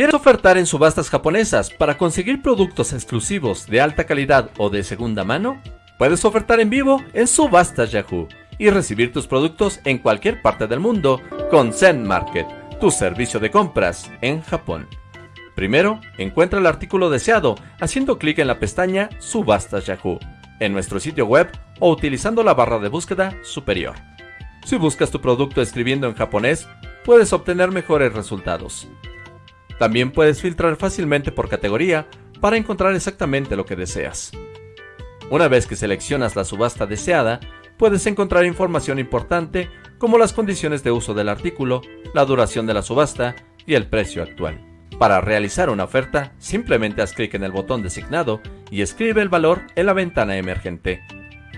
¿Quieres ofertar en subastas japonesas para conseguir productos exclusivos de alta calidad o de segunda mano? Puedes ofertar en vivo en Subastas Yahoo y recibir tus productos en cualquier parte del mundo con Zen Market, tu servicio de compras en Japón. Primero, encuentra el artículo deseado haciendo clic en la pestaña Subastas Yahoo en nuestro sitio web o utilizando la barra de búsqueda superior. Si buscas tu producto escribiendo en japonés, puedes obtener mejores resultados. También puedes filtrar fácilmente por categoría para encontrar exactamente lo que deseas. Una vez que seleccionas la subasta deseada, puedes encontrar información importante como las condiciones de uso del artículo, la duración de la subasta y el precio actual. Para realizar una oferta, simplemente haz clic en el botón designado y escribe el valor en la ventana emergente.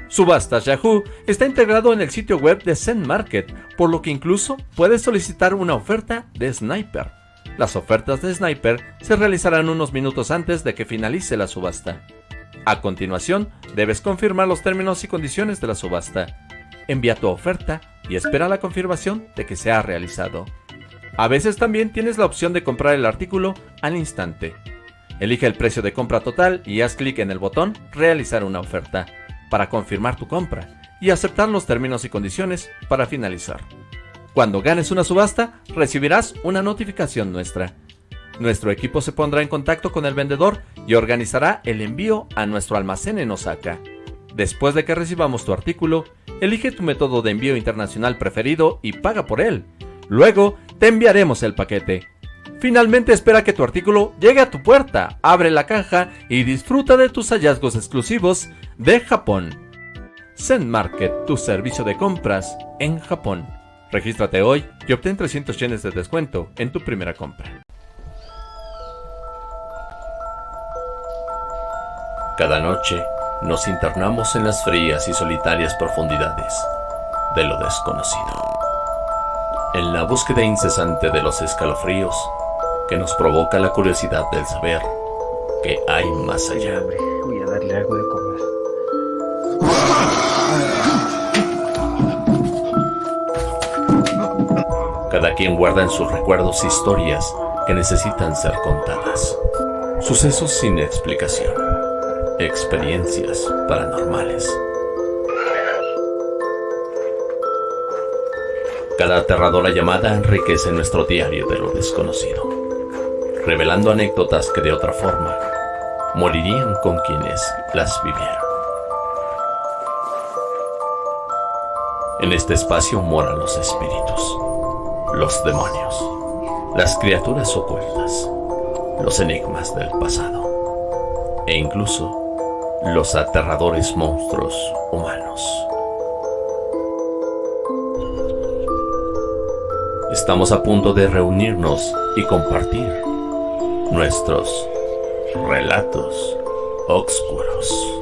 Subastas Yahoo está integrado en el sitio web de Zen Market, por lo que incluso puedes solicitar una oferta de Sniper. Las ofertas de Sniper se realizarán unos minutos antes de que finalice la subasta. A continuación, debes confirmar los términos y condiciones de la subasta. Envía tu oferta y espera la confirmación de que se ha realizado. A veces también tienes la opción de comprar el artículo al instante. Elige el precio de compra total y haz clic en el botón Realizar una oferta para confirmar tu compra y aceptar los términos y condiciones para finalizar. Cuando ganes una subasta, recibirás una notificación nuestra. Nuestro equipo se pondrá en contacto con el vendedor y organizará el envío a nuestro almacén en Osaka. Después de que recibamos tu artículo, elige tu método de envío internacional preferido y paga por él. Luego, te enviaremos el paquete. Finalmente espera que tu artículo llegue a tu puerta, abre la caja y disfruta de tus hallazgos exclusivos de Japón. Zen Market, tu servicio de compras en Japón. Regístrate hoy y obtén 300 yenes de descuento en tu primera compra. Cada noche nos internamos en las frías y solitarias profundidades de lo desconocido. En la búsqueda incesante de los escalofríos que nos provoca la curiosidad del saber que hay más allá. Voy a darle algo de comer. Cada quien guarda en sus recuerdos historias que necesitan ser contadas. Sucesos sin explicación. Experiencias paranormales. Cada aterradora llamada enriquece nuestro diario de lo desconocido, revelando anécdotas que de otra forma morirían con quienes las vivieron. En este espacio moran los espíritus los demonios, las criaturas ocultas, los enigmas del pasado e incluso los aterradores monstruos humanos. Estamos a punto de reunirnos y compartir nuestros relatos oscuros.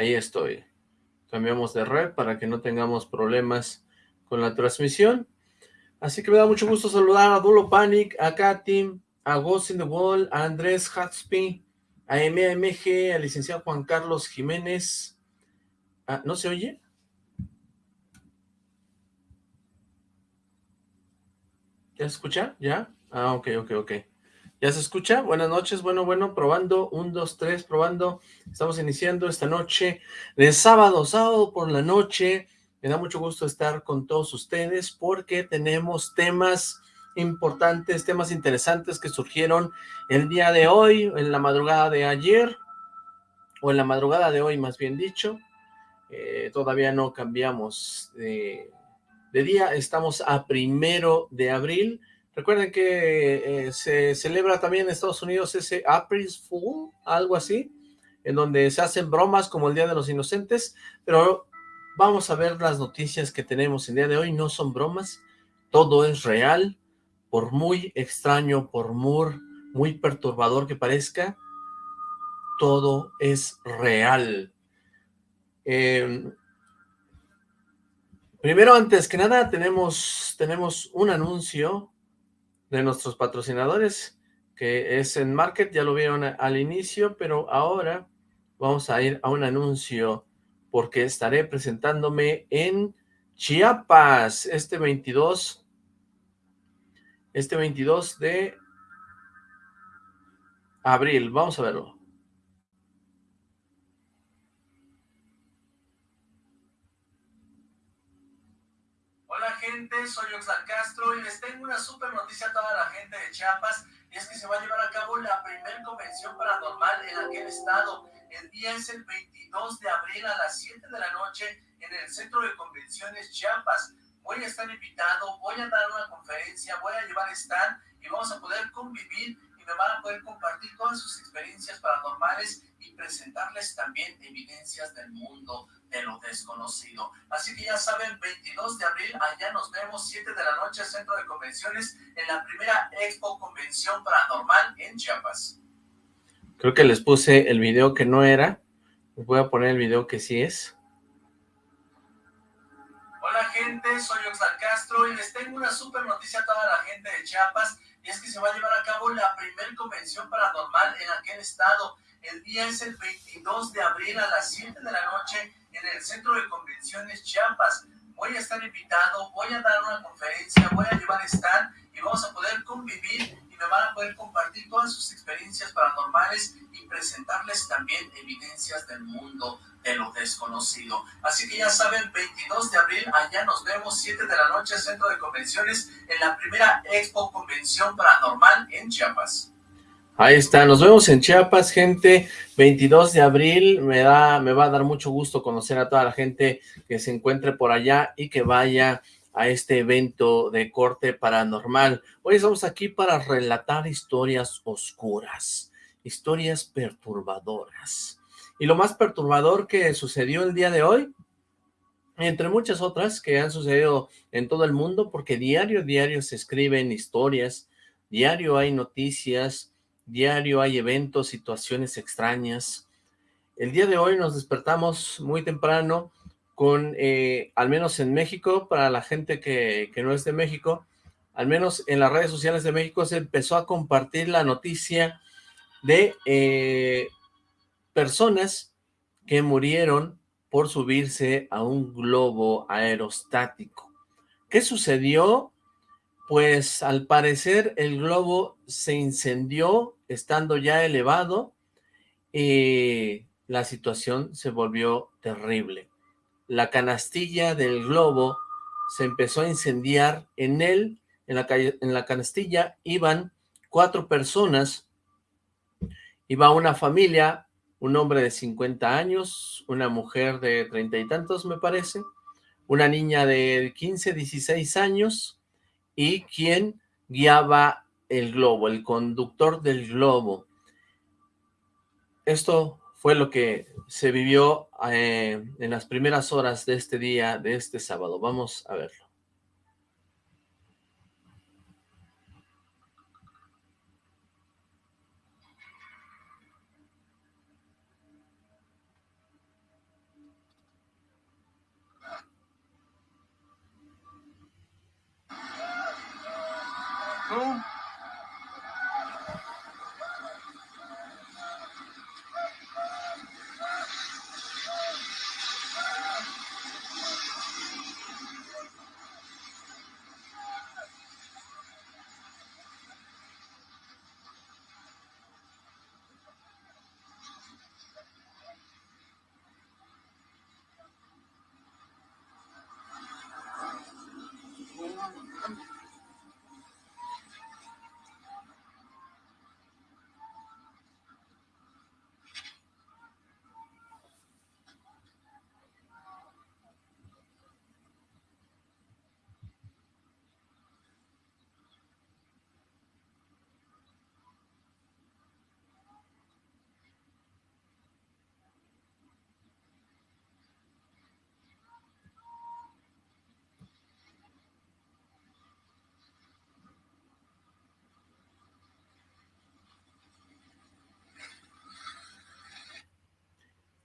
Ahí estoy. Cambiamos de red para que no tengamos problemas con la transmisión. Así que me da mucho gusto saludar a Dulo Panic, a Katy, a Ghost in the Wall, a Andrés Hatsby, a MMG, al licenciado Juan Carlos Jiménez. Ah, ¿No se oye? ¿Ya se escucha? ¿Ya? Ah, ok, ok, ok. ¿Ya se escucha? Buenas noches, bueno, bueno, probando, un, dos, tres, probando. Estamos iniciando esta noche de sábado, sábado por la noche. Me da mucho gusto estar con todos ustedes porque tenemos temas importantes, temas interesantes que surgieron el día de hoy, en la madrugada de ayer, o en la madrugada de hoy más bien dicho. Eh, todavía no cambiamos de, de día, estamos a primero de abril, Recuerden que eh, se celebra también en Estados Unidos ese April Fool, algo así, en donde se hacen bromas como el Día de los Inocentes, pero vamos a ver las noticias que tenemos el día de hoy, no son bromas, todo es real, por muy extraño, por muy, perturbador que parezca, todo es real. Em, primero, antes que nada, tenemos, tenemos un anuncio de nuestros patrocinadores, que es en Market, ya lo vieron al inicio, pero ahora vamos a ir a un anuncio porque estaré presentándome en Chiapas este 22, este 22 de abril, vamos a verlo. Soy Oxlack Castro y les tengo una super noticia a toda la gente de Chiapas y es que se va a llevar a cabo la primer convención paranormal en aquel estado. El día es el 22 de abril a las 7 de la noche en el Centro de Convenciones Chiapas. Voy a estar invitado, voy a dar una conferencia, voy a llevar stand y vamos a poder convivir me van a poder compartir todas sus experiencias paranormales y presentarles también evidencias del mundo de lo desconocido. Así que ya saben, 22 de abril, allá nos vemos, 7 de la noche, Centro de Convenciones, en la primera Expo Convención Paranormal en Chiapas. Creo que les puse el video que no era. Les voy a poner el video que sí es. Hola gente, soy Oxlack Castro y les tengo una super noticia a toda la gente de Chiapas y es que se va a llevar a cabo la primera convención paranormal en aquel estado. El día es el 22 de abril a las 7 de la noche en el Centro de Convenciones Chiapas. Voy a estar invitado, voy a dar una conferencia, voy a llevar stand y vamos a poder convivir me van a poder compartir todas sus experiencias paranormales y presentarles también evidencias del mundo de lo desconocido. Así que ya saben, 22 de abril, allá nos vemos, 7 de la noche, Centro de Convenciones, en la primera Expo Convención Paranormal en Chiapas. Ahí está, nos vemos en Chiapas, gente, 22 de abril, me, da, me va a dar mucho gusto conocer a toda la gente que se encuentre por allá y que vaya a este evento de corte paranormal. Hoy estamos aquí para relatar historias oscuras, historias perturbadoras. Y lo más perturbador que sucedió el día de hoy, entre muchas otras que han sucedido en todo el mundo, porque diario, diario se escriben historias, diario hay noticias, diario hay eventos, situaciones extrañas. El día de hoy nos despertamos muy temprano con, eh, al menos en México, para la gente que, no es de México, al menos en las redes sociales de México se empezó a compartir la noticia de eh, personas que murieron por subirse a un globo aerostático. ¿Qué sucedió? Pues al parecer el globo se incendió estando ya elevado y la situación se volvió terrible. La canastilla del globo se empezó a incendiar en él, en la, en la canastilla iban cuatro personas, iba una familia, un hombre de 50 años, una mujer de treinta y tantos me parece, una niña de 15, 16 años, y quien guiaba el globo, el conductor del globo. Esto fue lo que se vivió eh, en las primeras horas de este día, de este sábado. Vamos a verlo.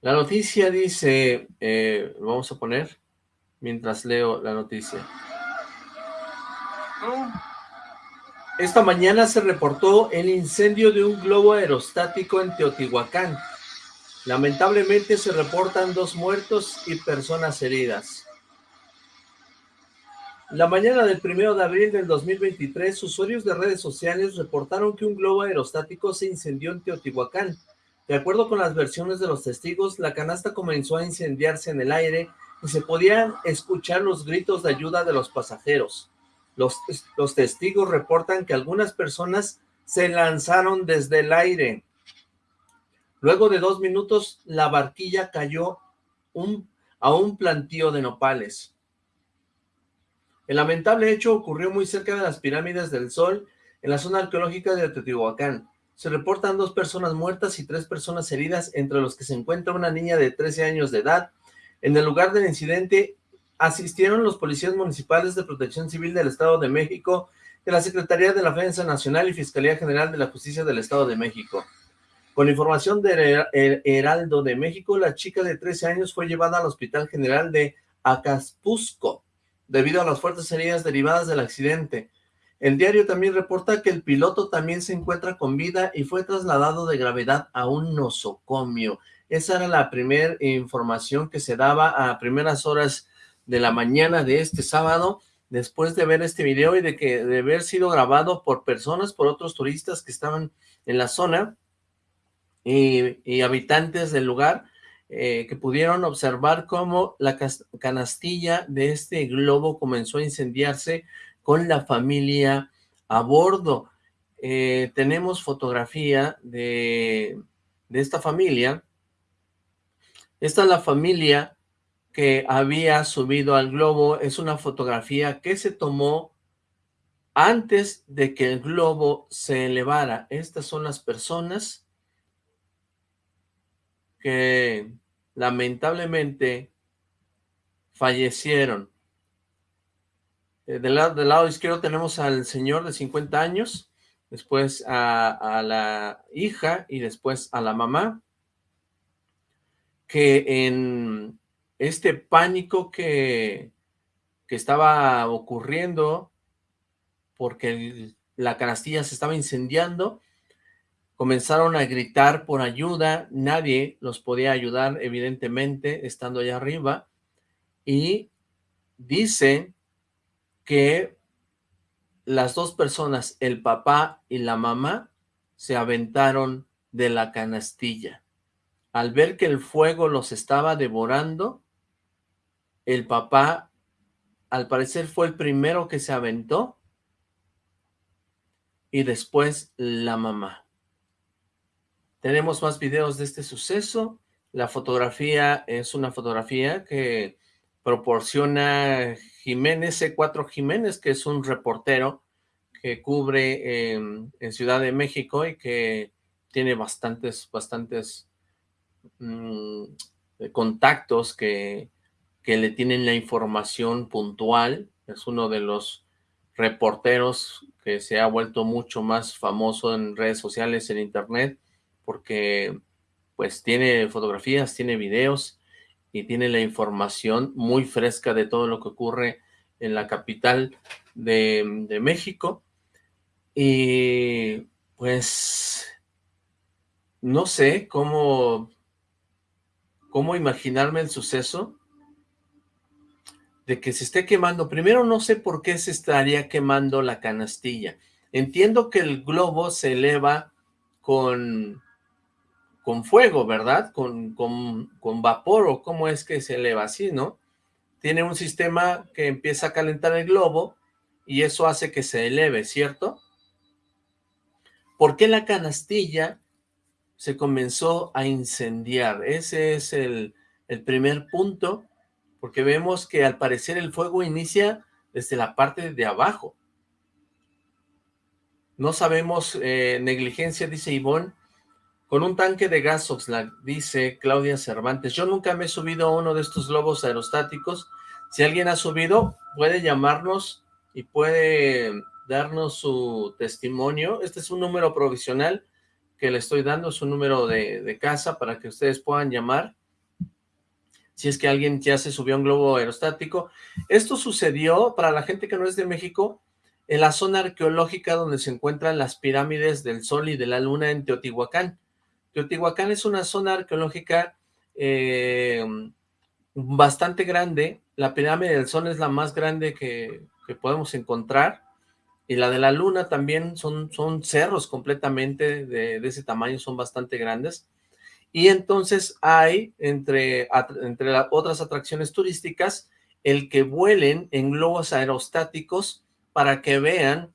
La noticia dice, eh, vamos a poner, mientras leo la noticia. Esta mañana se reportó el incendio de un globo aerostático en Teotihuacán. Lamentablemente se reportan dos muertos y personas heridas. La mañana del 1 de abril del 2023, usuarios de redes sociales reportaron que un globo aerostático se incendió en Teotihuacán. De acuerdo con las versiones de los testigos, la canasta comenzó a incendiarse en el aire y se podían escuchar los gritos de ayuda de los pasajeros. Los, los testigos reportan que algunas personas se lanzaron desde el aire. Luego de dos minutos, la barquilla cayó a un plantío de nopales. El lamentable hecho ocurrió muy cerca de las pirámides del Sol, en la zona arqueológica de Teotihuacán. Se reportan dos personas muertas y tres personas heridas, entre los que se encuentra una niña de 13 años de edad. En el lugar del incidente asistieron los policías municipales de Protección Civil del Estado de México, de la Secretaría de la Defensa Nacional y Fiscalía General de la Justicia del Estado de México. Con información del Heraldo de México, la chica de 13 años fue llevada al Hospital General de Acaspusco, debido a las fuertes heridas derivadas del accidente. El diario también reporta que el piloto también se encuentra con vida y fue trasladado de gravedad a un nosocomio. Esa era la primera información que se daba a primeras horas de la mañana de este sábado, después de ver este video y de que de haber sido grabado por personas, por otros turistas que estaban en la zona y, habitantes del lugar, eh, que pudieron observar cómo la canastilla de este globo comenzó a incendiarse con la familia a bordo. Eh, tenemos fotografía de, de esta familia. Esta es la familia que había subido al globo. Es una fotografía que se tomó antes de que el globo se elevara. Estas son las personas que lamentablemente fallecieron. Eh, del, lado, del lado izquierdo tenemos al señor de 50 años, después a, la hija y después a la mamá, que en este pánico que, que estaba ocurriendo porque la canastilla se estaba incendiando, comenzaron a gritar por ayuda, nadie los podía ayudar evidentemente estando allá arriba, y dice que las dos personas, el papá y la mamá, se aventaron de la canastilla. Al ver que el fuego los estaba devorando, el papá, al parecer fue el primero que se aventó, y después la mamá. Tenemos más videos de este suceso. La fotografía es una fotografía que proporciona Jiménez, C4 Jiménez, que es un reportero que cubre en Ciudad de México y que tiene bastantes, bastantes mm, contactos que, que le tienen la información puntual. Es uno de los reporteros que se ha vuelto mucho más famoso en redes sociales, en internet, porque pues tiene fotografías, tiene videos, y tiene la información muy fresca de todo lo que ocurre en la capital de, México. Y pues no sé cómo, cómo imaginarme el suceso de que se esté quemando. Primero no sé por qué se estaría quemando la canastilla. Entiendo que el globo se eleva con con fuego, ¿verdad? Con, con, vapor o cómo es que se eleva así, ¿no? Tiene un sistema que empieza a calentar el globo y eso hace que se eleve, ¿cierto? ¿Por qué la canastilla se comenzó a incendiar? Ese es el, primer punto, porque vemos que al parecer el fuego inicia desde la parte de abajo. No sabemos, eh, negligencia, dice Ivonne, con un tanque de gas Oxlack, dice Claudia Cervantes. Yo nunca me he subido a uno de estos globos aerostáticos. Si alguien ha subido, puede llamarnos y puede darnos su testimonio. Este es un número provisional que le estoy dando, es un número de, casa para que ustedes puedan llamar si es que alguien ya se subió a un globo aerostático. Esto sucedió, para la gente que no es de México, en la zona arqueológica donde se encuentran las pirámides del Sol y de la Luna en Teotihuacán. Teotihuacán es una zona arqueológica eh, bastante grande, la pirámide del Sol es la más grande que, podemos encontrar, y la de la Luna también son, son cerros completamente de, ese tamaño, son bastante grandes, y entonces hay, entre, entre otras atracciones turísticas, el que vuelen en globos aerostáticos para que vean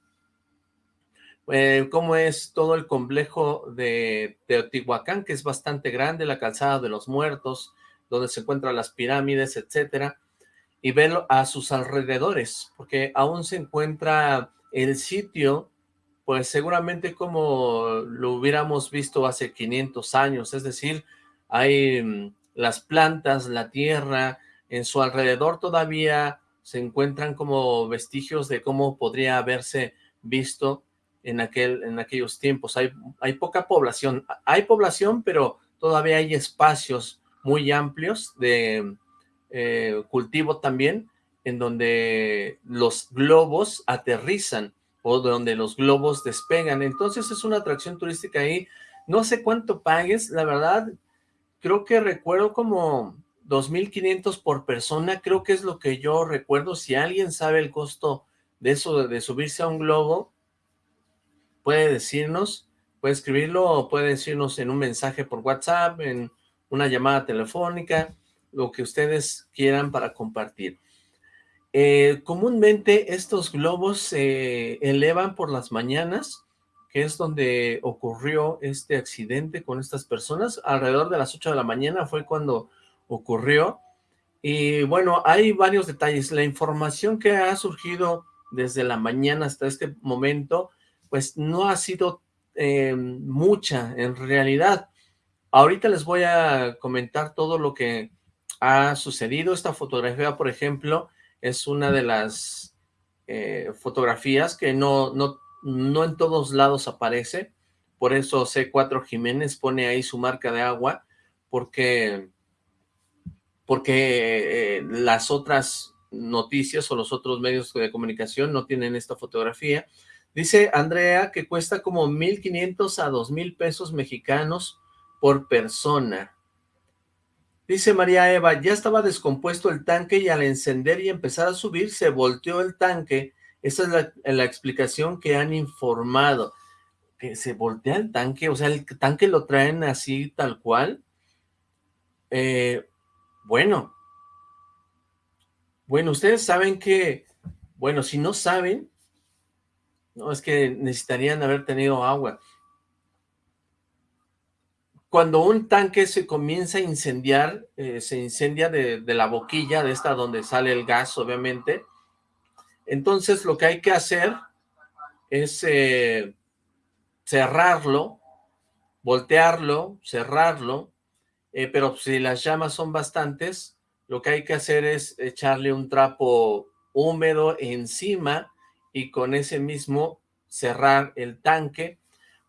eh, cómo es todo el complejo de Teotihuacán, que es bastante grande, la calzada de los muertos, donde se encuentran las pirámides, etcétera, y verlo a sus alrededores, porque aún se encuentra el sitio pues seguramente como lo hubiéramos visto hace 500 años, es decir, hay mm, las plantas, la tierra, en su alrededor todavía se encuentran como vestigios de cómo podría haberse visto en, aquel, en aquellos tiempos. Hay, hay poca población, hay población, pero todavía hay espacios muy amplios de eh, cultivo también, en donde los globos aterrizan o donde los globos despegan. Entonces es una atracción turística ahí. No sé cuánto pagues, la verdad, creo que recuerdo como 2.500 por persona, creo que es lo que yo recuerdo. Si alguien sabe el costo de eso, de subirse a un globo, puede decirnos, puede escribirlo o puede decirnos en un mensaje por WhatsApp, en una llamada telefónica, lo que ustedes quieran para compartir. Eh, comúnmente estos globos se elevan por las mañanas, que es donde ocurrió este accidente con estas personas. Alrededor de las 8 de la mañana fue cuando ocurrió. Y bueno, hay varios detalles. La información que ha surgido desde la mañana hasta este momento, pues no ha sido eh, mucha en realidad. Ahorita les voy a comentar todo lo que ha sucedido. Esta fotografía, por ejemplo, es una de las eh, fotografías que no, no, no en todos lados aparece, por eso C4 Jiménez pone ahí su marca de agua, porque, porque eh, las otras noticias o los otros medios de comunicación no tienen esta fotografía. Dice Andrea que cuesta como 1,500 a 2,000 pesos mexicanos por persona. Dice María Eva, ya estaba descompuesto el tanque y al encender y empezar a subir se volteó el tanque. Esa es la, explicación que han informado. Que se voltea el tanque, o sea, el tanque lo traen así tal cual. Eh, bueno. Bueno, ustedes saben que, bueno, si no saben, no, es que necesitarían haber tenido agua. Cuando un tanque se comienza a incendiar, eh, se incendia de, la boquilla, de esta donde sale el gas, obviamente, entonces lo que hay que hacer es eh, cerrarlo, voltearlo, cerrarlo, eh, pero si las llamas son bastantes, lo que hay que hacer es echarle un trapo húmedo encima y con ese mismo cerrar el tanque,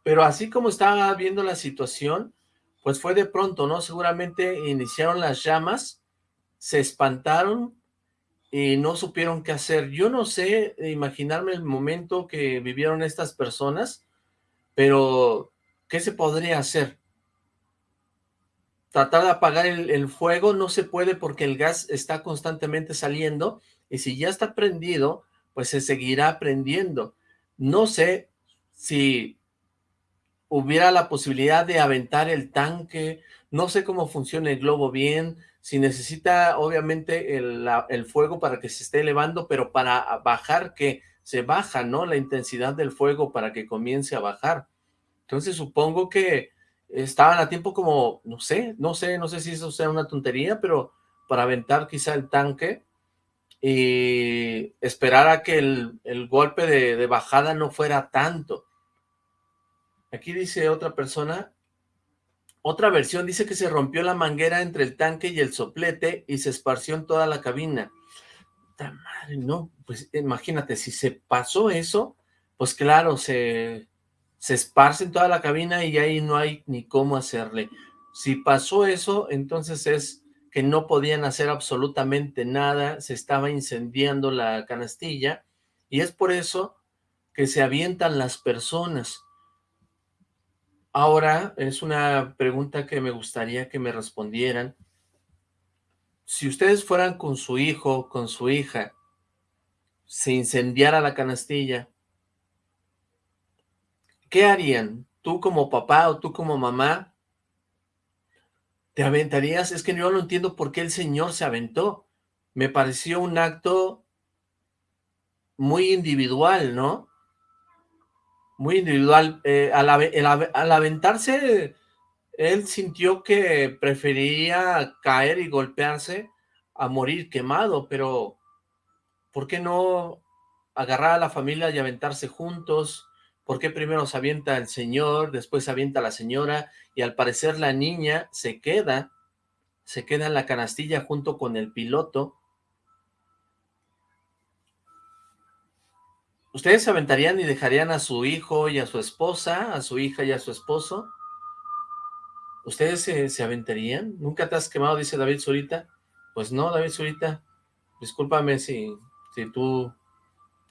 pero así como estaba viendo la situación, pues fue de pronto, ¿no? Seguramente iniciaron las llamas, se espantaron y no supieron qué hacer. Yo no sé imaginarme el momento que vivieron estas personas, pero ¿qué se podría hacer? Tratar de apagar el, fuego no se puede porque el gas está constantemente saliendo y si ya está prendido, pues se seguirá prendiendo. No sé si hubiera la posibilidad de aventar el tanque, no sé cómo funciona el globo bien, si necesita obviamente el, el, fuego para que se esté elevando, pero para bajar que se baja, ¿no? La intensidad del fuego para que comience a bajar. Entonces supongo que estaban a tiempo como, no sé, no sé, no sé si eso sea una tontería, pero para aventar quizá el tanque y esperar a que el, el golpe de, bajada no fuera tanto. Aquí dice otra persona, otra versión dice que se rompió la manguera entre el tanque y el soplete y se esparció en toda la cabina. No, pues imagínate, si se pasó eso, pues claro, se, se esparce en toda la cabina y ahí no hay ni cómo hacerle. Si pasó eso, entonces es que no podían hacer absolutamente nada, se estaba incendiando la canastilla, y es por eso que se avientan las personas. Ahora, es una pregunta que me gustaría que me respondieran. Si ustedes fueran con su hijo, con su hija, se incendiara la canastilla, ¿qué harían? ¿Tú como papá o tú como mamá? ¿Te aventarías? Es que yo no entiendo por qué el señor se aventó. Me pareció un acto muy individual, ¿no? Muy individual. Eh, al, al aventarse, él sintió que prefería caer y golpearse a morir quemado, pero ¿por qué no agarrar a la familia y aventarse juntos? ¿Por qué primero se avienta el señor, después se avienta la señora y al parecer la niña se queda, se queda en la canastilla junto con el piloto? ¿Ustedes se aventarían y dejarían a su hijo y a su esposa, a su hija y a su esposo? ¿Ustedes se, se aventarían? ¿Nunca te has quemado? Dice David Zurita. Pues no, David Zurita. Discúlpame si, si tú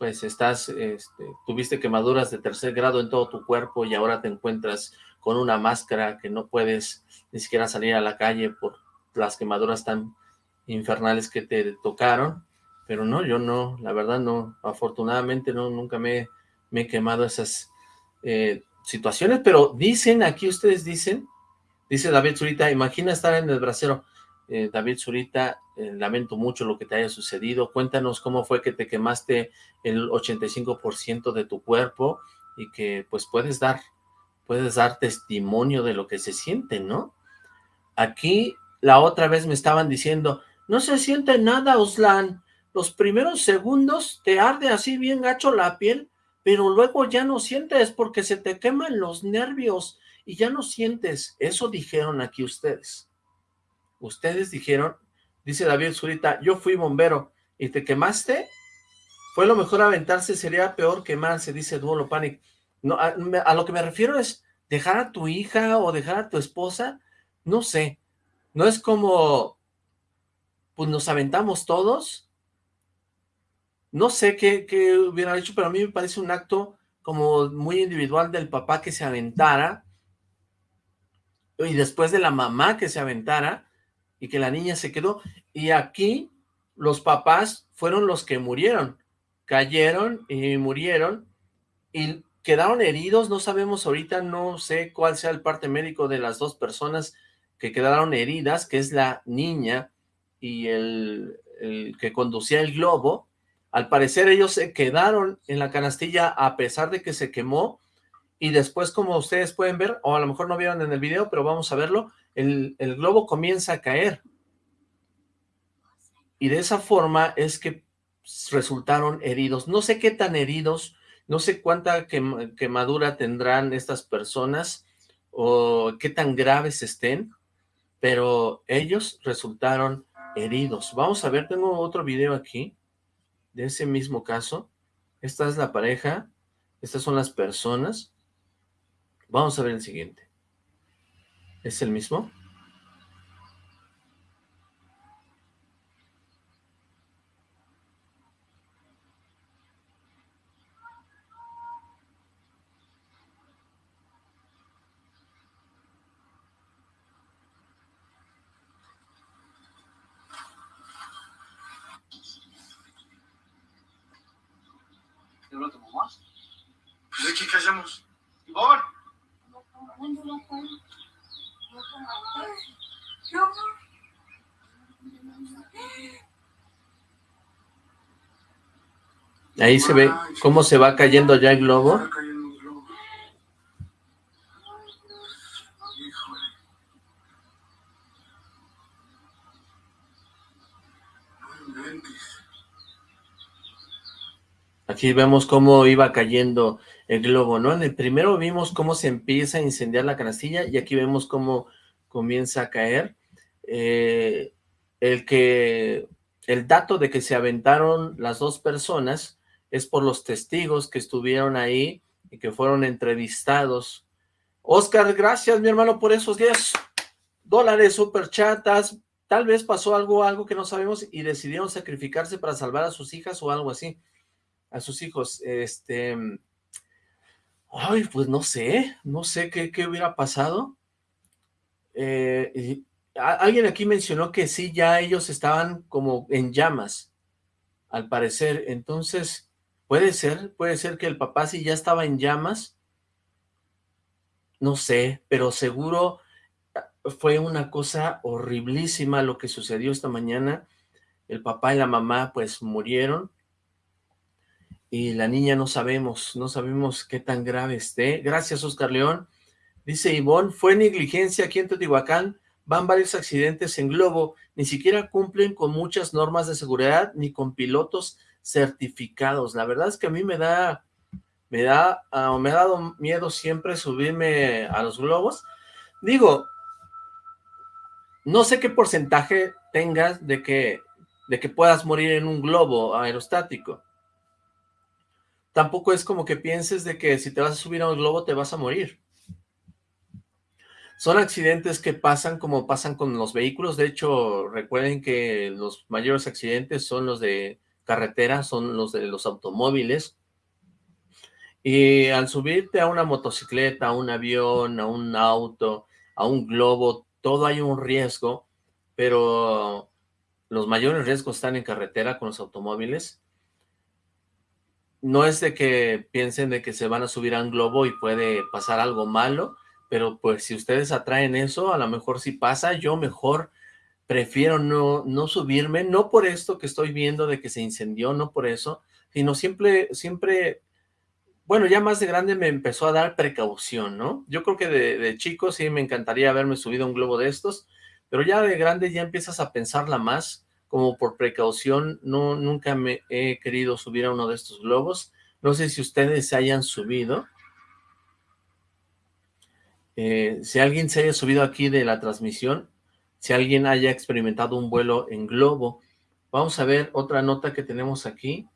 pues estás, este, tuviste quemaduras de tercer grado en todo tu cuerpo y ahora te encuentras con una máscara que no puedes ni siquiera salir a la calle por las quemaduras tan infernales que te tocaron, pero no, yo no, la verdad no, afortunadamente no, nunca me, me he quemado esas eh, situaciones, pero dicen, aquí ustedes dicen, dice David Zurita, imagina estar en el brasero, eh, David Zurita, eh, lamento mucho lo que te haya sucedido, cuéntanos cómo fue que te quemaste el 85% de tu cuerpo y que pues puedes dar, puedes dar testimonio de lo que se siente, ¿no? Aquí la otra vez me estaban diciendo, no se siente nada, Oslan, los primeros segundos te arde así bien gacho la piel, pero luego ya no sientes porque se te queman los nervios y ya no sientes, eso dijeron aquí ustedes. Ustedes dijeron, dice David Zurita, yo fui bombero y te quemaste. Fue lo mejor aventarse, sería peor quemarse, dice Duolo Panic. No, a, lo que me refiero es dejar a tu hija o dejar a tu esposa, no sé, no es como, pues nos aventamos todos, no sé qué, qué hubiera hecho, pero a mí me parece un acto como muy individual del papá que se aventara, y después de la mamá que se aventara, y que la niña se quedó. Y aquí los papás fueron los que murieron, cayeron y murieron y quedaron heridos, no sabemos ahorita, no sé cuál sea el parte médico de las dos personas que quedaron heridas, que es la niña y el, el que conducía el globo, al parecer ellos se quedaron en la canastilla a pesar de que se quemó, y después como ustedes pueden ver, o a lo mejor no vieron en el video, pero vamos a verlo, el, globo comienza a caer. Y de esa forma es que resultaron heridos. No sé qué tan heridos, no sé cuánta quemadura tendrán estas personas o qué tan graves estén, pero ellos resultaron heridos. Vamos a ver, tengo otro video aquí de ese mismo caso. Esta es la pareja, estas son las personas. Vamos a ver el siguiente. ¿Es el mismo? ¿De qué callamos? ¡Ivonne! Ahí se ve cómo se va cayendo ya el globo. Aquí vemos cómo iba cayendo el globo, ¿no? En el primero vimos cómo se empieza a incendiar la canastilla y aquí vemos cómo comienza a caer. Eh, el que el dato de que se aventaron las dos personas es por los testigos que estuvieron ahí y que fueron entrevistados. Oscar, gracias mi hermano por esos 10 dólares super chatas. tal vez pasó algo, algo que no sabemos y decidieron sacrificarse para salvar a sus hijas o algo así, a sus hijos, este, ay, pues no sé, no sé qué, qué hubiera pasado, eh, alguien aquí mencionó que sí, ya ellos estaban como en llamas, al parecer, entonces, puede ser, puede ser que el papá sí ya estaba en llamas, no sé, pero seguro ah, fue una cosa horriblísima lo que sucedió esta mañana, el papá y la mamá pues murieron, y la niña no sabemos, no sabemos qué tan grave esté. Gracias, Oscar León. Dice Ivonne, fue negligencia aquí en Teotihuacán, van varios accidentes en globo, ni siquiera cumplen con muchas normas de seguridad, ni con pilotos certificados. La verdad es que a mí me da, me da, uh, me ha dado miedo siempre subirme a los globos. Digo, no sé qué porcentaje tengas de que, de que puedas morir en un globo aerostático tampoco es como que pienses de que si te vas a subir a un globo te vas a morir. Son accidentes que pasan como pasan con los vehículos, de hecho recuerden que los mayores accidentes son los de carretera, son los de los automóviles, y al subirte a una motocicleta, a un avión, a un auto, a un globo, todo hay un riesgo, pero los mayores riesgos están en carretera con los automóviles, no es de que piensen de que se van a subir a un globo y puede pasar algo malo, pero pues si ustedes atraen eso, a lo mejor si pasa, yo mejor prefiero no, no subirme, no por esto que estoy viendo de que se incendió, no por eso, sino siempre, siempre, bueno, ya más de grande me empezó a dar precaución, ¿no? Yo creo que de, de chico sí me encantaría haberme subido un globo de estos, pero ya de grande ya empiezas a pensarla más, como por precaución, no nunca me he querido subir a uno de estos globos. No sé si ustedes se hayan subido. Eh, si alguien se haya subido aquí de la transmisión, si alguien haya experimentado un vuelo en globo. Vamos a ver otra nota que tenemos aquí,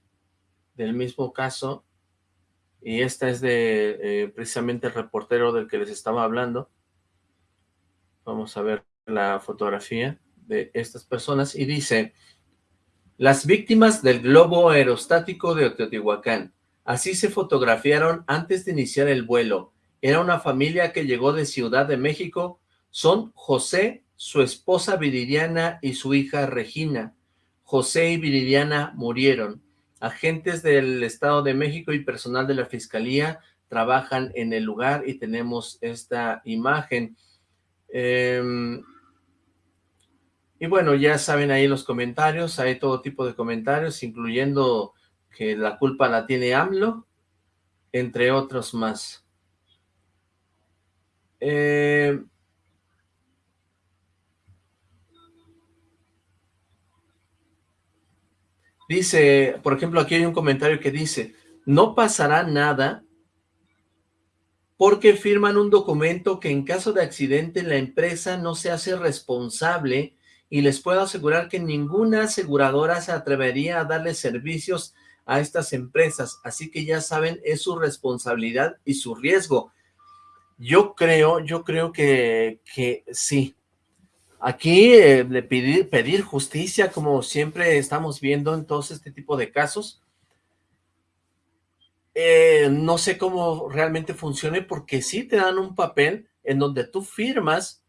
del mismo caso, y esta es de eh, precisamente el reportero del que les estaba hablando. Vamos a ver la fotografía de estas personas y dice, las víctimas del globo aerostático de Teotihuacán, así se fotografiaron antes de iniciar el vuelo. Era una familia que llegó de Ciudad de México, son José, su esposa Viridiana y su hija Regina. José y Viridiana murieron. Agentes del Estado de México y personal de la Fiscalía trabajan en el lugar y tenemos esta imagen. Eh, y bueno, ya saben ahí los comentarios, hay todo tipo de comentarios, incluyendo que la culpa la tiene AMLO, entre otros más. Eh, dice, por ejemplo, aquí hay un comentario que dice, no pasará nada porque firman un documento que en caso de accidente la empresa no se hace responsable y les puedo asegurar que ninguna aseguradora se atrevería a darle servicios a estas empresas, así que ya saben, es su responsabilidad y su riesgo. Yo creo, yo creo que, que sí. Aquí eh, pedir, justicia, como siempre estamos viendo en todos este tipo de casos, eh, no sé cómo realmente funcione, porque sí te dan un papel en donde tú firmas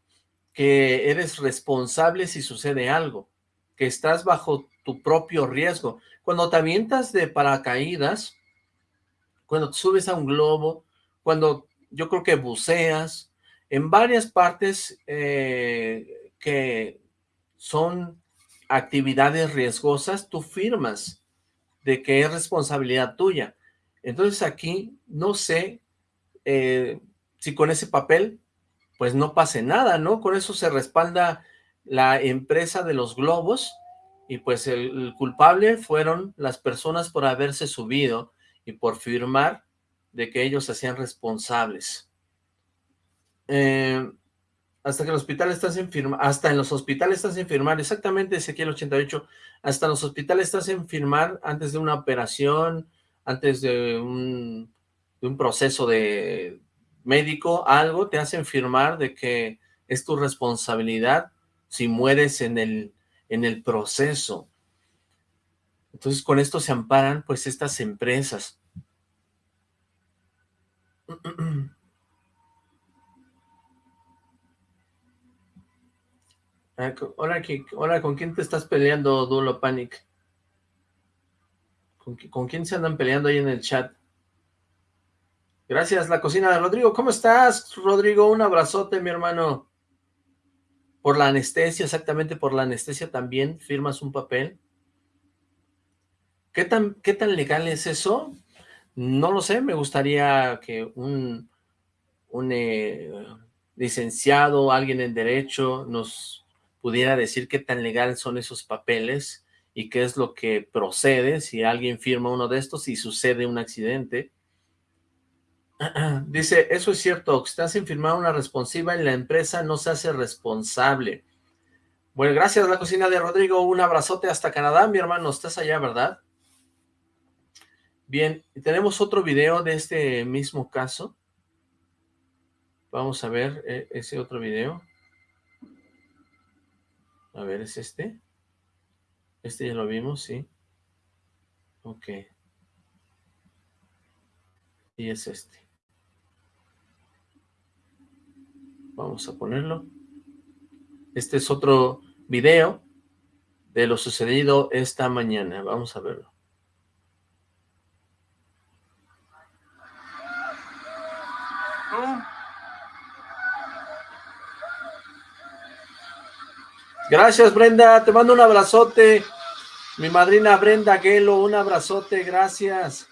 que eres responsable si sucede algo, que estás bajo tu propio riesgo. Cuando te avientas de paracaídas, cuando subes a un globo, cuando yo creo que buceas, en varias partes eh, que son actividades riesgosas, tú firmas de que es responsabilidad tuya. Entonces aquí no sé eh, si con ese papel pues no pase nada, ¿no? Con eso se respalda la empresa de los globos y pues el, culpable fueron las personas por haberse subido y por firmar de que ellos se hacían responsables. Eh, hasta que el hospital está sin firmar, hasta en los hospitales estás sin firmar, exactamente Ezequiel 88, hasta en los hospitales estás sin firmar antes de una operación, antes de un, de un proceso de, médico, algo, te hacen firmar de que es tu responsabilidad si mueres en el, en el proceso. Entonces con esto se amparan pues estas empresas. Ah, hola, ¿con quién te estás peleando, Dulo Panic? ¿Con, quién se andan peleando ahí en el chat? Gracias, la cocina de Rodrigo. ¿Cómo estás, Rodrigo? Un abrazote, mi hermano. Por la anestesia, exactamente por la anestesia también firmas un papel. ¿Qué tan, qué tan legal es eso? No lo sé, me gustaría que un, un eh, licenciado, alguien en derecho, nos pudiera decir qué tan legal son esos papeles y qué es lo que procede si alguien firma uno de estos y sucede un accidente. Dice, eso es cierto, que estás sin firmar una responsiva y la empresa no se hace responsable. Bueno, gracias la cocina de Rodrigo, un abrazote hasta Canadá, mi hermano, estás allá, ¿verdad? Bien, tenemos otro video de este mismo caso. Vamos a ver eh, ese otro video. A ver, ¿es este? Este ya lo vimos, sí. Ok. Y es este. Vamos a ponerlo. Este es otro video de lo sucedido esta mañana. Vamos a verlo. Gracias, Brenda. Te mando un abrazote. Mi madrina Brenda Gelo, un abrazote, gracias.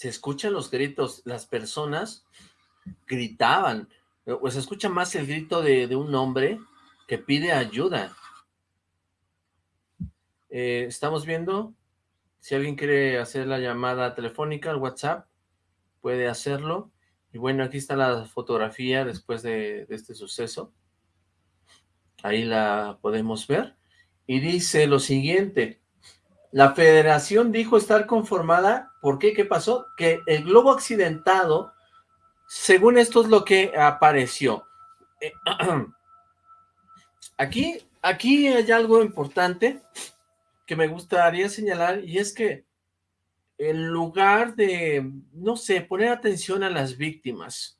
Se escuchan los gritos, las personas gritaban, pues se escucha más el grito de, un hombre que pide ayuda. Eh, estamos viendo, si alguien quiere hacer la llamada telefónica al WhatsApp, puede hacerlo. Y bueno, aquí está la fotografía después de este suceso. Ahí la podemos ver. Y dice lo siguiente, la federación dijo estar conformada, ¿por qué? ¿Qué pasó? Que el globo accidentado, según esto es lo que apareció. Eh, aquí, aquí hay algo importante que me gustaría señalar y es que en lugar de, no sé, poner atención a las víctimas,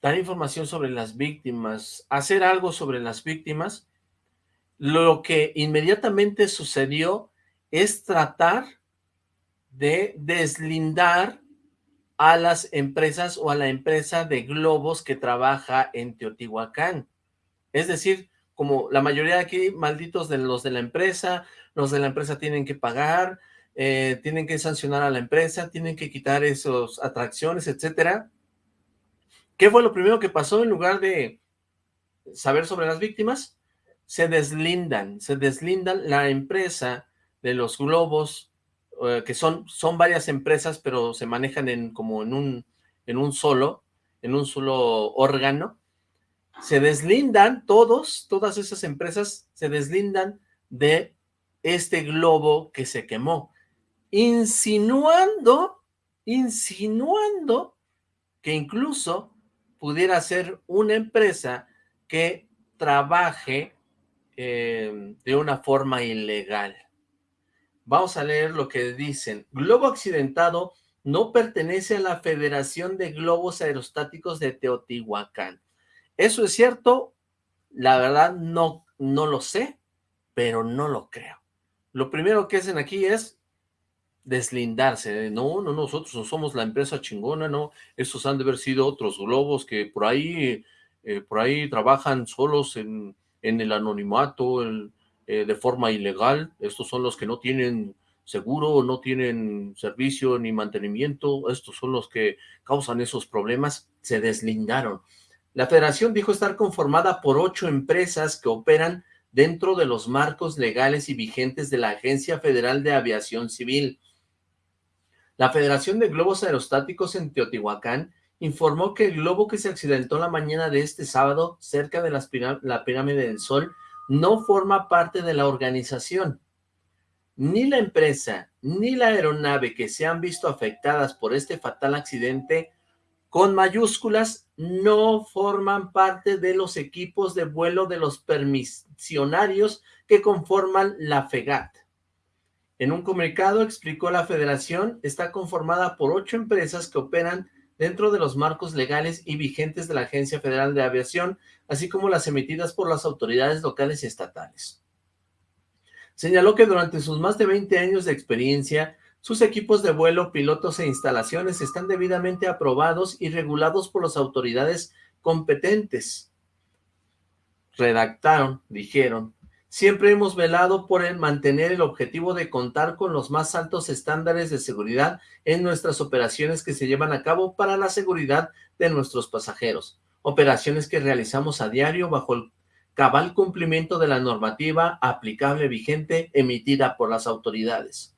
dar información sobre las víctimas, hacer algo sobre las víctimas, lo que inmediatamente sucedió es tratar de deslindar a las empresas o a la empresa de globos que trabaja en Teotihuacán. Es decir, como la mayoría de aquí, malditos de los de la empresa, los de la empresa tienen que pagar, eh, tienen que sancionar a la empresa, tienen que quitar esas atracciones, etcétera. ¿Qué fue lo primero que pasó en lugar de saber sobre las víctimas? Se deslindan, se deslindan la empresa de los globos, eh, que son, son varias empresas, pero se manejan en, como en un, en un solo, en un solo órgano, se deslindan todos, todas esas empresas se deslindan de este globo que se quemó, insinuando, insinuando que incluso pudiera ser una empresa que trabaje eh, de una forma ilegal. Vamos a leer lo que dicen. Globo accidentado no pertenece a la Federación de Globos Aerostáticos de Teotihuacán. ¿Eso es cierto? La verdad no, no lo sé, pero no lo creo. Lo primero que hacen aquí es deslindarse. No, no, nosotros no somos la empresa chingona, no. Estos han de haber sido otros globos que por ahí, eh, por ahí trabajan solos en en el anonimato, eh, de forma ilegal, estos son los que no tienen seguro, no tienen servicio ni mantenimiento, estos son los que causan esos problemas, se deslindaron. La federación dijo estar conformada por ocho empresas que operan dentro de los marcos legales y vigentes de la Agencia Federal de Aviación Civil. La Federación de Globos Aerostáticos en Teotihuacán informó que el globo que se accidentó la mañana de este sábado cerca de la pirámide del Sol no forma parte de la organización. Ni la empresa ni la aeronave que se han visto afectadas por este fatal accidente con mayúsculas no forman parte de los equipos de vuelo de los permisionarios que conforman la FEGAT. En un comunicado explicó la federación, está conformada por ocho empresas que operan dentro de los marcos legales y vigentes de la Agencia Federal de Aviación, así como las emitidas por las autoridades locales y estatales. Señaló que durante sus más de 20 años de experiencia, sus equipos de vuelo, pilotos e instalaciones están debidamente aprobados y regulados por las autoridades competentes. Redactaron, dijeron, Siempre hemos velado por el mantener el objetivo de contar con los más altos estándares de seguridad en nuestras operaciones que se llevan a cabo para la seguridad de nuestros pasajeros. Operaciones que realizamos a diario bajo el cabal cumplimiento de la normativa aplicable vigente emitida por las autoridades.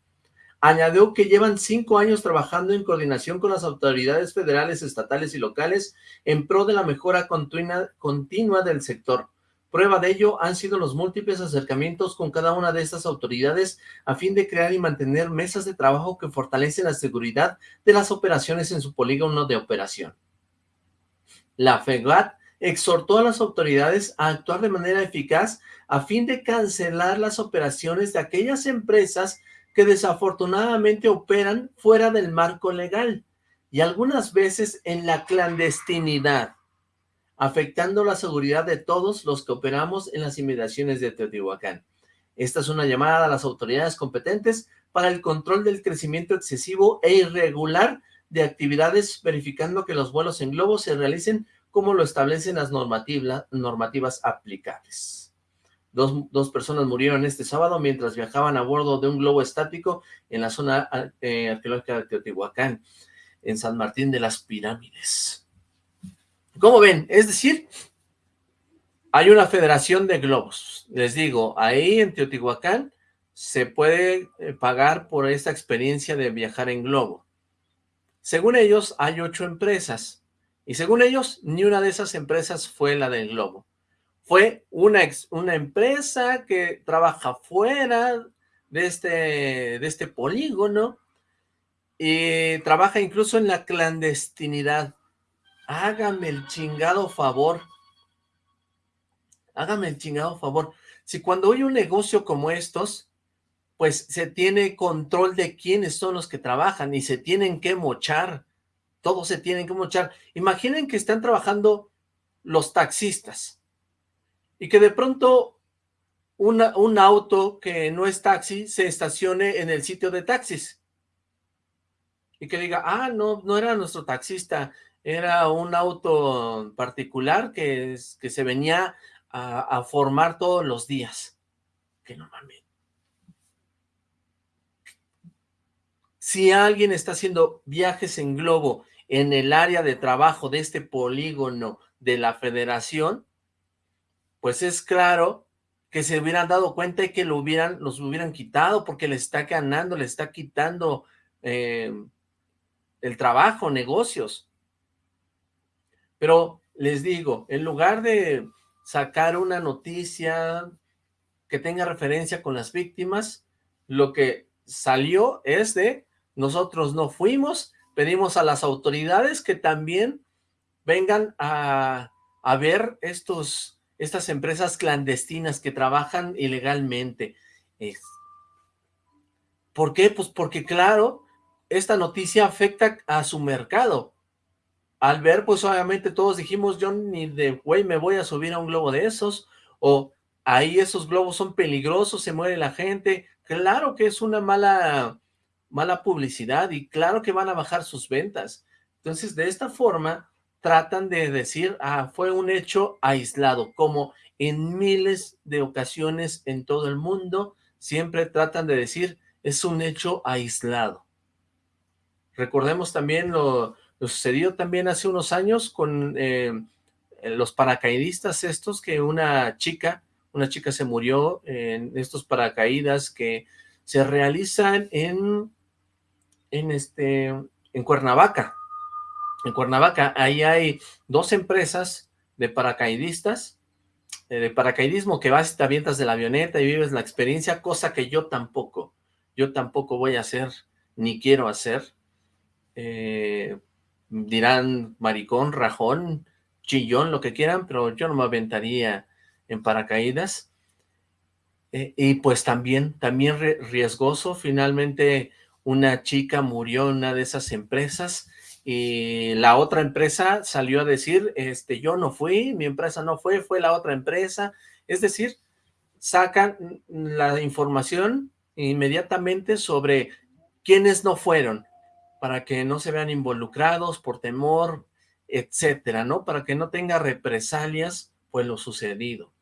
Añadió que llevan cinco años trabajando en coordinación con las autoridades federales, estatales y locales en pro de la mejora continua, del sector Prueba de ello han sido los múltiples acercamientos con cada una de estas autoridades a fin de crear y mantener mesas de trabajo que fortalecen la seguridad de las operaciones en su polígono de operación. La FEGAT exhortó a las autoridades a actuar de manera eficaz a fin de cancelar las operaciones de aquellas empresas que desafortunadamente operan fuera del marco legal y algunas veces en la clandestinidad afectando la seguridad de todos los que operamos en las inmediaciones de Teotihuacán. Esta es una llamada a las autoridades competentes para el control del crecimiento excesivo e irregular de actividades, verificando que los vuelos en globo se realicen como lo establecen las normativas aplicables. Dos, personas murieron este sábado mientras viajaban a bordo de un globo estático en la zona eh, arqueológica de Teotihuacán, en San Martín de las Pirámides. ¿Cómo ven? Es decir, hay una federación de globos. Les digo, ahí en Teotihuacán se puede eh, pagar por esta experiencia de viajar en globo. Según ellos, hay ocho empresas. Y según ellos, ni una de esas empresas fue la del globo. Fue una, una empresa que trabaja fuera de este, de este polígono y trabaja incluso en la clandestinidad. Hágame el chingado favor. Hágame el chingado favor. Si cuando hay un negocio como estos, pues se tiene control de quiénes son los que trabajan y se tienen que mochar. Todos se tienen que mochar. Imaginen que están trabajando los taxistas y que de pronto un auto que no es taxi se estacione en el sitio de taxis y que diga, ah, no, no era nuestro taxista, era un auto particular que, que se venía a, formar todos los días. Que no mames. Si alguien está haciendo viajes en globo en el área de trabajo de este polígono de la federación, pues es claro que se hubieran dado cuenta y que lo hubieran, los hubieran quitado porque le está ganando, le está quitando eh, el trabajo, negocios. Pero les digo, en lugar de sacar una noticia que tenga referencia con las víctimas, lo que salió es de nosotros no fuimos, pedimos a las autoridades que también vengan a, a ver estos, estas empresas clandestinas que trabajan ilegalmente. ¿Por qué? Pues porque claro, esta noticia afecta a su mercado al ver, pues obviamente todos dijimos, yo ni de güey me voy a subir a un globo de esos, o ahí esos globos son peligrosos, se muere la gente, claro que es una mala, mala publicidad y claro que van a bajar sus ventas. Entonces, de esta forma, tratan de decir, ah, fue un hecho aislado, como en miles de ocasiones en todo el mundo, siempre tratan de decir, es un hecho aislado. Recordemos también lo, sucedido también hace unos años con eh, los paracaidistas estos, que una chica, una chica se murió en estos paracaídas que se realizan en, en, este, en Cuernavaca. En Cuernavaca, ahí hay dos empresas de paracaidistas, eh, de paracaidismo, que vas y te avientas de la avioneta y vives la experiencia, cosa que yo tampoco, yo tampoco voy a hacer, ni quiero hacer. Eh, dirán maricón, rajón, chillón, lo que quieran, pero yo no me aventaría en paracaídas. Eh, y pues también, también riesgoso, finalmente una chica murió en una de esas empresas y la otra empresa salió a decir, este, yo no fui, mi empresa no fue, fue la otra empresa, es decir, sacan la información inmediatamente sobre quiénes no fueron, para que no se vean involucrados por temor, etcétera, ¿no? Para que no tenga represalias por lo sucedido.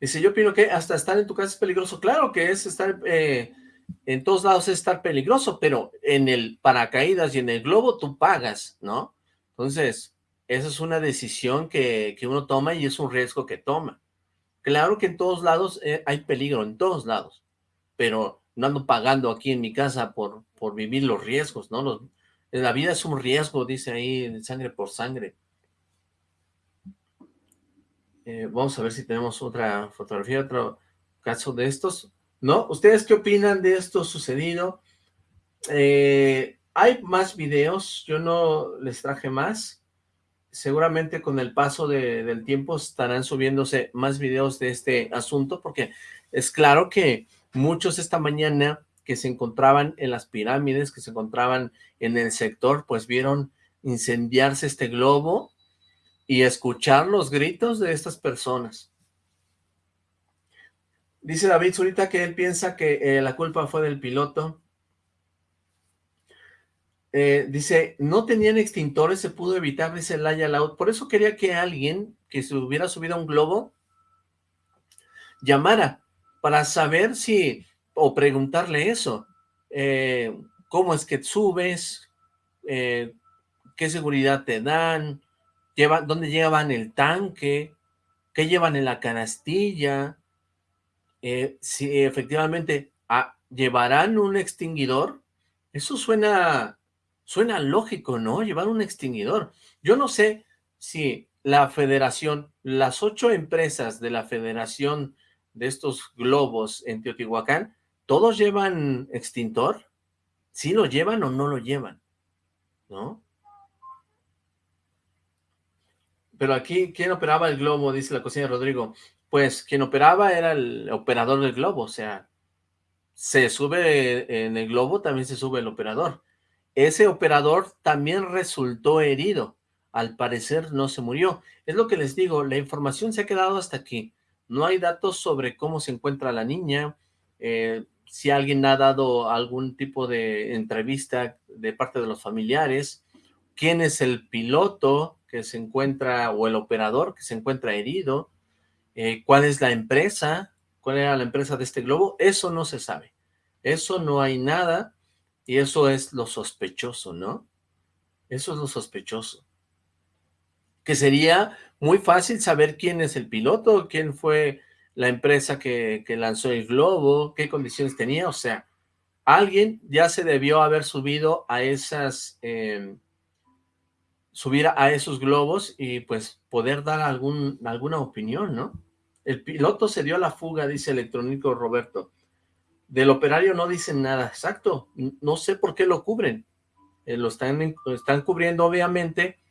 Dice, yo opino que hasta estar en tu casa es peligroso. Claro que es estar, eh, en todos lados es estar peligroso, pero en el paracaídas y en el globo tú pagas, ¿no? Entonces, esa es una decisión que, uno toma y es un riesgo que toma. Claro que en todos lados eh, hay peligro, en todos lados, pero no ando pagando aquí en mi casa por, por vivir los riesgos, ¿no? Los, la vida es un riesgo, dice ahí, sangre por sangre. Eh, vamos a ver si tenemos otra fotografía, otro caso de estos. ¿No? ¿Ustedes qué opinan de esto sucedido? Eh, hay más videos, yo no les traje más. Seguramente con el paso del tiempo estarán subiéndose más videos de este asunto, porque es claro que muchos esta mañana que se encontraban en las pirámides, que se encontraban en el sector, pues vieron incendiarse este globo y escuchar los gritos de estas personas. Dice David Zurita que él piensa que eh, la culpa fue del piloto. Eh, dice, no tenían extintores, se pudo evitar, dice Laia Laut. Por eso quería que alguien que se hubiera subido a un globo llamara para saber si o preguntarle eso, eh, cómo es que subes, eh, qué seguridad te dan, lleva, dónde llevan el tanque, qué llevan en la canastilla, eh, si efectivamente ah, llevarán un extinguidor, eso suena, suena lógico, ¿no? Llevar un extinguidor. Yo no sé si la federación, las ocho empresas de la federación de estos globos en Teotihuacán, ¿Todos llevan extintor? ¿Sí lo llevan o no lo llevan? ¿No? Pero aquí, ¿quién operaba el globo? Dice la cocina Rodrigo. Pues quien operaba era el operador del globo, o sea, se sube en el globo, también se sube el operador. Ese operador también resultó herido. Al parecer no se murió. Es lo que les digo, la información se ha quedado hasta aquí. No hay datos sobre cómo se encuentra la niña, eh, si alguien ha dado algún tipo de entrevista de parte de los familiares, quién es el piloto que se encuentra, o el operador que se encuentra herido, eh, cuál es la empresa, cuál era la empresa de este globo, eso no se sabe. Eso no hay nada, y eso es lo sospechoso, ¿no? Eso es lo sospechoso. Que sería muy fácil saber quién es el piloto, quién fue la empresa que, lanzó el globo, qué condiciones tenía, o sea, alguien ya se debió haber subido a esas, eh, subir a esos globos y pues poder dar algún, alguna opinión, ¿no? El piloto se dio a la fuga, dice Electrónico Roberto. Del operario no dicen nada, exacto, no sé por qué lo cubren. Eh, lo, están, lo están cubriendo obviamente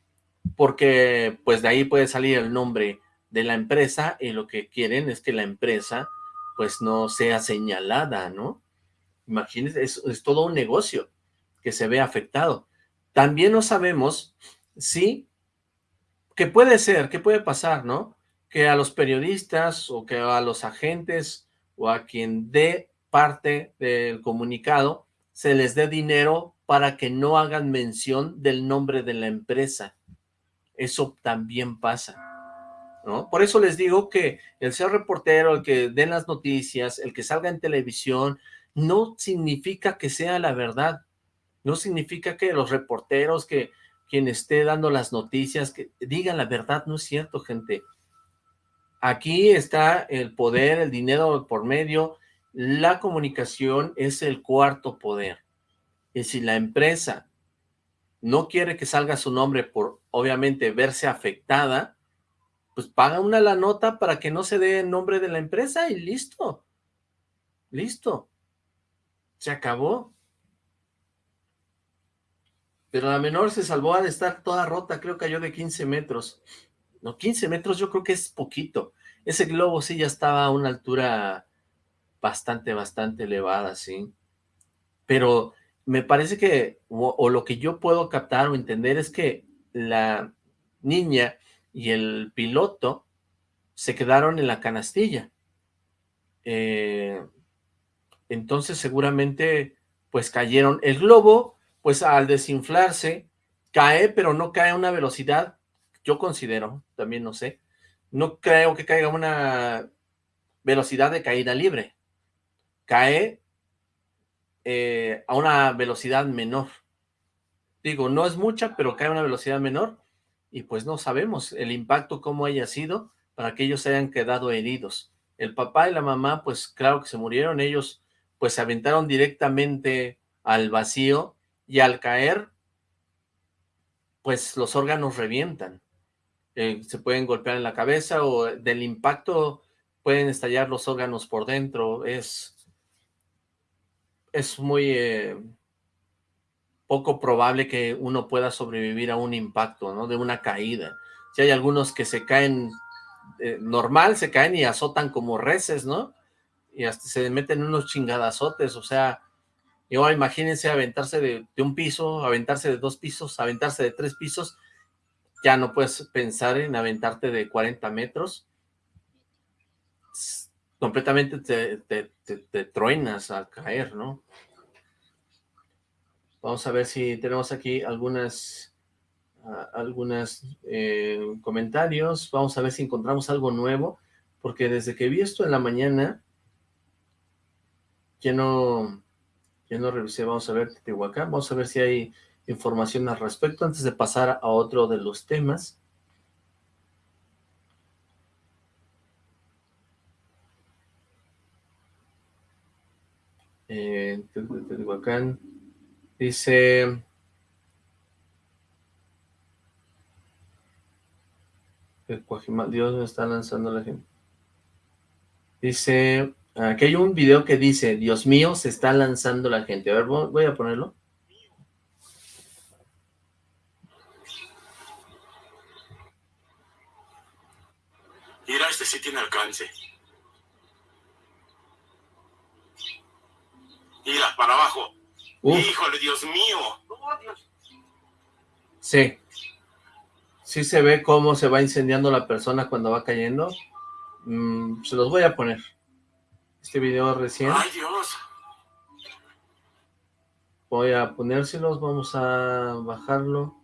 porque pues de ahí puede salir el nombre de la empresa y lo que quieren es que la empresa pues no sea señalada, ¿no? Imagínense, es, es todo un negocio que se ve afectado. También no sabemos si, que puede ser, que puede pasar, ¿no? Que a los periodistas o que a los agentes o a quien dé parte del comunicado se les dé dinero para que no hagan mención del nombre de la empresa. Eso también pasa ¿no? Por eso les digo que el ser reportero, el que den las noticias, el que salga en televisión, no significa que sea la verdad. No significa que los reporteros, que quien esté dando las noticias, que digan la verdad, no es cierto, gente. Aquí está el poder, el dinero por medio, la comunicación es el cuarto poder. Y si la empresa no quiere que salga su nombre por, obviamente, verse afectada, pues paga una la nota para que no se dé el nombre de la empresa y listo. Listo. Se acabó. Pero la menor se salvó al estar toda rota, creo que cayó de 15 metros. No, 15 metros yo creo que es poquito. Ese globo sí ya estaba a una altura bastante, bastante elevada, sí. Pero me parece que, o, lo que yo puedo captar o entender es que la niña y el piloto se quedaron en la canastilla. Eh, entonces seguramente pues cayeron. El globo pues al desinflarse cae, pero no cae a una velocidad, yo considero, también no sé, no creo que caiga a una velocidad de caída libre. Cae eh, a una velocidad menor. Digo, no es mucha, pero cae a una velocidad menor y pues no sabemos el impacto cómo haya sido para que ellos hayan quedado heridos. El papá y la mamá, pues claro que se murieron, ellos pues se aventaron directamente al vacío y al caer, pues los órganos revientan. Eh, se pueden golpear en la cabeza o del impacto pueden estallar los órganos por dentro. Es, es muy eh, poco probable que uno pueda sobrevivir a un impacto, ¿no? De una caída. Si hay algunos que se caen eh, normal, se caen y azotan como reces, ¿no? Y hasta se meten unos chingadazotes, o sea, y ahora imagínense aventarse de, un piso, aventarse de dos pisos, aventarse de tres pisos, ya no puedes pensar en aventarte de 40 metros, completamente te, truenas al caer, ¿no? Vamos a ver si tenemos aquí algunas, uh, comentarios, vamos a ver si encontramos algo nuevo, porque desde que vi esto en la mañana, ya no ya no revisé, vamos a ver Teotihuacán, vamos a ver si hay información al respecto antes de pasar a otro de los temas. Eh, Teotihuacán dice... El Dios está lanzando la gente. Dice, Aquí hay un video que dice, Dios mío, se está lanzando la gente. A ver, voy a ponerlo. Mira, este sí tiene alcance. Mira, para abajo. Híjole, Dios mío. Sí. Sí se ve cómo se va incendiando la persona cuando va cayendo. Mm, se los voy a poner este video recién. ¡Ay, Dios! Voy a ponérselos, vamos a bajarlo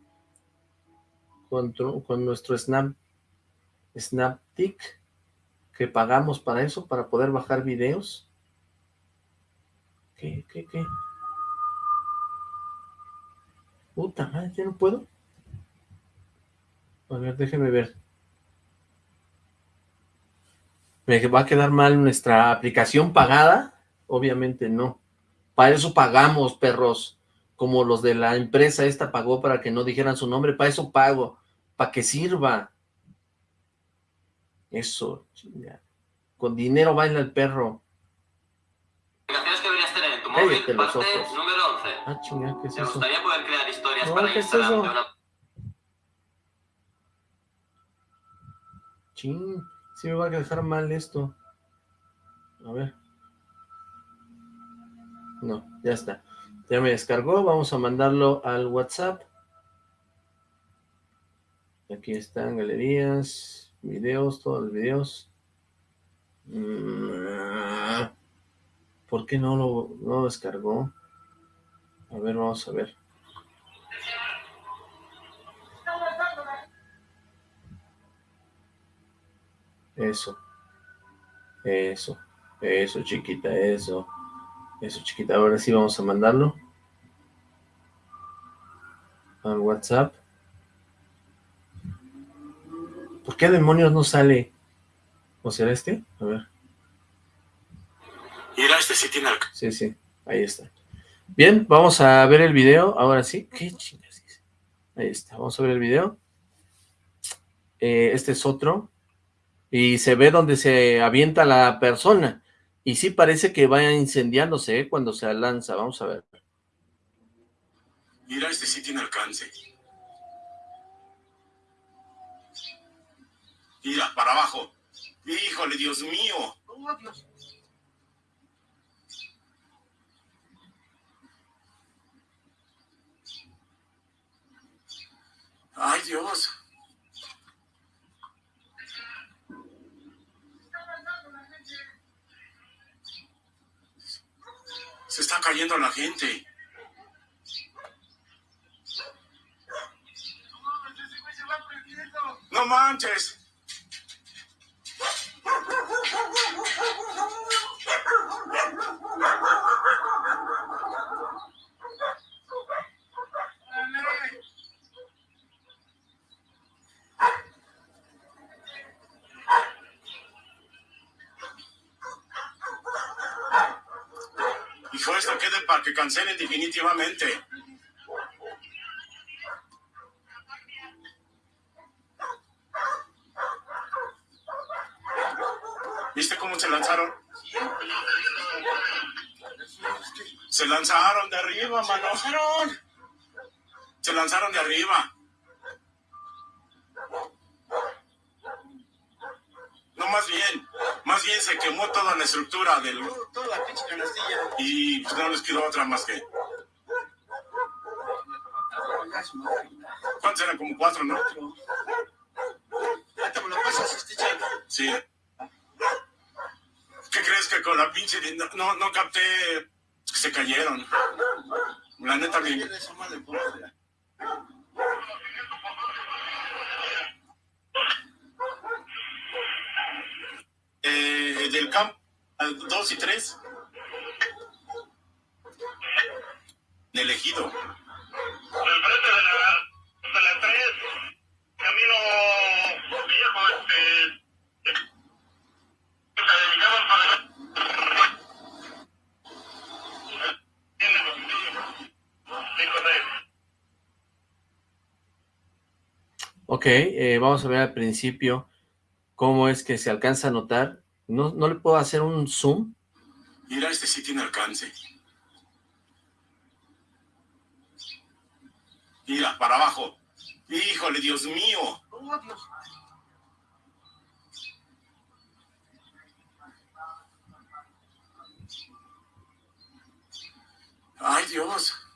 con, con nuestro Snap, Snaptic, que pagamos para eso, para poder bajar videos. ¿Qué, qué, qué? Puta madre, ¿ya no puedo? A ver, déjeme ver. ¿Me va a quedar mal nuestra aplicación pagada? Obviamente no. Para eso pagamos, perros. Como los de la empresa esta pagó para que no dijeran su nombre. Para eso pago. Para que sirva. Eso. Con dinero baila el perro. Aplicaciones que deberías tener en tu móvil, Cállate los parte ojos. número 11. Ah, chinga, ¿qué es ¿Te eso? gustaría poder crear historias No, para ¿qué es Instagram eso? de una Ching, sí me va a dejar mal esto. A ver. No, ya está. Ya me descargó, vamos a mandarlo al WhatsApp. Aquí están galerías, videos, todos los videos. Mm, ¿Por qué no lo, no lo descargó? A ver, vamos a ver. Eso. Eso. Eso, chiquita, eso. Eso, chiquita. Ahora sí vamos a mandarlo. Al WhatsApp. ¿Por qué demonios no sale? ¿O será este? A ver. Mira, este sí tiene Sí, sí. Ahí está. Bien, vamos a ver el video. Ahora sí. ¿Qué chingas dice? Ahí está. Vamos a ver el video. Eh, este es otro. Y se ve donde se avienta la persona. Y sí parece que vaya incendiándose ¿eh? cuando se lanza. Vamos a ver. Mira, este sí tiene alcance. Mira, para abajo. Híjole, Dios mío. Ay, Dios. Se está cayendo la gente. No manches. Esto quede para que cancelen definitivamente. ¿Viste cómo se lanzaron? Se lanzaron de arriba, mano. Se lanzaron de arriba. No, más bien, se quemó toda la estructura del... Toda la pinche canastilla. Y pues no les quedó otra más que... ¿Cuántos eran? Como cuatro, ¿no? Ahorita me lo pasas, este. Sí. ¿Qué crees que con la pinche... No, no, no capté se cayeron. La neta, bien. Eh, del campo 2 y 3. Elegido. enfrente de la, de la 3, camino viejo, este, que se dedicaban para tiene cinco de Ok, eh, vamos a ver al principio cómo es que se alcanza a notar. No, no le puedo hacer un zoom. Mira, este sí tiene alcance. Mira, para abajo. Híjole, Dios mío. Ay, Dios.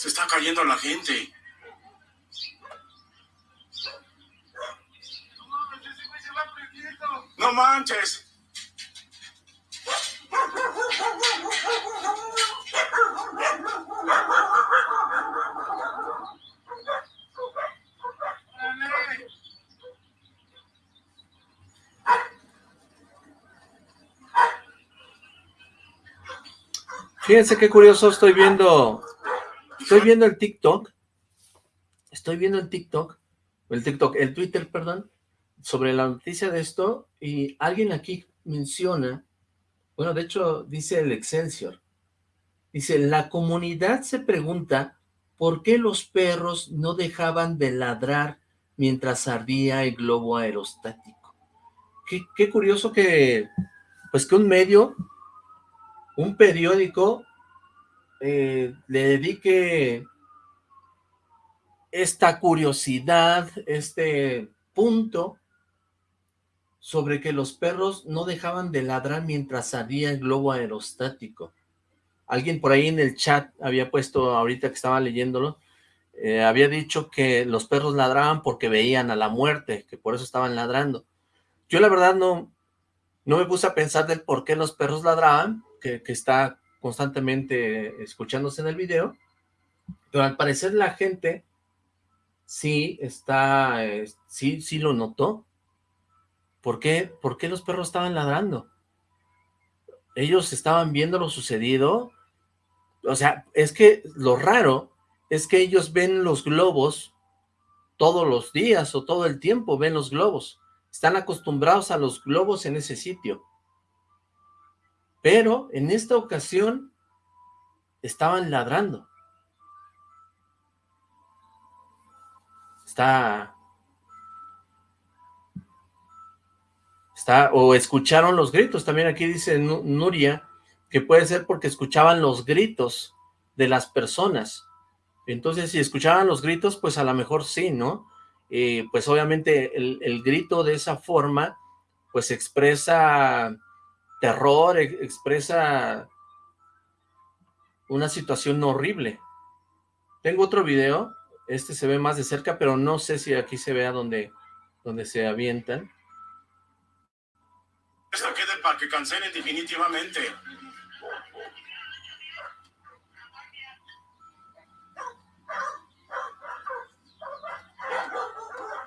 Se está cayendo la gente. No manches. Fíjense qué curioso, estoy viendo, estoy viendo el TikTok, estoy viendo el TikTok, el TikTok, el Twitter, perdón, sobre la noticia de esto, y alguien aquí menciona, bueno, de hecho, dice el Excelsior, dice, la comunidad se pregunta por qué los perros no dejaban de ladrar mientras ardía el globo aerostático. Qué, qué curioso que, pues que un medio un periódico eh, le dedique esta curiosidad, este punto sobre que los perros no dejaban de ladrar mientras ardía el globo aerostático. Alguien por ahí en el chat había puesto, ahorita que estaba leyéndolo, eh, había dicho que los perros ladraban porque veían a la muerte, que por eso estaban ladrando. Yo la verdad no, no me puse a pensar del por qué los perros ladraban, que está constantemente escuchándose en el video, Pero al parecer la gente sí está, eh, sí, sí lo notó. ¿Por qué? ¿Por qué los perros estaban ladrando? Ellos estaban viendo lo sucedido. O sea, es que lo raro es que ellos ven los globos todos los días o todo el tiempo, ven los globos. Están acostumbrados a los globos en ese sitio. Pero en esta ocasión estaban ladrando. Está... Está, o escucharon los gritos, también aquí dice Nuria, que puede ser porque escuchaban los gritos de las personas. Entonces, si escuchaban los gritos, pues a lo mejor sí, ¿no? Eh, pues obviamente el, el, grito de esa forma, pues expresa terror, e, expresa una situación horrible. Tengo otro video este se ve más de cerca, pero no sé si aquí se vea donde, donde se avientan. Esto quede para que cancelen definitivamente.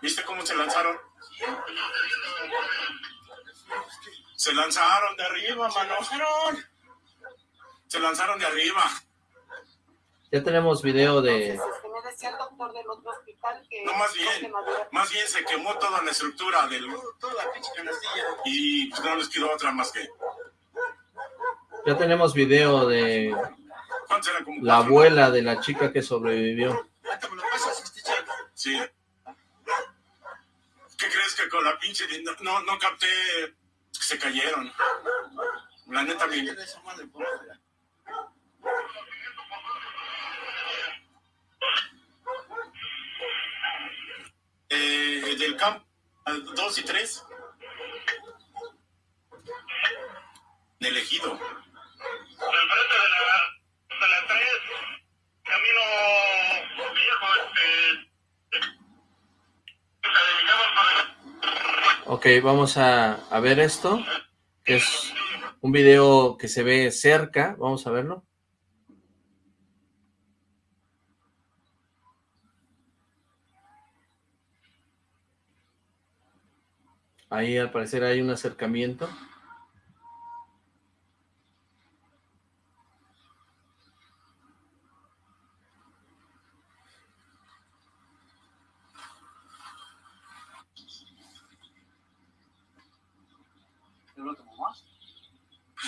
¿Viste cómo se lanzaron? Se lanzaron de arriba, mano. Se lanzaron de arriba. Ya tenemos video de... No, más bien, más bien se quemó toda la estructura del... Toda la pinche canastilla. Y pues no les quedó otra más que... Ya tenemos video de la abuela de la chica que sobrevivió. Sí. ¿Qué crees que con la pinche... No, no capté... Se cayeron. La neta, mi... Eh, del campo 2 y 3. Del ejido. Enfrente de la, de la 3, camino viejo, este. Ok, vamos a, a ver esto, es un video que se ve cerca, vamos a verlo. Ahí al parecer hay un acercamiento.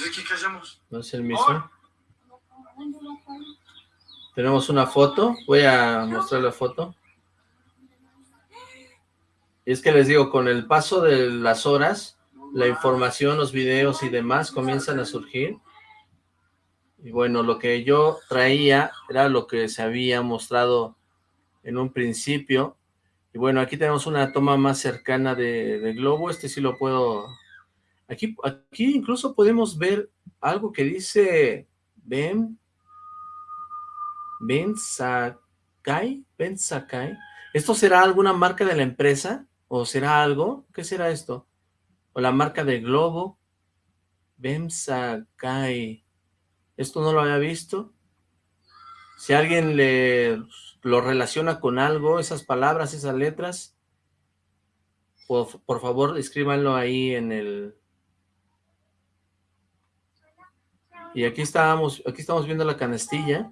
¿De qué hacemos? No es el mismo. Tenemos una foto. Voy a mostrar la foto. Y es que les digo, con el paso de las horas, la información, los videos y demás comienzan a surgir. Y bueno, lo que yo traía era lo que se había mostrado en un principio. Y bueno, aquí tenemos una toma más cercana de, globo. Este sí lo puedo... Aquí, aquí incluso podemos ver algo que dice Ben... Ben Sakai. Ben Sakai. ¿Esto será alguna marca de la empresa? ¿O será algo? ¿Qué será esto? ¿O la marca de Globo? Bemsakai. ¿Esto no lo había visto? Si alguien le lo relaciona con algo, esas palabras, esas letras, por, por favor escríbanlo ahí en el... Y aquí estamos, aquí estamos viendo la canastilla.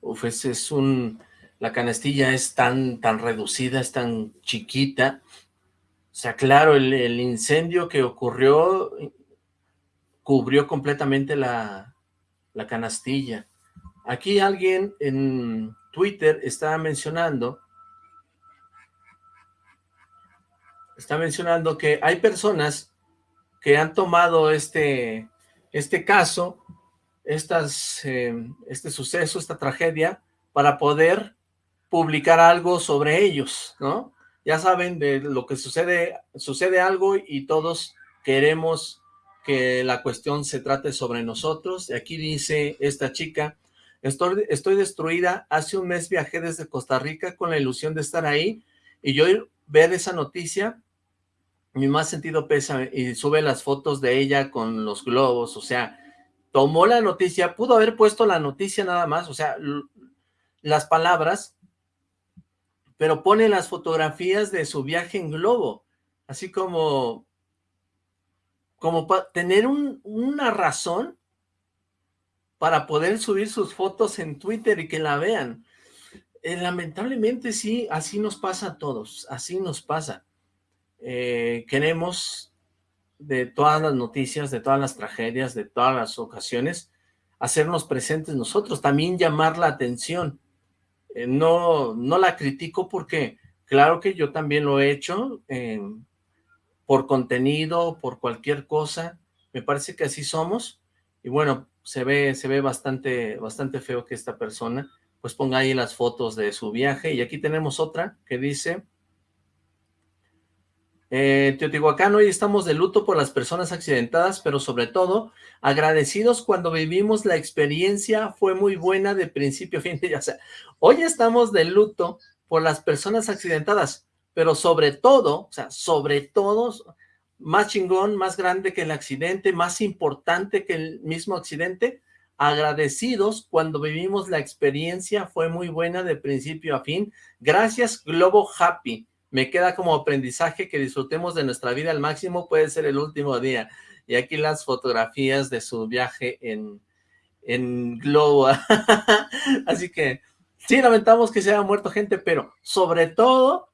Uf, es un... La canastilla es tan, tan reducida, es tan chiquita. O sea, claro, el, incendio que ocurrió cubrió completamente la, la canastilla. Aquí alguien en Twitter está mencionando está mencionando que hay personas que han tomado este, este caso estas, eh, este suceso, esta tragedia, para poder publicar algo sobre ellos, ¿no? Ya saben de lo que sucede, sucede algo y todos queremos que la cuestión se trate sobre nosotros. Y aquí dice esta chica, estoy, estoy destruida, hace un mes viajé desde Costa Rica con la ilusión de estar ahí y yo ver esa noticia mi más sentido pésame, y sube las fotos de ella con los globos, o sea, tomó la noticia, pudo haber puesto la noticia nada más, o sea, las palabras, pero pone las fotografías de su viaje en globo, así como, como para tener una razón para poder subir sus fotos en Twitter y que la vean. Eh, lamentablemente sí, así nos pasa a todos, así nos pasa. Eh, queremos de todas las noticias, de todas las tragedias, de todas las ocasiones, hacernos presentes nosotros, también llamar la atención. Eh, no, no la critico porque claro que yo también lo he hecho por contenido, por cualquier cosa, me parece que así somos, y bueno, se ve, se ve bastante, bastante feo que esta persona pues ponga ahí las fotos de su viaje, y aquí tenemos otra que dice, eh, Teotihuacán, hoy estamos de luto por las personas accidentadas, pero sobre todo agradecidos cuando vivimos la experiencia, fue muy buena de principio a fin. O sea, hoy estamos de luto por las personas accidentadas, pero sobre todo, o sea, sobre todo, más chingón, más grande que el accidente, más importante que el mismo accidente, agradecidos cuando vivimos la experiencia, fue muy buena de principio a fin. Gracias, Globo Happy me queda como aprendizaje que disfrutemos de nuestra vida al máximo, puede ser el último día. Y aquí las fotografías de su viaje en, en globo. Así que sí, lamentamos que se haya muerto gente, pero sobre todo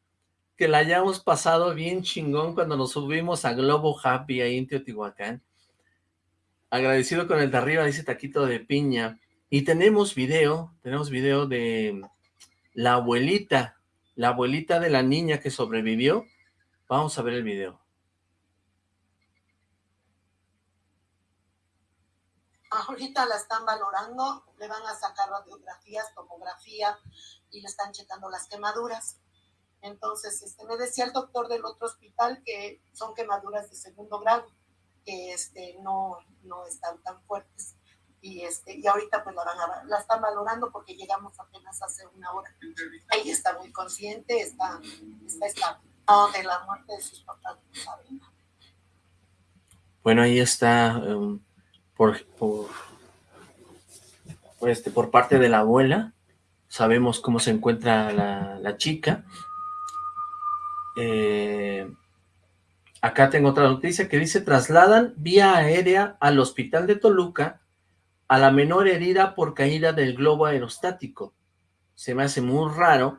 que la hayamos pasado bien chingón cuando nos subimos a Globo Happy ahí en Teotihuacán. Agradecido con el de arriba, dice Taquito de Piña. Y tenemos video, tenemos video de la abuelita la abuelita de la niña que sobrevivió. Vamos a ver el video. Ahorita la están valorando, le van a sacar radiografías, tomografía y le están checando las quemaduras. Entonces, este, me decía el doctor del otro hospital que son quemaduras de segundo grado, que este, no, no están tan fuertes y este y ahorita pues la van a, la están valorando porque llegamos apenas hace una hora. Ella está muy consciente, está, está estable. de la muerte de sus papás Bueno, ahí está um, por, por, este, por parte de la abuela. Sabemos cómo se encuentra la, la chica. Eh, acá tengo otra noticia que dice, trasladan vía aérea al hospital de Toluca a la menor herida por caída del globo aerostático. Se me hace muy raro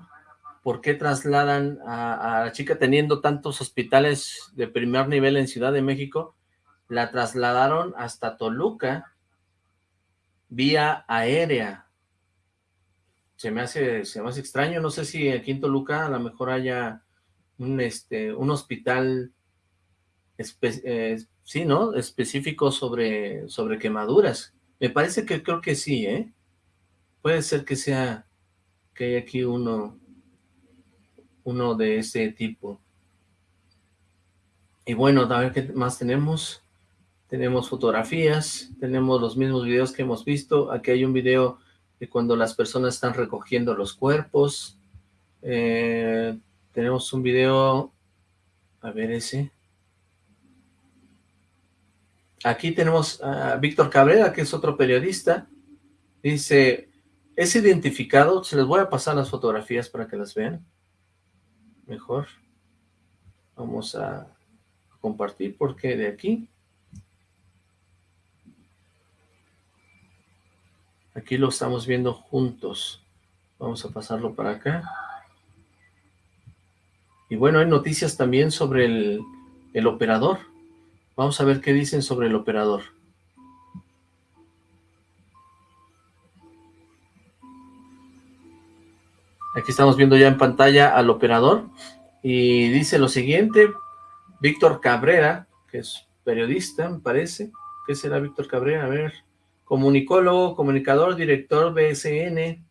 por qué trasladan a, la chica teniendo tantos hospitales de primer nivel en Ciudad de México, la trasladaron hasta Toluca vía aérea. Se me hace, se me hace extraño, no sé si aquí en Toluca a lo mejor haya un, este, un hospital, eh, sí, ¿no? Específico sobre, sobre quemaduras. Me parece que creo que sí, ¿eh? Puede ser que sea, que hay aquí uno, uno de ese tipo. Y bueno, a ver qué más tenemos. Tenemos fotografías, tenemos los mismos videos que hemos visto. Aquí hay un video de cuando las personas están recogiendo los cuerpos. Eh, tenemos un video, a ver ese. Aquí tenemos a Víctor Cabrera, que es otro periodista. Dice, es identificado, se les voy a pasar las fotografías para que las vean. Mejor. Vamos a compartir porque de aquí. Aquí lo estamos viendo juntos. Vamos a pasarlo para acá. Y bueno, hay noticias también sobre el, el operador. Vamos a ver qué dicen sobre el operador. Aquí estamos viendo ya en pantalla al operador y dice lo siguiente, Víctor Cabrera, que es periodista, me parece. ¿Qué será Víctor Cabrera? A ver, comunicólogo, comunicador, director BSN,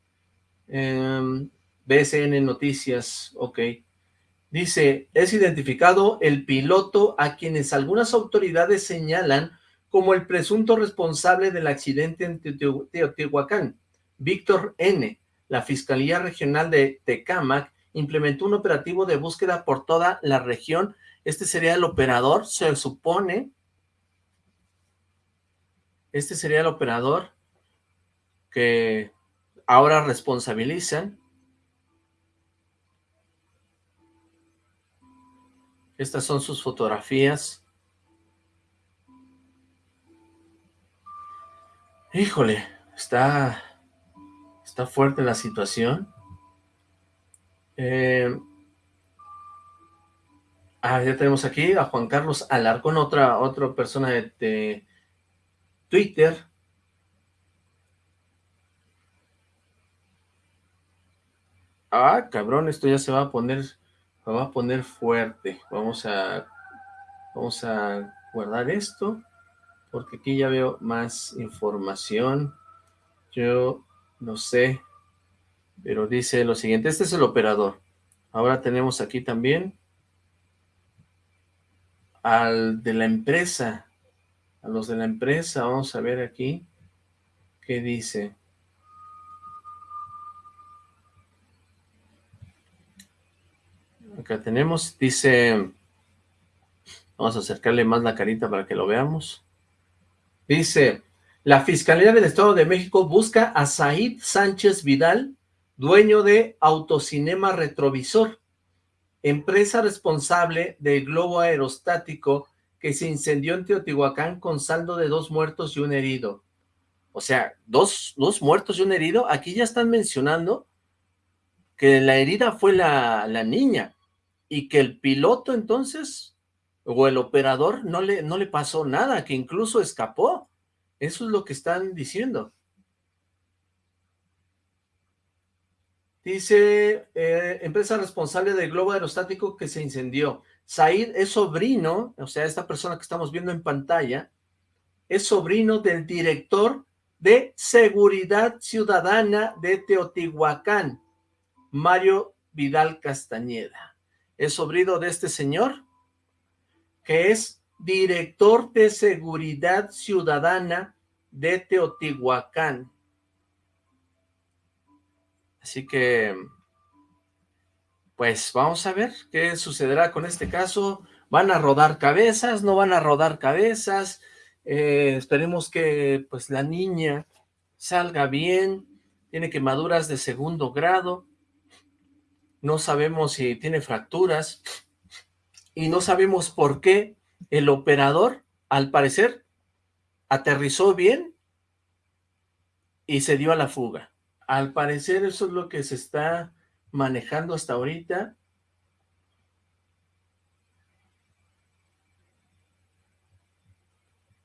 em, BSN Noticias, ok. Dice, es identificado el piloto a quienes algunas autoridades señalan como el presunto responsable del accidente en Teotihuacán. Víctor N., la Fiscalía Regional de Tecámac, implementó un operativo de búsqueda por toda la región Este sería el operador, se supone. Este sería el operador que ahora responsabilizan. Estas son sus fotografías. Híjole, está, está fuerte la situación. Eh, ah, ya tenemos aquí a Juan Carlos Alarcón, otra, otra persona de, de Twitter. Ah, cabrón, esto ya se va a poner, se va a poner fuerte. Vamos a, vamos a guardar esto porque aquí ya veo más información. Yo no sé, pero dice lo siguiente, este es el operador. Ahora tenemos aquí también al de la empresa, a los de la empresa, vamos a ver aquí, ¿qué dice? Acá tenemos, dice, vamos a acercarle más la carita para que lo veamos. Dice, la Fiscalía del Estado de México busca a Said Sánchez Vidal, dueño de Autocinema Retrovisor, empresa responsable del globo aerostático que se incendió en Teotihuacán con saldo de dos muertos y un herido. O sea, dos, dos muertos y un herido. Aquí ya están mencionando que la herida fue la, la niña y que el piloto entonces o el operador no le, no le pasó nada, que incluso escapó. Eso es lo que están diciendo. Dice, eh, empresa responsable del globo aerostático que se incendió. Said es sobrino, o sea, esta persona que estamos viendo en pantalla, es sobrino del director de Seguridad Ciudadana de Teotihuacán, Mario Vidal Castañeda. Es sobrino de este señor, que es director de Seguridad Ciudadana de Teotihuacán. Así que, pues vamos a ver qué sucederá con este caso. ¿Van a rodar cabezas? ¿No van a rodar cabezas? Eh, esperemos que pues la niña salga bien. Tiene quemaduras de segundo grado. No sabemos si tiene fracturas y no sabemos por qué el operador, al parecer, aterrizó bien y se dio a la fuga. Al parecer eso es lo que se está manejando hasta ahorita.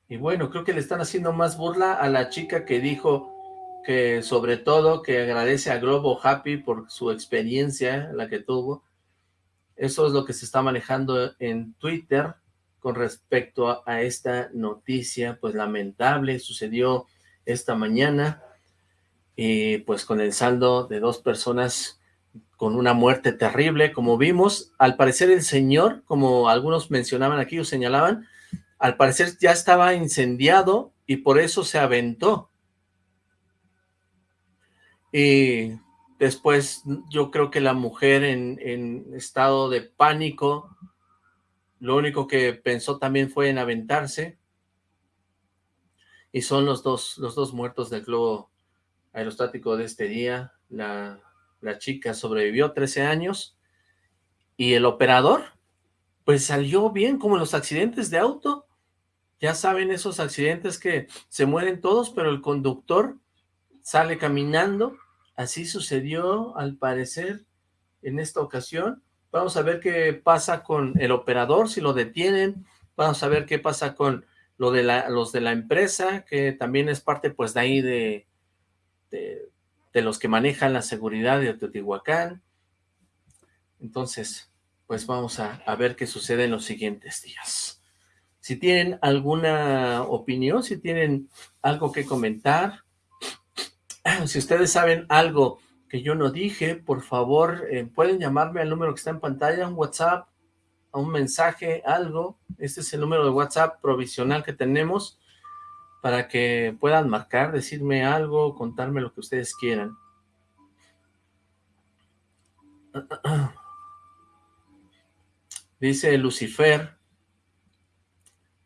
Y bueno, creo que le están haciendo más burla a la chica que dijo que sobre todo que agradece a Globo Happy por su experiencia, la que tuvo, eso es lo que se está manejando en Twitter con respecto a, esta noticia, pues lamentable, sucedió esta mañana, y pues con el saldo de dos personas con una muerte terrible, como vimos, al parecer el señor, como algunos mencionaban aquí o señalaban, al parecer ya estaba incendiado y por eso se aventó. Y Después yo creo que la mujer en, estado de pánico, lo único que pensó también fue en aventarse. Y son los dos, los dos muertos del globo aerostático de este día. La, la chica sobrevivió 13 años y el operador pues salió bien como los accidentes de auto. Ya saben esos accidentes que se mueren todos, pero el conductor sale caminando Así sucedió, al parecer, en esta ocasión. Vamos a ver qué pasa con el operador, si lo detienen. Vamos a ver qué pasa con lo de la, los de la empresa, que también es parte, pues, de ahí de, de, los que manejan la seguridad de Teotihuacán. Entonces, pues vamos a, a ver qué sucede en los siguientes días. Si tienen alguna opinión, si tienen algo que comentar, si ustedes saben algo que yo no dije, por favor, eh, pueden llamarme al número que está en pantalla, un WhatsApp, a un mensaje, algo. Este es el número de WhatsApp provisional que tenemos para que puedan marcar, decirme algo, contarme lo que ustedes quieran. Dice Lucifer.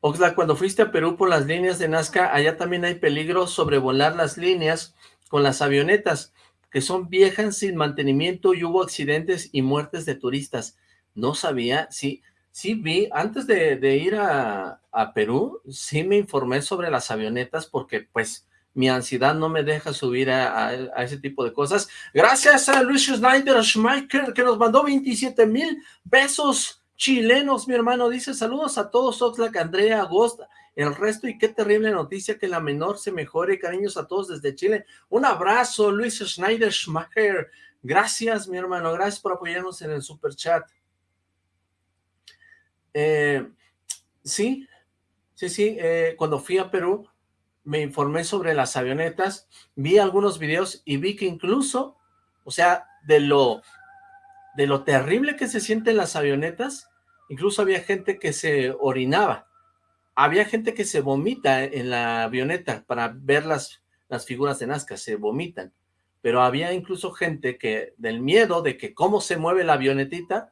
Oxlack, cuando fuiste a Perú por las líneas de Nazca, allá también hay peligro sobrevolar las líneas con las avionetas, que son viejas sin mantenimiento y hubo accidentes y muertes de turistas. No sabía, sí, sí vi, antes de, ir a, Perú, sí me informé sobre las avionetas porque pues mi ansiedad no me deja subir a, ese tipo de cosas. Gracias a Luis Schneider Schmeicher que nos mandó 27 mil pesos chilenos, mi hermano. Dice, saludos a todos, Oxlack, Andrea, Agost, el resto y qué terrible noticia que la menor se mejore. Cariños a todos desde Chile. Un abrazo, Luis Schneider Schmeicher. Gracias, mi hermano. Gracias por apoyarnos en el super chat. Eh, sí, sí, sí. eh, cuando fui a Perú, me informé sobre las avionetas, vi algunos videos y vi que incluso, o sea, de lo, de lo terrible que se sienten las avionetas, incluso había gente que se orinaba, había gente que se vomita en la avioneta para ver las, las figuras de Nazca, se vomitan, pero había incluso gente que del miedo de que cómo se mueve la avionetita,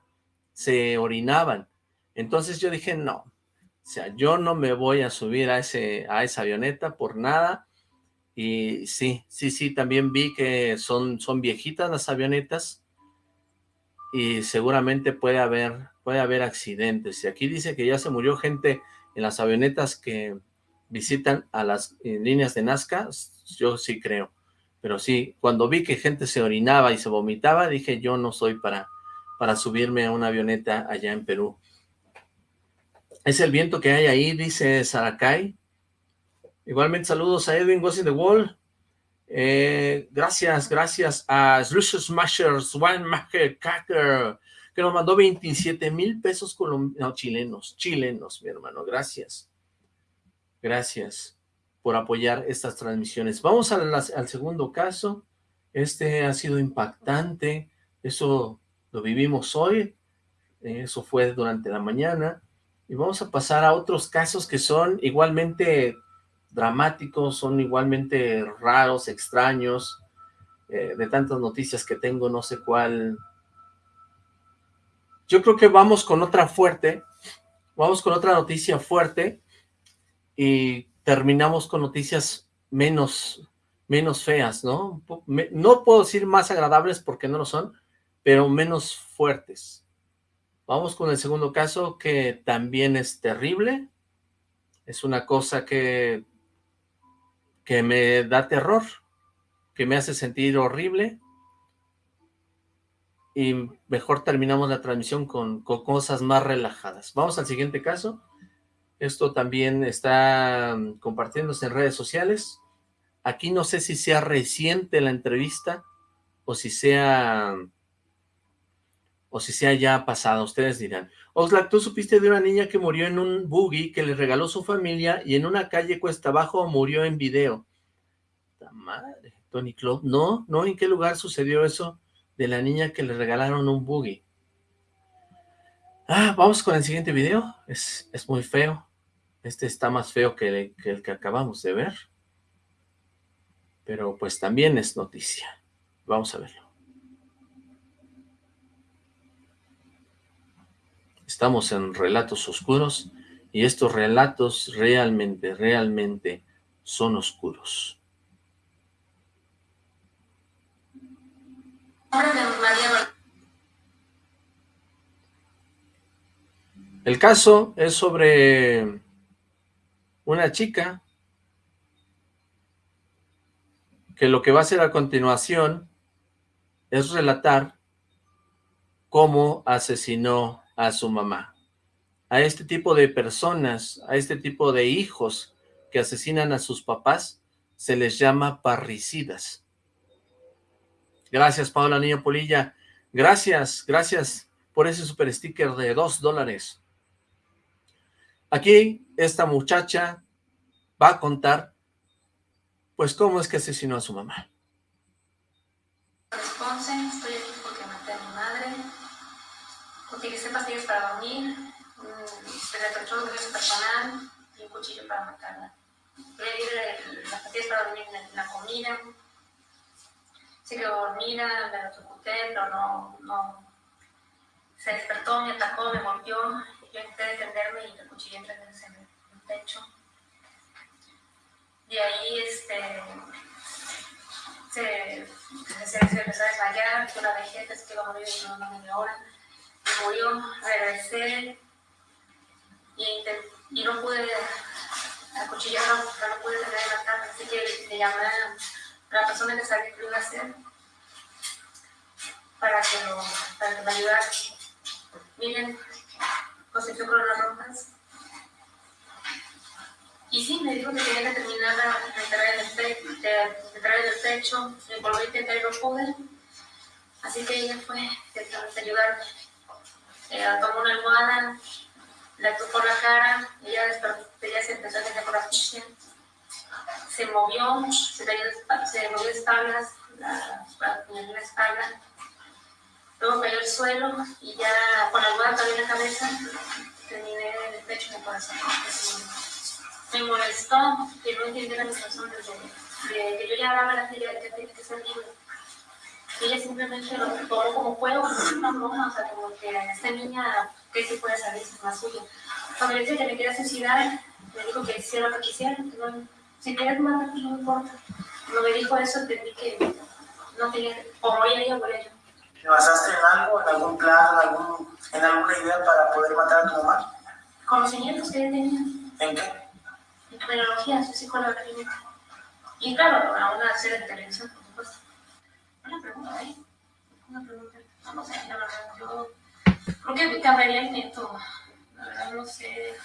se orinaban. Entonces yo dije, no, o sea, yo no me voy a subir a, ese, a esa avioneta por nada. Y sí, sí, sí, también vi que son, son viejitas las avionetas. Y seguramente puede haber, puede haber accidentes. Y aquí dice que ya se murió gente en las avionetas que visitan a las eh, líneas de Nazca. Yo sí creo. Pero sí, cuando vi que gente se orinaba y se vomitaba, dije yo no soy para, para subirme a una avioneta allá en Perú. Es el viento que hay ahí, dice Saracay. Igualmente saludos a Edwin Goes in the Wall. Eh, gracias, gracias a Slush Smashers, One Maker que nos mandó 27 mil pesos no, chilenos, chilenos, mi hermano. Gracias. Gracias por apoyar estas transmisiones. Vamos al segundo caso. Este ha sido impactante. Eso lo vivimos hoy. Eso fue durante la mañana. Y vamos a pasar a otros casos que son igualmente dramáticos, son igualmente raros, extraños, eh, de tantas noticias que tengo, no sé cuál. Yo creo que vamos con otra fuerte, vamos con otra noticia fuerte y terminamos con noticias menos, menos feas, ¿no? No puedo decir más agradables porque no lo son, pero menos fuertes. Vamos con el segundo caso que también es terrible. Es una cosa que, que me da terror, que me hace sentir horrible. Y mejor terminamos la transmisión con, cosas más relajadas. Vamos al siguiente caso. Esto también está mm, compartiéndose en redes sociales. Aquí no sé si sea reciente la entrevista o si sea o si sea ya pasada, ustedes dirán. Oxlack, tú supiste de una niña que murió en un buggy que le regaló su familia y en una calle cuesta abajo murió en video. ¡Ta madre! Tony Club. No, no, ¿en qué lugar sucedió eso de la niña que le regalaron un buggy? Ah, vamos con el siguiente video. Es, es muy feo. Este está más feo que, que el que acabamos de ver. Pero pues también es noticia. Vamos a verlo. Estamos en relatos oscuros y estos relatos realmente, realmente son oscuros. El caso es sobre una chica que lo que va a hacer a continuación es relatar cómo asesinó a su mamá. A este tipo de personas, a este tipo de hijos que asesinan a sus papás, se les llama parricidas. Gracias, Paola Niño Polilla. Gracias, gracias por ese super sticker de dos dólares. Aquí, esta muchacha va a contar, pues, cómo es que asesinó a su mamá. Estoy aquí porque maté a mi madre. Utilicé pastillas para dormir, un retrochoque personal y un cuchillo para matarla. Le di las pastillas para dormir en la comida. Dormida, la electrocuté, pero no, no. se despertó, me atacó, me golpeó, yo intenté defenderme y le cuchillé tres veces en el pecho. De ahí, este, se, se, empezó a desmayar, yo la dejé, pensé que iba a morir en una media hora, me murió, regresé y, y no pude acuchillarla, porque no pude tener la carne, así que le, llamé la persona que sabía que lo iba a hacer para que, lo, para que me ayudara. Miren, consiguió las rojas. Y sí, me dijo que tenía que terminar de entrar en el, pe de, de entrar en el pecho, me volví a intentar y no pude. Así que ella fue a ayudarme. Eh, tomó una almohada, la tocó la cara, ella ella se empezó a quedar con la asfixia. Se movió, se, cayó de se movió de espaldas, la, la, espalda. Luego cayó al suelo y ya con la almohada también en la cabeza terminé en el pecho el corazón. Me molestó que no entendiera mis razones de, de que yo ya hablaba la tía que tenía que ser libre. Y ella simplemente lo tomó como juego, una broma, o sea, como que esta niña, que sí puede salir sin la suya. Cuando le dije que me quería suicidar, me dijo que hiciera lo que quisiera, que no, si querías matar, pues no importa. Cuando me dijo eso, entendí que no tenía, como ella, ella, por ella. ¿Te basaste en algo, en algún plan, en, algún, en alguna idea para poder matar a tu mamá? Conocimientos que ella tenía. ¿En qué? en criminología, soy psicóloga clínica. Y claro, a una serie de televisión, por supuesto. Una pregunta, ¿eh? Una pregunta. No, no sé, la verdad, yo creo que cambiaría el método. La verdad, no sé.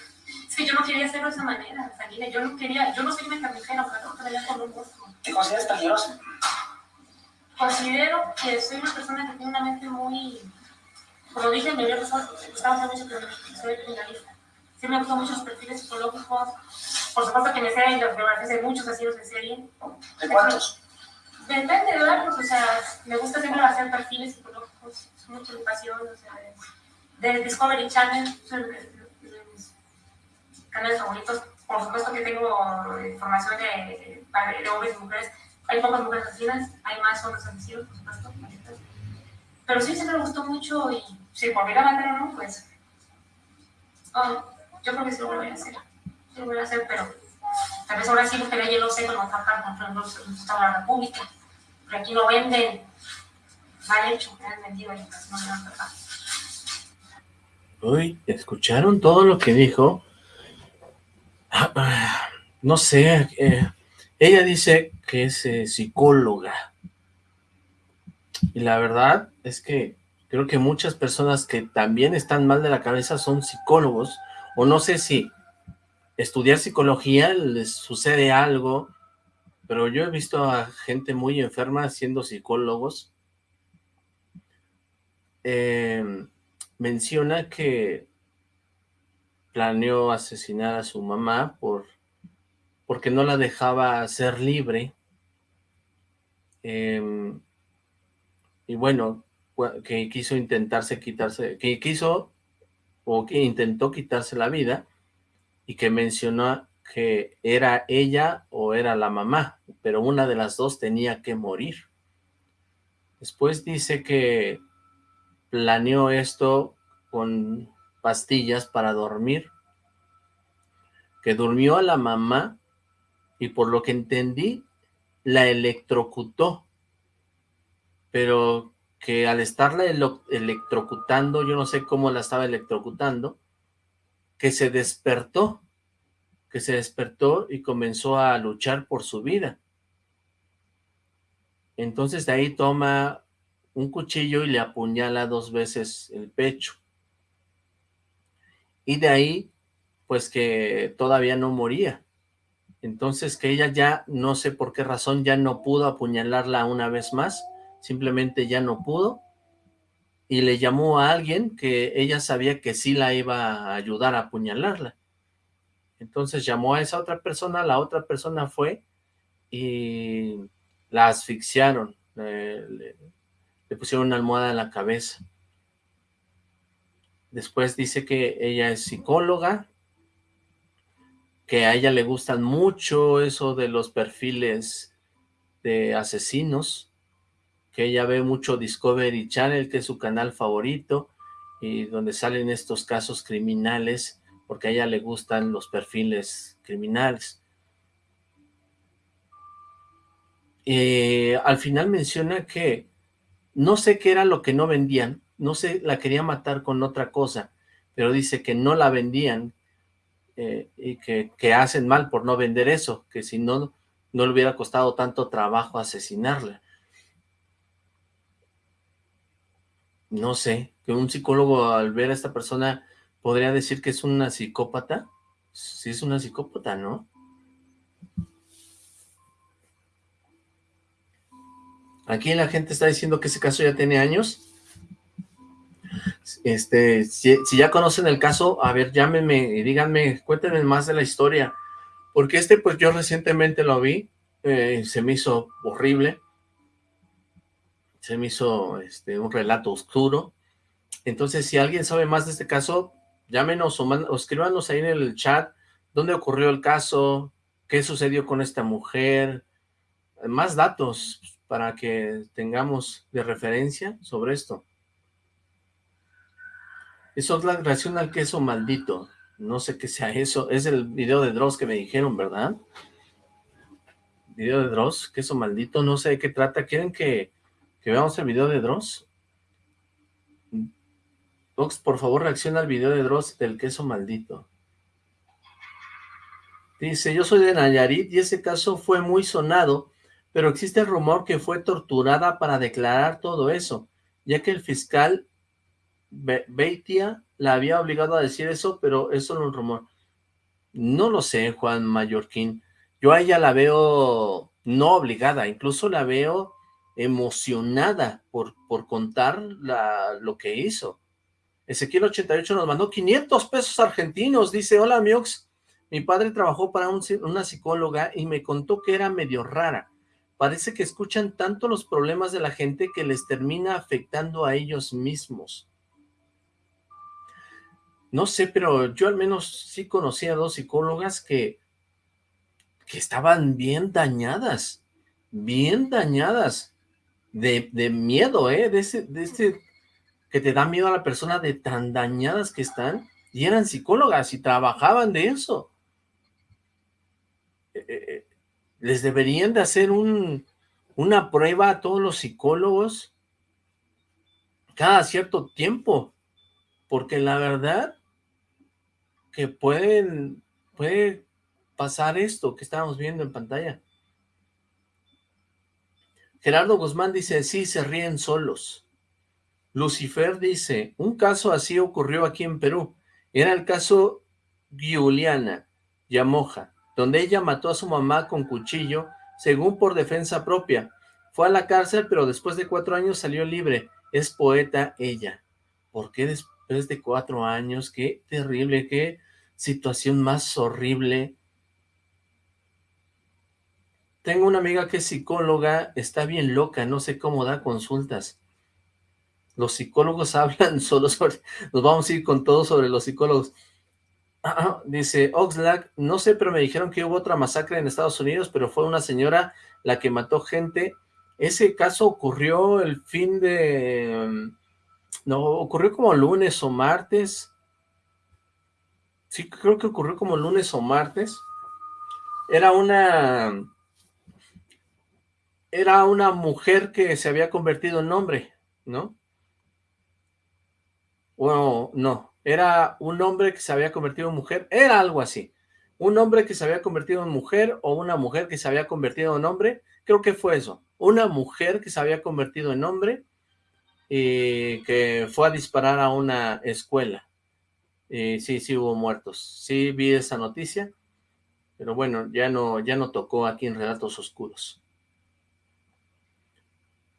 Es que yo no quería hacerlo de esa manera, Sanguina. Yo no quería, yo no soy metamigera, pero no quería con un gusto. ¿Te consideras peligrosa? Considero que soy una persona que tiene una mente muy. Como dije, me había gustado, me gustaba hacer mucho, pero soy criminalista. Sí me gustan mucho los perfiles psicológicos. Por supuesto que me sé las biografías de muchos asesinos en serie. ¿De cuántos? Depende de varios, o sea, me gusta siempre hacer perfiles psicológicos, es mucha educación, o sea, de, de Discovery Channel, canales favoritos. Por supuesto que tengo información de, de, hombres y mujeres. Hay pocas mujeres asesinas, hay más hombres asesinos, por supuesto. Pero sí, siempre me gustó mucho y si volviera a matar o no, pues. yo creo que sí lo volvería a hacer. Sí lo volvería a hacer, pero tal vez ahora sí que hielo seco en Estado de la República. Pero aquí no venden mal hecho, me han vendido ahí, no me han tratado. Uy, ¿escucharon todo lo que dijo? No sé, eh, ella dice que es eh, psicóloga. Y la verdad es que creo que muchas personas que también están mal de la cabeza son psicólogos, o no sé si estudiar psicología les sucede algo, pero yo he visto a gente muy enferma siendo psicólogos. Eh, menciona que planeó asesinar a su mamá por porque no la dejaba ser libre. Eh, y bueno, que quiso intentarse quitarse, que quiso o que intentó quitarse la vida y que mencionó que era ella o era la mamá, pero una de las dos tenía que morir. Después dice que planeó esto con pastillas para dormir, que durmió a la mamá y por lo que entendí, la electrocutó, pero que al estarla electrocutando, yo no sé cómo la estaba electrocutando, que se despertó, que se despertó y comenzó a luchar por su vida. Entonces de ahí toma un cuchillo y le apuñala dos veces el pecho. Y de ahí, pues que todavía no moría. Entonces que ella ya, no sé por qué razón, ya no pudo apuñalarla una vez más, simplemente ya no pudo, y le llamó a alguien que ella sabía que sí la iba a ayudar a apuñalarla. Entonces llamó a esa otra persona, la otra persona fue y la asfixiaron, le, le- pusieron una almohada en la cabeza. Después dice que ella es psicóloga, que a ella le gustan mucho eso de los perfiles de asesinos, que ella ve mucho Discovery Channel, que es su canal favorito, y donde salen estos casos criminales, porque a ella le gustan los perfiles criminales. Y al final menciona que no sé qué era lo que no vendían, no sé, la quería matar con otra cosa, pero dice que no la vendían eh, y que, que, hacen mal por no vender eso, que si no, no le hubiera costado tanto trabajo asesinarla. No sé, que un psicólogo al ver a esta persona podría decir que es una psicópata. Sí es una psicópata, ¿no? Aquí la gente está diciendo que ese caso ya tiene años. Este, si, ya conocen el caso, a ver, llámenme y díganme, cuéntenme más de la historia. Porque este, pues yo recientemente lo vi, eh, se me hizo horrible. Se me hizo este, un relato oscuro. Entonces, si alguien sabe más de este caso, llámenos o, o escríbanos ahí en el chat dónde ocurrió el caso, qué sucedió con esta mujer, más datos para que tengamos de referencia sobre esto. Es la reacción al queso maldito. No sé qué sea eso. Es el video de Dross que me dijeron, ¿verdad? Video de Dross, queso maldito. No sé de qué trata. ¿Quieren que, veamos el video de Dross? Vox, por favor, reacciona al video de Dross del queso maldito. Dice, yo soy de Nayarit y ese caso fue muy sonado pero existe el rumor que fue torturada para declarar todo eso, ya que el fiscal Beitia la había obligado a decir eso, pero es un rumor. No lo sé, Juan Mallorquín. Yo a ella la veo no obligada, incluso la veo emocionada por, por contar la, lo que hizo. Ezequiel 88 nos mandó 500 pesos argentinos, dice, hola Miox, mi padre trabajó para una psicóloga y me contó que era medio rara parece que escuchan tanto los problemas de la gente que les termina afectando a ellos mismos. No sé, pero yo al menos sí conocí a dos psicólogas que, que estaban bien dañadas, bien dañadas, de, de miedo, ¿eh? De ese, de ese que te da miedo a la persona de tan dañadas que están, y eran psicólogas y trabajaban de eso. Eh, eh, eh les deberían de hacer un, una prueba a todos los psicólogos cada cierto tiempo, porque la verdad que pueden, puede pasar esto que estábamos viendo en pantalla. Gerardo Guzmán dice, sí, se ríen solos. Lucifer dice, un caso así ocurrió aquí en Perú. Era el caso Giuliana Yamoja donde ella mató a su mamá con cuchillo, según por defensa propia. Fue a la cárcel, pero después de cuatro años salió libre. Es poeta ella. ¿Por qué después de cuatro años? Qué terrible, qué situación más horrible. Tengo una amiga que es psicóloga, está bien loca, no sé cómo da consultas. Los psicólogos hablan solo sobre... Nos vamos a ir con todo sobre los psicólogos. dice Oxlack, no sé, pero me dijeron que hubo otra masacre en Estados Unidos, pero fue una señora la que mató gente. Ese caso ocurrió el fin de... No, ocurrió como lunes o martes. Sí, creo que ocurrió como lunes o martes. Era una... Era una mujer que se había convertido en hombre, ¿no? Bueno, no, era un hombre que se había convertido en mujer, era algo así, un hombre que se había convertido en mujer o una mujer que se había convertido en hombre, creo que fue eso, una mujer que se había convertido en hombre y que fue a disparar a una escuela, y sí, sí hubo muertos, sí vi esa noticia, pero bueno, ya no, ya no tocó aquí en Relatos Oscuros.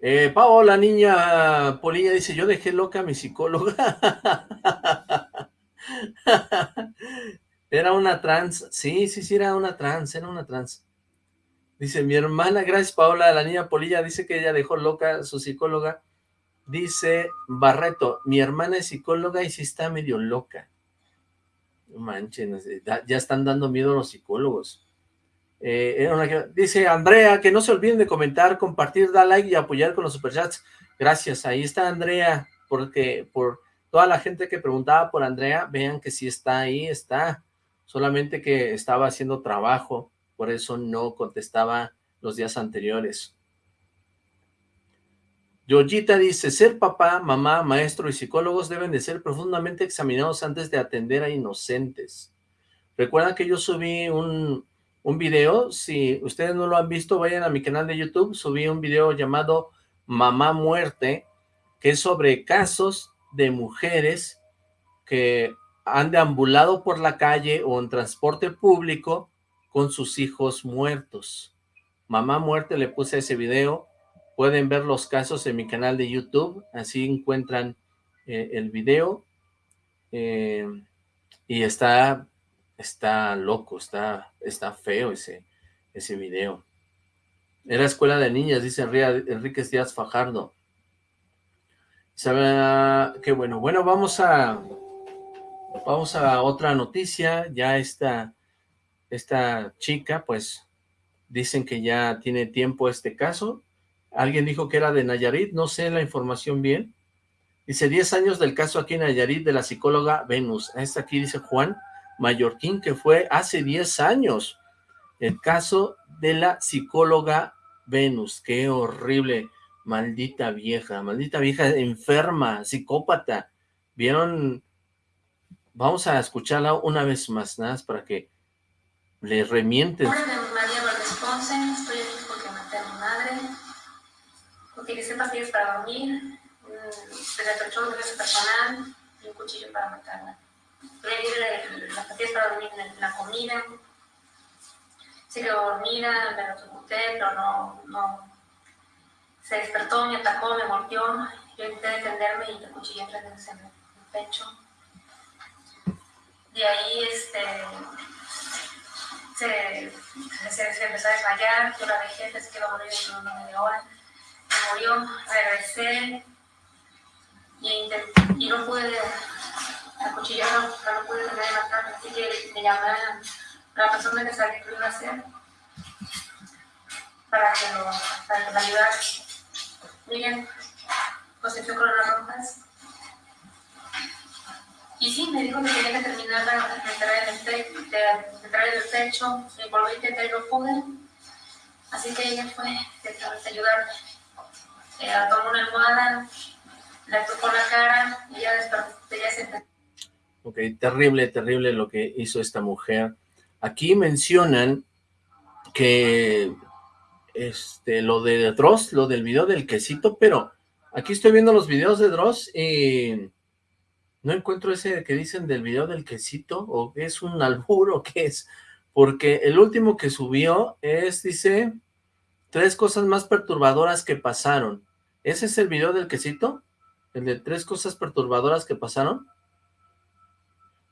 Eh, la niña Polilla dice, yo dejé loca a mi psicóloga. era una trans, sí, sí, sí, era una trans, era una trans. Dice, mi hermana, gracias Paola, la niña Polilla, dice que ella dejó loca a su psicóloga. Dice Barreto, mi hermana es psicóloga y sí está medio loca. Manchen, ya están dando miedo a los psicólogos. Eh, dice Andrea, que no se olviden de comentar, compartir, dar like y apoyar con los superchats. Gracias, ahí está Andrea, porque por Toda la gente que preguntaba por Andrea, vean que sí está ahí, está. Solamente que estaba haciendo trabajo, por eso no contestaba los días anteriores. Yoyita dice, ser papá, mamá, maestro y psicólogos deben de ser profundamente examinados antes de atender a inocentes. Recuerdan que yo subí un, un video, si ustedes no lo han visto, vayan a mi canal de YouTube, subí un video llamado Mamá Muerte, que es sobre casos de mujeres que han deambulado por la calle o en transporte público con sus hijos muertos. Mamá Muerte le puse ese video, pueden ver los casos en mi canal de YouTube, así encuentran eh, el video, eh, y está, está loco, está, está feo ese, ese video. Era escuela de niñas, dice Enrique Díaz Fajardo. Sabe, qué bueno. Bueno, vamos a vamos a otra noticia. Ya esta, esta chica, pues, dicen que ya tiene tiempo este caso. Alguien dijo que era de Nayarit, no sé la información bien. Dice, 10 años del caso aquí en Nayarit de la psicóloga Venus. Esta aquí dice Juan Mallorquín, que fue hace 10 años. El caso de la psicóloga Venus. Qué horrible. Maldita vieja, maldita vieja enferma, psicópata. ¿Vieron? Vamos a escucharla una vez más, nada para que le remientes. María Valdés Ponce, Utilicé pastillas para dormir, un de personal y un cuchillo para matarla. Le di las pastillas para dormir en la comida. Se quedó dormida, me lo ejecuté, pero no, no, se despertó, me atacó, me mordió. Yo intenté defenderme y le cuchillé tres veces en el pecho. De ahí este, se, se, se, empezó a desmayar, yo la dejé, pensé que iba a morir en una media hora. Murió, regresé y, y no pude acuchillarlo, no, pude tener de matar, así que me llamé a la persona que sabía que lo iba a hacer para que, lo, para que me ayudara. Miriam Concepción Corona Rojas. Y sí, me dijo que tenía que terminar de entrar en el, de, entrar en el techo, y volví a intentar y no pude. Así que ella fue a ayudarme. Eh, tomó una almohada, la tocó la cara, y ella despertó, ella se Ok, terrible, terrible lo que hizo esta mujer. Aquí mencionan que este, lo de Dross, lo del video del quesito, pero aquí estoy viendo los videos de Dross y no encuentro ese que dicen del video del quesito, o es un albur o qué es, porque el último que subió es, dice, tres cosas más perturbadoras que pasaron. ¿Ese es el video del quesito? ¿El de tres cosas perturbadoras que pasaron?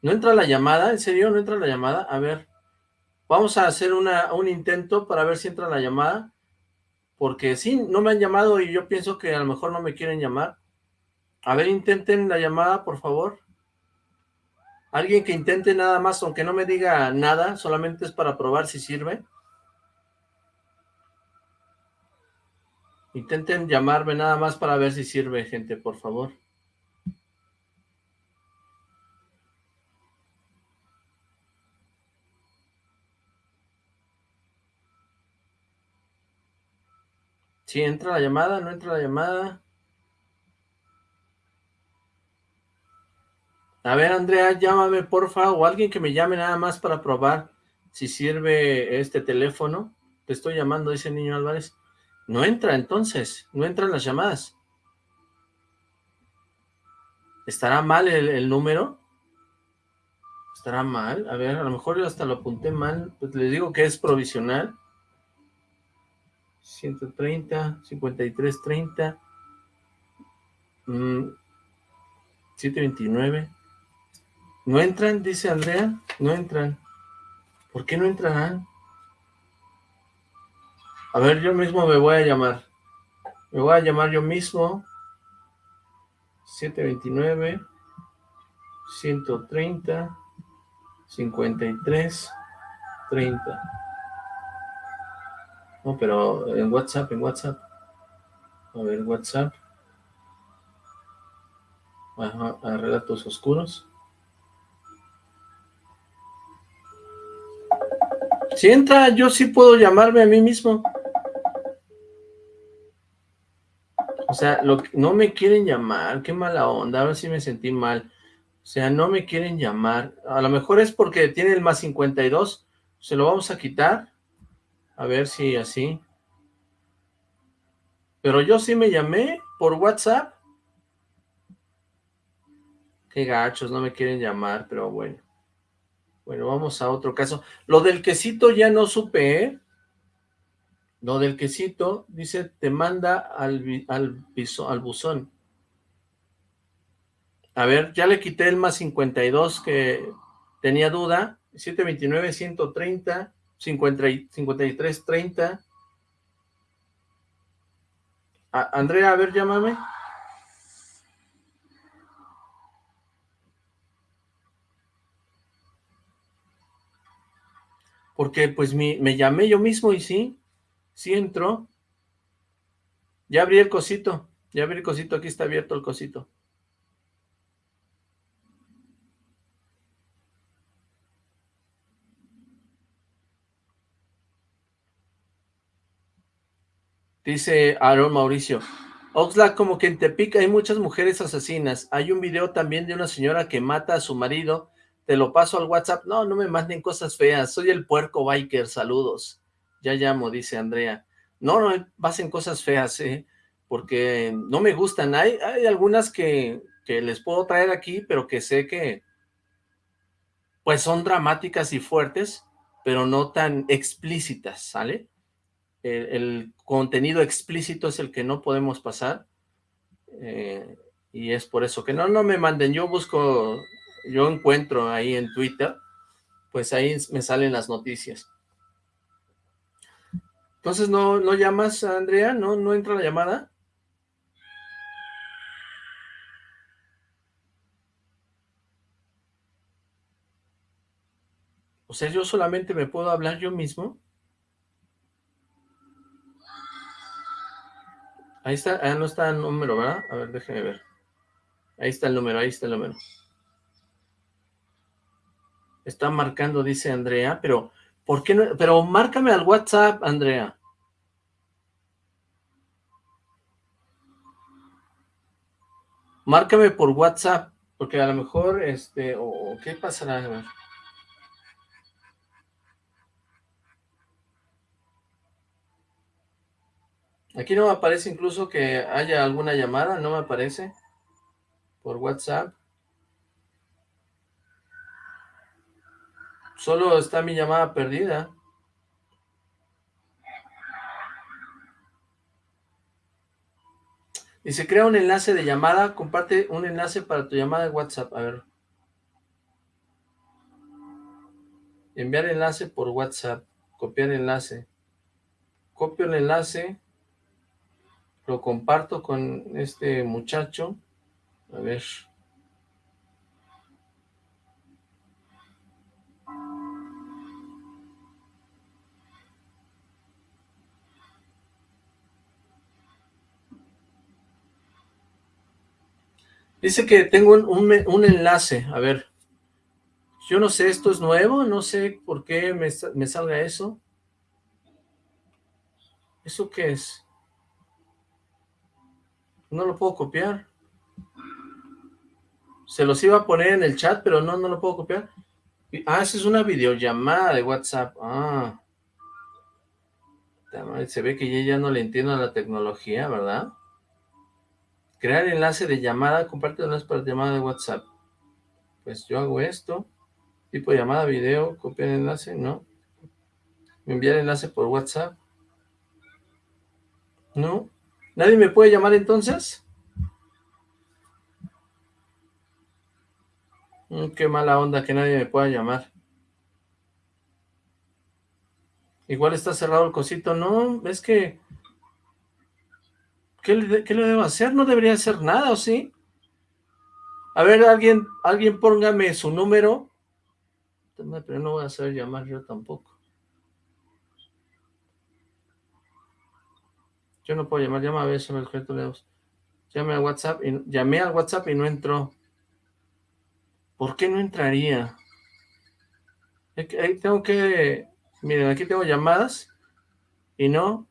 ¿No entra la llamada? ¿En serio no entra la llamada? A ver, vamos a hacer un intento para ver si entra la llamada porque sí, no me han llamado y yo pienso que a lo mejor no me quieren llamar. A ver, intenten la llamada, por favor. Alguien que intente nada más, aunque no me diga nada, solamente es para probar si sirve. Intenten llamarme nada más para ver si sirve, gente, por favor. Si entra la llamada, no entra la llamada. A ver, Andrea, llámame, porfa, o alguien que me llame nada más para probar si sirve este teléfono. Te estoy llamando, dice niño Álvarez. No entra, entonces, no entran las llamadas. ¿Estará mal el, número? ¿Estará mal? A ver, a lo mejor yo hasta lo apunté mal. Pues les digo que es provisional. 130, 53, 30, 729. ¿No entran? Dice Andrea. No entran. ¿Por qué no entrarán? A ver, yo mismo me voy a llamar. Me voy a llamar yo mismo. 729, 130, 53, 30. No, pero en WhatsApp, en WhatsApp. A ver, WhatsApp. Ajá, arregla tus oscuros. Si entra, yo sí puedo llamarme a mí mismo. Sea, no me quieren llamar, qué mala onda, ahora sí me sentí mal. O sea, no me quieren llamar. A lo mejor es porque tiene el más 52. Se lo vamos a quitar. A ver si así. Pero yo sí me llamé por WhatsApp. Qué gachos, no me quieren llamar, pero bueno. Bueno, vamos a otro caso. Lo del quesito ya no supe, ¿eh? Lo del quesito, dice, te manda al, al, al buzón. A ver, ya le quité el más 52 que tenía duda. 729, 130, 50 y- 53, 30. A- Andrea, a ver, llámame. Porque pues me llamé yo mismo y sí, sí entró. Ya abrí el cosito, ya abrí el cosito, aquí está abierto el cosito. Dice Aaron Mauricio, Oxlack, como que en Tepic hay muchas mujeres asesinas. Hay un video también de una señora que mata a su marido. Te lo paso al WhatsApp. No, no me manden cosas feas. Soy el puerco biker. Saludos. Ya llamo, dice Andrea. No, no pasen cosas feas, eh, porque no me gustan. Hay, hay algunas que, que les puedo traer aquí, pero que sé que pues son dramáticas y fuertes, pero no tan explícitas, ¿sale? El, contenido explícito es el que no podemos pasar, eh, y es por eso que no, no me manden, yo busco, yo encuentro ahí en Twitter, pues ahí me salen las noticias. Entonces, ¿no, no llamas a Andrea? ¿No, ¿No entra la llamada? O sea, yo solamente me puedo hablar yo mismo. Ahí está, ah, no está el número, ¿verdad? A ver, déjeme ver. Ahí está el número, ahí está el número. Está marcando, dice Andrea, pero ¿por qué no? Pero márcame al WhatsApp, Andrea. Márcame por WhatsApp, porque a lo mejor, este, o, ¿qué pasará? Aquí no me aparece incluso que haya alguna llamada, no me aparece por WhatsApp. Solo está mi llamada perdida. Dice, crea un enlace de llamada, comparte un enlace para tu llamada de WhatsApp. A ver. Enviar enlace por WhatsApp. Copiar enlace. Copio el enlace. Lo comparto con este muchacho. A ver. Dice que tengo un, un, enlace. A ver. Yo no sé, esto es nuevo. No sé por qué me, me salga eso. ¿Eso qué es? No lo puedo copiar. Se los iba a poner en el chat, pero no, no lo puedo copiar. Ah, esa es una videollamada de WhatsApp. Ah. Se ve que ya no le entiendo a la tecnología, ¿verdad? Crear enlace de llamada, comparte enlace para llamada de WhatsApp. Pues yo hago esto. Tipo llamada, video, copiar enlace, ¿no? Enviar enlace por WhatsApp. ¿No? ¿Nadie me puede llamar entonces? Mm, qué mala onda que nadie me pueda llamar. Igual está cerrado el cosito. No, es que... ¿Qué le, qué debo hacer? No debería hacer nada, ¿o sí? A ver, alguien, alguien póngame su número. Pero no voy a saber llamar yo tampoco. Yo no puedo llamar, llama a ver, se me Ya Llame al WhatsApp y, llamé al WhatsApp y no entró. ¿Por qué no entraría? Ahí tengo que... Miren, aquí tengo llamadas y no.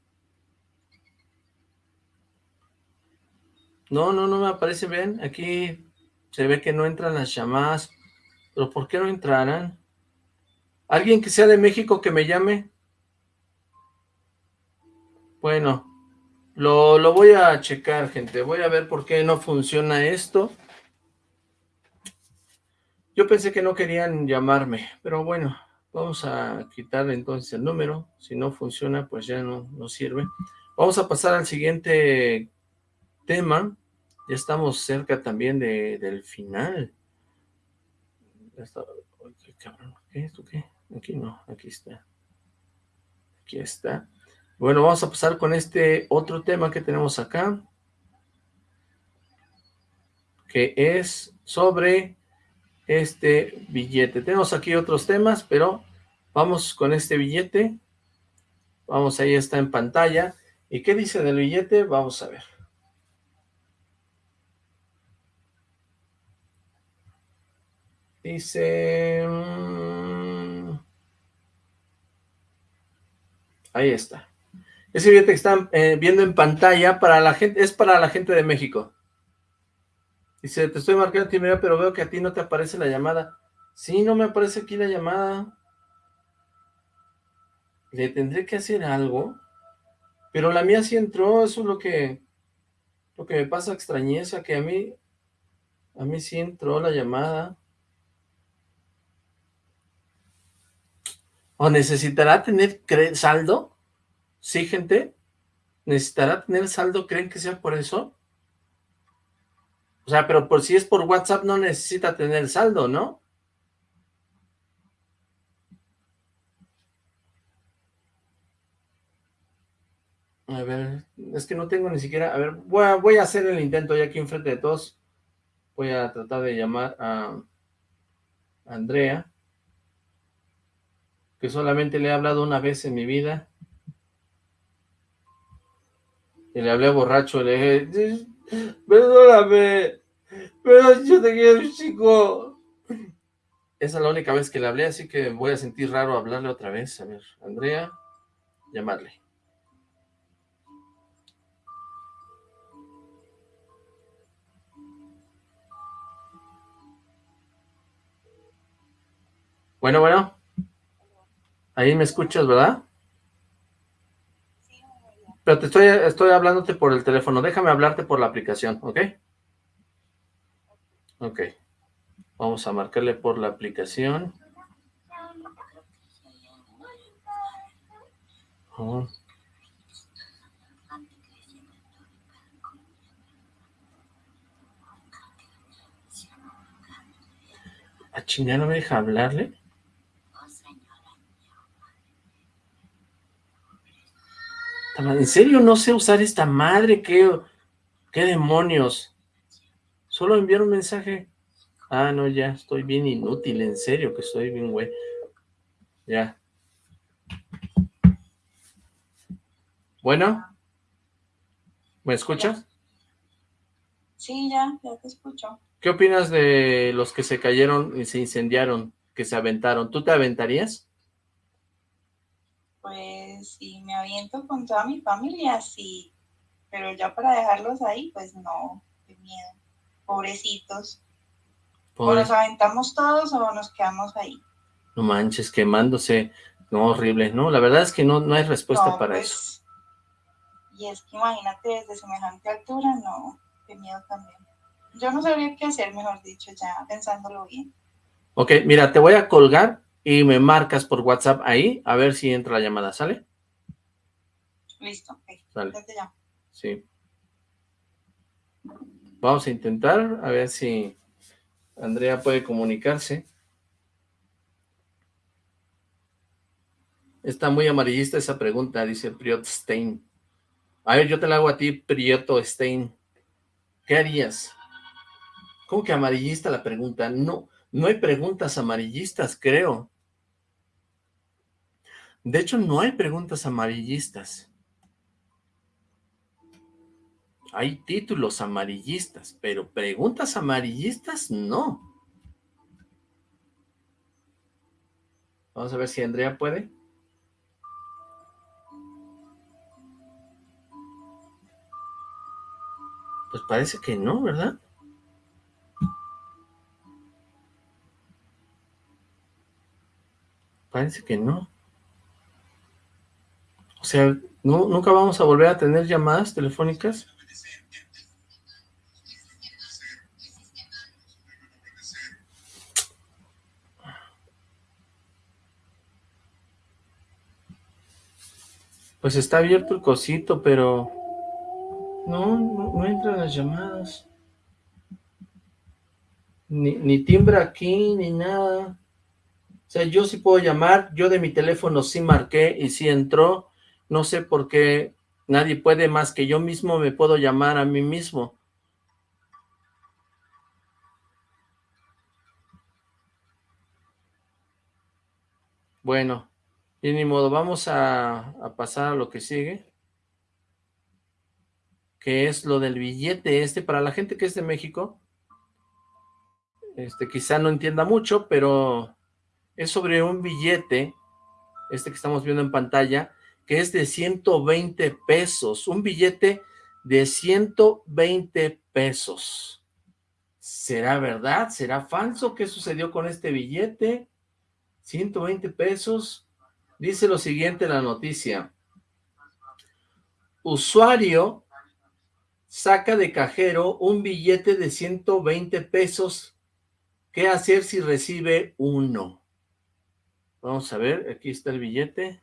No, no, no me aparece, ven, aquí se ve que no entran las llamadas, pero ¿por qué no entrarán? ¿Alguien que sea de México que me llame? Bueno, lo, lo voy a checar, gente, voy a ver por qué no funciona esto. Yo pensé que no querían llamarme, pero bueno, vamos a quitar entonces el número, si no funciona pues ya no, no sirve. Vamos a pasar al siguiente tema, ya estamos cerca también de, del final. ¿Qué? ¿Esto qué? Aquí no, aquí está. Aquí está. Bueno, vamos a pasar con este otro tema que tenemos acá. Que es sobre este billete. Tenemos aquí otros temas, pero vamos con este billete. Vamos, ahí está en pantalla. ¿Y qué dice del billete? Vamos a ver. Dice... Mm, ahí está. Ese billete que están eh, viendo en pantalla para la gente, es para la gente de México. Dice, te estoy marcando a ti, mira, pero veo que a ti no te aparece la llamada. Sí, no me aparece aquí la llamada. Le tendré que hacer algo. Pero la mía sí entró, eso es lo que, lo que me pasa extrañeza, que a mí, a mí sí entró la llamada. ¿O necesitará tener saldo? ¿Sí, gente? ¿Necesitará tener saldo? ¿Creen que sea por eso? O sea, pero por si es por WhatsApp no necesita tener saldo, ¿no? A ver, es que no tengo ni siquiera... A ver, voy a, hacer el intento ya aquí enfrente de todos. Voy a tratar de llamar a Andrea, que solamente le he hablado una vez en mi vida. Y le hablé borracho, le dije, perdóname, pero yo te quiero, chico. Esa es la única vez que le hablé, así que voy a sentir raro hablarle otra vez. A ver, Andrea, llamarle. Bueno, bueno. Ahí me escuchas, ¿verdad? Pero te estoy, estoy hablándote por el teléfono. Déjame hablarte por la aplicación, ¿ok? Ok. Vamos a marcarle por la aplicación. Oh. ¿A ah, chingar no me deja hablarle? ¿En serio no sé usar esta madre? ¿Qué, qué demonios? Solo enviar un mensaje. Ah, no, ya, estoy bien inútil, en serio, que estoy bien güey. Ya. Bueno. ¿Me escuchas? Sí, ya, ya te escucho. ¿Qué opinas de los que se cayeron y se incendiaron, que se aventaron? ¿Tú te aventarías? Pues si me aviento con toda mi familia, sí, pero ya para dejarlos ahí, pues no, qué miedo, pobrecitos. O nos aventamos todos o nos quedamos ahí. No manches, quemándose, no, horrible, no, la verdad es que no, no hay respuesta para pues, eso. Y es que imagínate desde semejante altura, no, qué miedo también. Yo no sabría qué hacer, mejor dicho, ya pensándolo bien. Ok, mira, te voy a colgar y me marcas por WhatsApp ahí, a ver si entra la llamada, ¿sale? Listo, ok. Sí. Vamos a intentar, a ver si Andrea puede comunicarse. Está muy amarillista esa pregunta, dice Prieto Stein. A ver, yo te la hago a ti, Prieto Stein. ¿Qué harías? ¿Cómo que amarillista la pregunta? No, no hay preguntas amarillistas, creo. De hecho, no hay preguntas amarillistas. Hay títulos amarillistas, pero preguntas amarillistas, no. Vamos a ver si Andrea puede. Pues parece que no, ¿verdad? Parece que no. O sea, ¿no, ¿nunca vamos a volver a tener llamadas telefónicas? Pues está abierto el cosito, pero... No, no, entran las llamadas. Ni, ni timbra aquí, ni nada. O sea, yo sí puedo llamar, yo de mi teléfono sí marqué y sí entró. No sé por qué nadie puede más que yo mismo me puedo llamar a mí mismo. Bueno, y ni modo, vamos a, pasar a lo que sigue. Que es lo del billete este. Para la gente que es de México, este quizá no entienda mucho, pero es sobre un billete, este que estamos viendo en pantalla, que es de 120 pesos. Un billete de 120 pesos. ¿Será verdad? ¿Será falso? ¿Qué sucedió con este billete? 120 pesos. Dice lo siguiente la noticia. Usuario saca de cajero un billete de 120 pesos. ¿Qué hacer si recibe uno? Vamos a ver, aquí está el billete.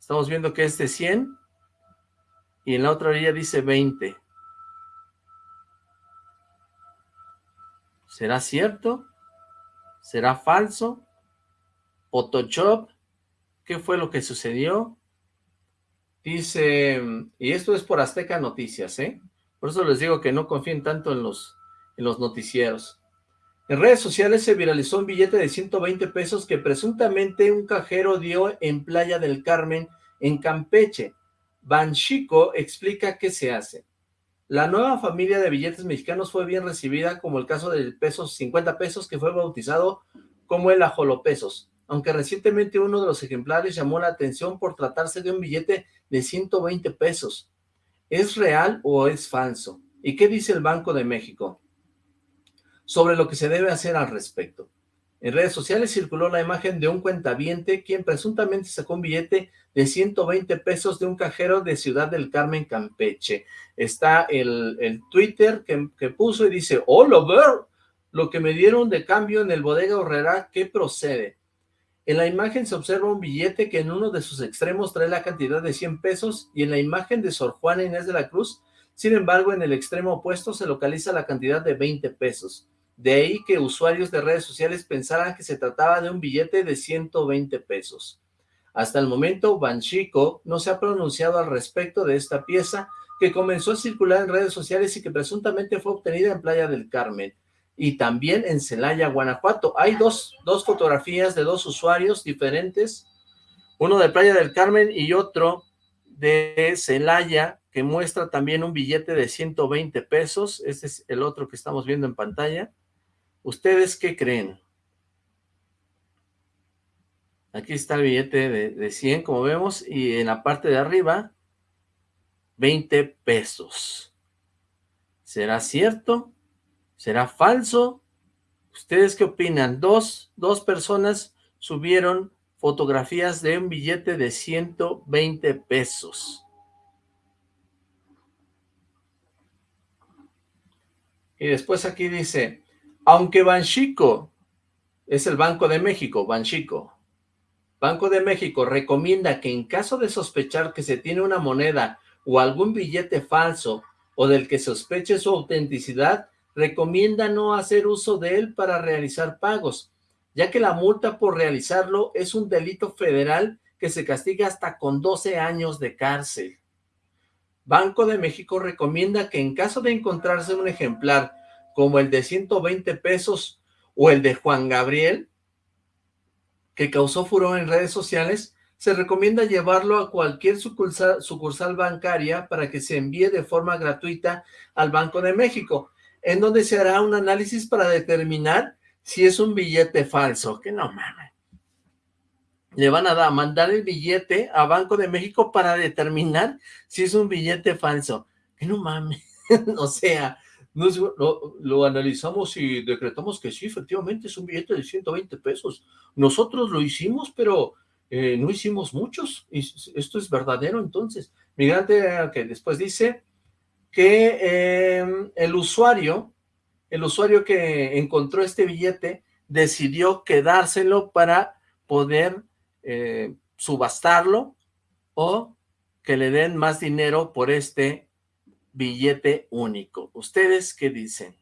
Estamos viendo que es de 100 y en la otra orilla dice 20. ¿Será cierto? ¿Será falso? ¿Photoshop? ¿Qué fue lo que sucedió? Dice, y esto es por Azteca Noticias, ¿eh? Por eso les digo que no confíen tanto en los, en los noticieros. En redes sociales se viralizó un billete de 120 pesos que presuntamente un cajero dio en Playa del Carmen, en Campeche. Banchico explica qué se hace. La nueva familia de billetes mexicanos fue bien recibida, como el caso del pesos 50 pesos, que fue bautizado como el ajolopesos aunque recientemente uno de los ejemplares llamó la atención por tratarse de un billete de 120 pesos. ¿Es real o es falso? ¿Y qué dice el Banco de México? Sobre lo que se debe hacer al respecto. En redes sociales circuló la imagen de un cuentaviente quien presuntamente sacó un billete de 120 pesos de un cajero de Ciudad del Carmen, Campeche. Está el, Twitter que, que, puso y dice, hola, ver, lo que me dieron de cambio en el bodega horrera, ¿qué procede? En la imagen se observa un billete que en uno de sus extremos trae la cantidad de 100 pesos y en la imagen de Sor Juana Inés de la Cruz, sin embargo, en el extremo opuesto se localiza la cantidad de 20 pesos. De ahí que usuarios de redes sociales pensaran que se trataba de un billete de 120 pesos. Hasta el momento, Banchico no se ha pronunciado al respecto de esta pieza que comenzó a circular en redes sociales y que presuntamente fue obtenida en Playa del Carmen y también en Celaya, Guanajuato. Hay dos, dos fotografías de dos usuarios diferentes, uno de Playa del Carmen y otro de Celaya, que muestra también un billete de 120 pesos. Este es el otro que estamos viendo en pantalla. ¿Ustedes qué creen? Aquí está el billete de, de 100, como vemos, y en la parte de arriba, 20 pesos. ¿Será cierto? ¿Será falso? ¿Ustedes qué opinan? Dos, dos personas subieron fotografías de un billete de 120 pesos. Y después aquí dice, aunque Banchico, es el Banco de México, Banchico, Banco de México recomienda que en caso de sospechar que se tiene una moneda o algún billete falso o del que sospeche su autenticidad, recomienda no hacer uso de él para realizar pagos, ya que la multa por realizarlo es un delito federal que se castiga hasta con 12 años de cárcel. Banco de México recomienda que en caso de encontrarse un ejemplar como el de 120 pesos o el de Juan Gabriel, que causó furor en redes sociales, se recomienda llevarlo a cualquier sucursal, bancaria para que se envíe de forma gratuita al Banco de México, en donde se hará un análisis para determinar si es un billete falso, que no mames. Le van a dar, mandar el billete a Banco de México para determinar si es un billete falso. Que no mames. o sea, lo, analizamos y decretamos que sí, efectivamente es un billete de 120 pesos. Nosotros lo hicimos, pero eh, no hicimos muchos. Esto es verdadero, entonces. Migrante que después dice que em, el usuario, el usuario que encontró este billete, decidió quedárselo para poder eh, subastarlo o que le den más dinero por este billete único. ¿Ustedes qué dicen?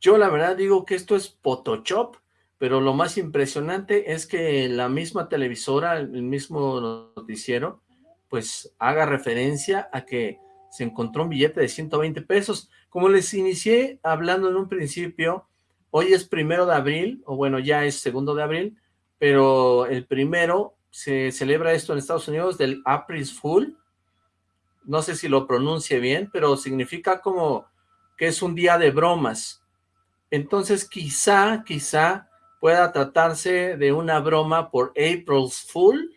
Yo la verdad digo que esto es Photoshop, pero lo más impresionante es que la misma televisora, el mismo noticiero, pues haga referencia a que se encontró un billete de 120 pesos. Como les inicié hablando en un principio, hoy es primero de abril, o bueno, ya es segundo de abril, pero el primero se celebra esto en Estados Unidos del April Fool, no sé si lo pronuncie bien, pero significa como que es un día de bromas. Entonces quizá, quizá pueda tratarse de una broma por April's Fool,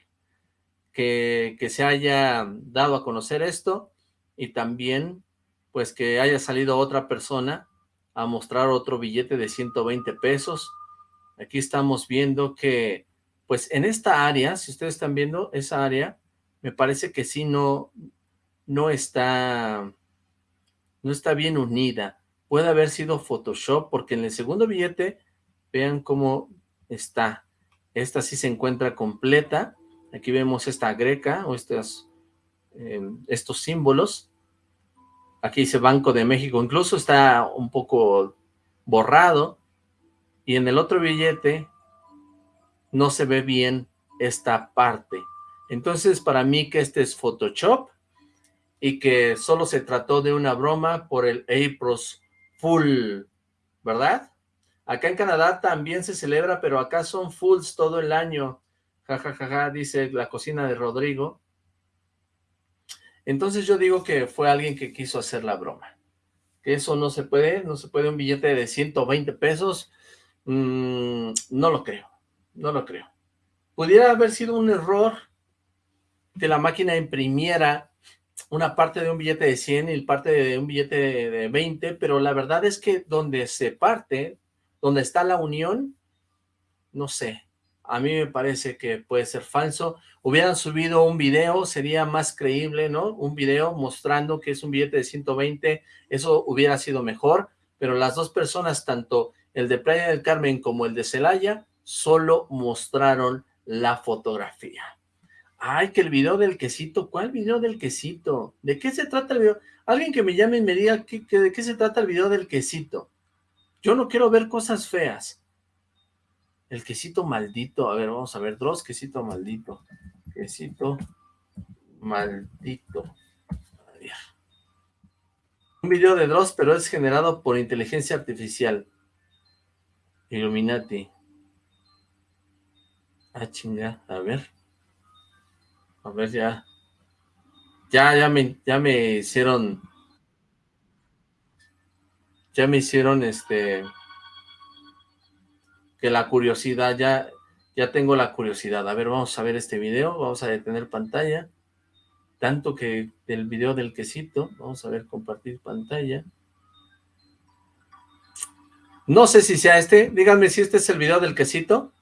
que, que se haya dado a conocer esto, y también pues que haya salido otra persona a mostrar otro billete de 120 pesos. Aquí estamos viendo que, pues en esta área, si ustedes están viendo esa área, me parece que sí no, no está, no está bien unida. Puede haber sido Photoshop, porque en el segundo billete, vean cómo está. Esta sí se encuentra completa. Aquí vemos esta greca, o estas, em, estos símbolos. Aquí dice Banco de México, incluso está un poco borrado. Y en el otro billete no se ve bien esta parte. Entonces, para mí que este es Photoshop, y que solo se trató de una broma por el April's Full, ¿verdad? Acá en Canadá también se celebra, pero acá son fulls todo el año. Ja, ja, ja, ja, dice la cocina de Rodrigo. Entonces yo digo que fue alguien que quiso hacer la broma. Que eso no se puede, no se puede un billete de 120 pesos. Mm, no lo creo, no lo creo. Pudiera haber sido un error que la máquina imprimiera una parte de un billete de 100 y parte de un billete de, 20, pero la verdad es que donde se parte, donde está la unión, no sé, a mí me parece que puede ser falso. Hubieran subido un video, sería más creíble, ¿no? Un video mostrando que es un billete de 120, eso hubiera sido mejor, pero las dos personas, tanto el de Playa del Carmen como el de Celaya, solo mostraron la fotografía. Ay, que el video del quesito. ¿Cuál video del quesito? ¿De qué se trata el video? Alguien que me llame y me diga de qué se trata el video del quesito. Yo no quiero ver cosas feas. El quesito maldito. A ver, vamos a ver. Dross, quesito maldito. Quesito maldito. A ver. Un video de Dross, pero es generado por inteligencia artificial. Illuminati. Ah, chinga. A ver. A ver, ya. Ya, ya me, ya me hicieron... Ya me hicieron, este... Que la curiosidad, ya, ya tengo la curiosidad. A ver, vamos a ver este video. Vamos a detener pantalla. Tanto que del video del quesito. Vamos a ver, compartir pantalla. No sé si sea este. Díganme si este es el video del quesito.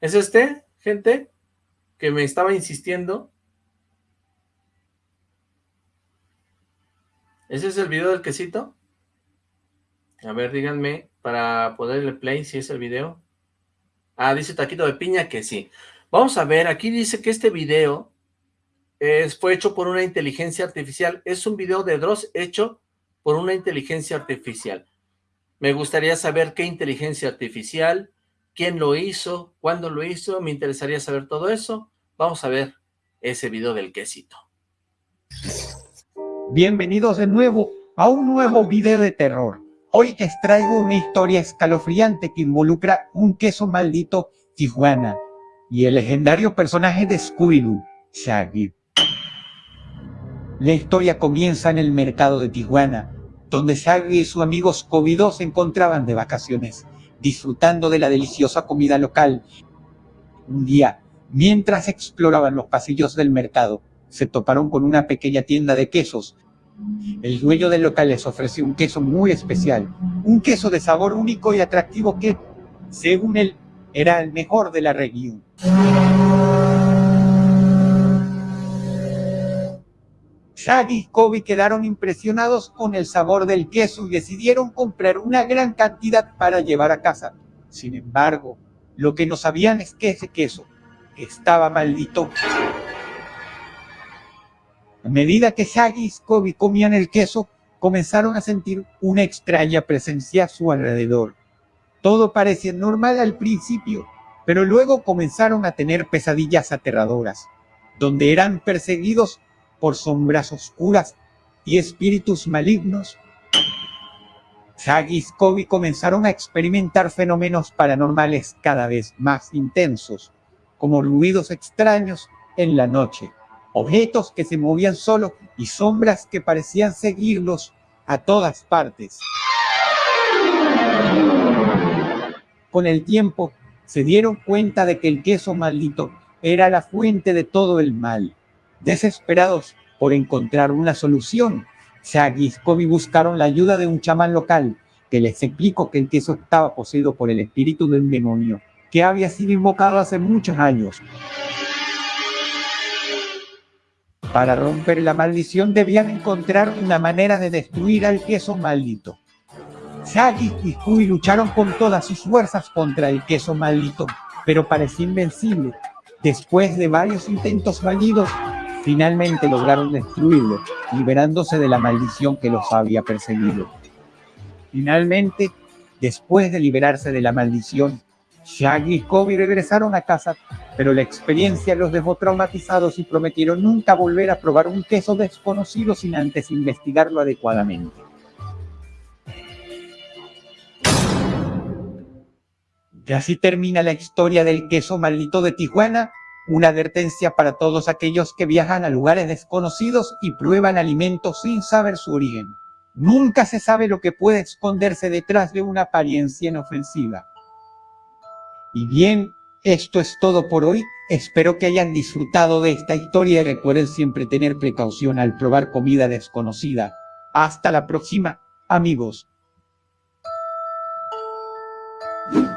¿Es este, gente? Que me estaba insistiendo. ¿Ese es el video del quesito? A ver, díganme, para poderle play si es el video. Ah, dice taquito de piña que sí. Vamos a ver, aquí dice que este video es, fue hecho por una inteligencia artificial. Es un video de Dross hecho por una inteligencia artificial. Me gustaría saber qué inteligencia artificial, quién lo hizo, cuándo lo hizo, me interesaría saber todo eso. Vamos a ver ese video del quesito. Bienvenidos de nuevo a un nuevo video de terror. Hoy les traigo una historia escalofriante que involucra un queso maldito Tijuana. y el legendario personaje de Scooby-Doo, Shaggy. La historia comienza en el mercado de Tijuana, donde Shaggy y su amigo Scooby-Doo se encontraban de vacaciones, disfrutando de la deliciosa comida local. Un día, mientras exploraban los pasillos del mercado, se toparon con una pequeña tienda de quesos. El dueño del local les ofreció un queso muy especial, un queso de sabor único y atractivo que, según él, era el mejor de la región. Shaggy y Kobe quedaron impresionados con el sabor del queso y decidieron comprar una gran cantidad para llevar a casa. Sin embargo, lo que no sabían es que ese queso estaba maldito. A medida que Shaggy y Kobe comían el queso, comenzaron a sentir una extraña presencia a su alrededor. Todo parecía normal al principio, pero luego comenzaron a tener pesadillas aterradoras, donde eran perseguidos por sombras oscuras y espíritus malignos. Shaggy y Kobe comenzaron a experimentar fenómenos paranormales cada vez más intensos, como ruidos extraños en la noche, objetos que se movían solo y sombras que parecían seguirlos a todas partes. Con el tiempo, se dieron cuenta de que el queso maldito era la fuente de todo el mal. Desesperados por encontrar una solución, Shaggy y buscaron la ayuda de un chamán local que les explicó que el queso estaba poseído por el espíritu del demonio, que había sido invocado hace muchos años. Para romper la maldición debían encontrar una manera de destruir al queso maldito. Shaggy y Scooby lucharon con todas sus fuerzas contra el queso maldito, pero parecía invencible. Después de varios intentos fallidos, Finalmente lograron destruirlo, liberándose de la maldición que los había perseguido. Finalmente, después de liberarse de la maldición, Shaggy y Kobe regresaron a casa, pero la experiencia los dejó traumatizados y prometieron nunca volver a probar un queso desconocido sin antes investigarlo adecuadamente. Y así termina la historia del queso maldito de Tijuana, una advertencia para todos aquellos que viajan a lugares desconocidos y prueban alimentos sin saber su origen. Nunca se sabe lo que puede esconderse detrás de una apariencia inofensiva. Y bien, esto es todo por hoy. Espero que hayan disfrutado de esta historia y recuerden siempre tener precaución al probar comida desconocida. Hasta la próxima, amigos.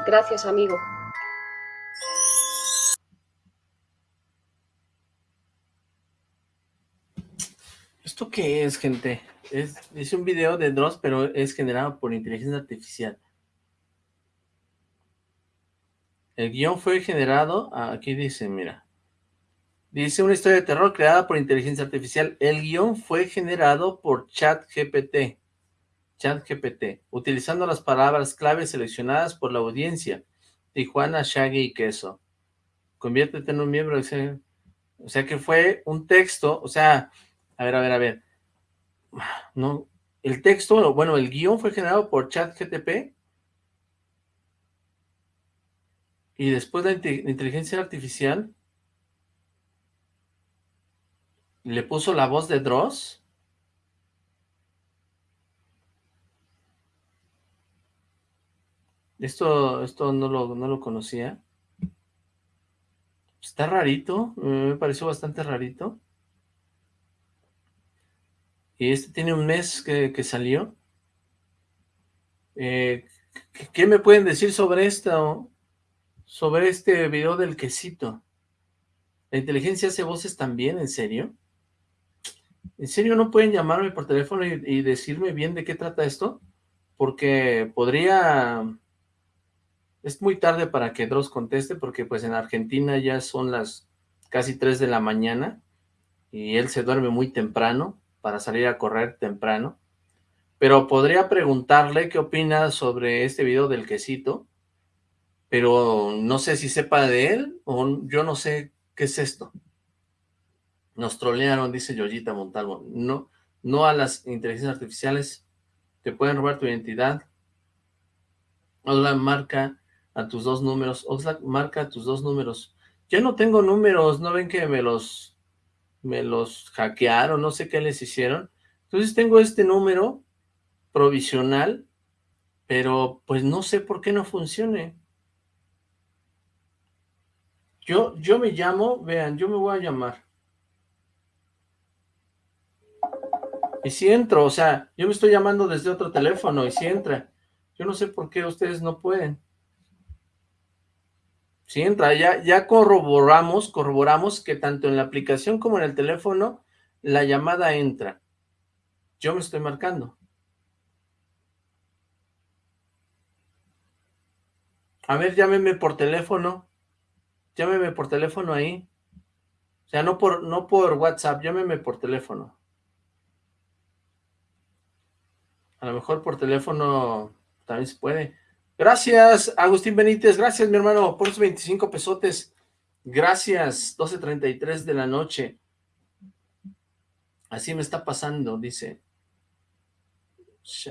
Gracias, amigo. ¿Esto qué es, gente? Es, un video de Dross, pero es generado por inteligencia artificial. El guion fue generado, aquí dice, mira. Dice una historia de terror creada por inteligencia artificial. El guion fue generado por ChatGPT. ChatGPT, utilizando las palabras claves seleccionadas por la audiencia. Tijuana, Shaggy y Queso. Conviértete en un miembro. O sea que fue un texto, o sea, a ver, a ver, a ver. No, el texto, bueno, el guion fue generado por ChatGTP. Y después la, inteligencia artificial le puso la voz de Dross. Esto, esto no lo, no lo conocía. Está rarito, me pareció bastante rarito. Y este tiene un mes que, salió. Eh, ¿Qué me pueden decir sobre esto? Sobre este video del quesito. ¿La inteligencia hace voces también? ¿En serio? ¿En serio no pueden llamarme por teléfono y, decirme bien de qué trata esto? Porque podría... Es muy tarde para que Dross conteste porque pues en Argentina ya son las casi 3 de la mañana y él se duerme muy temprano para salir a correr temprano. Pero podría preguntarle qué opina sobre este video del quesito, pero no sé si sepa de él o yo no sé qué es esto. Nos trolearon, dice Yoyita Montalvo. No, no a las inteligencias artificiales, te pueden robar tu identidad. Oxlack marca a tus dos números. Oxlack marca a tus dos números. Ya no tengo números, ¿no ven que me los, me los hackearon? No sé qué les hicieron. Entonces tengo este número provisional, pero pues no sé por qué no funcione. Yo, yo me llamo, vean, yo me voy a llamar. Y si entro, o sea, yo me estoy llamando desde otro teléfono y si entra. Yo no sé por qué ustedes no pueden. Si entra, ya, ya corroboramos, corroboramos que tanto en la aplicación como en el teléfono la llamada entra. Yo me estoy marcando. A ver, llámeme por teléfono. Llámeme por teléfono ahí. O sea, no por, no por WhatsApp, llámeme por teléfono. A lo mejor por teléfono también se puede. Gracias, Agustín Benítez. Gracias, mi hermano, por esos 25 pesotes. Gracias, 12.33 de la noche. Así me está pasando, dice.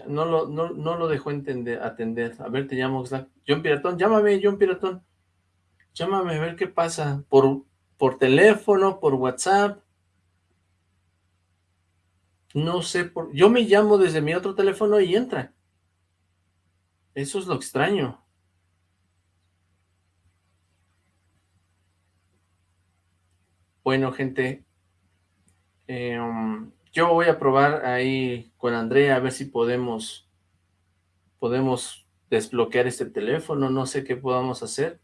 No lo, no, no lo dejó entender, atender. A ver, te llamo, John Piratón. Llámame, John Piratón. Llámame a ver qué pasa. Por, por teléfono, por WhatsApp. No sé, por... yo me llamo desde mi otro teléfono y entra. Eso es lo extraño. Bueno, gente, em, yo voy a probar ahí con Andrea a ver si podemos, podemos desbloquear este teléfono, no sé qué podamos hacer.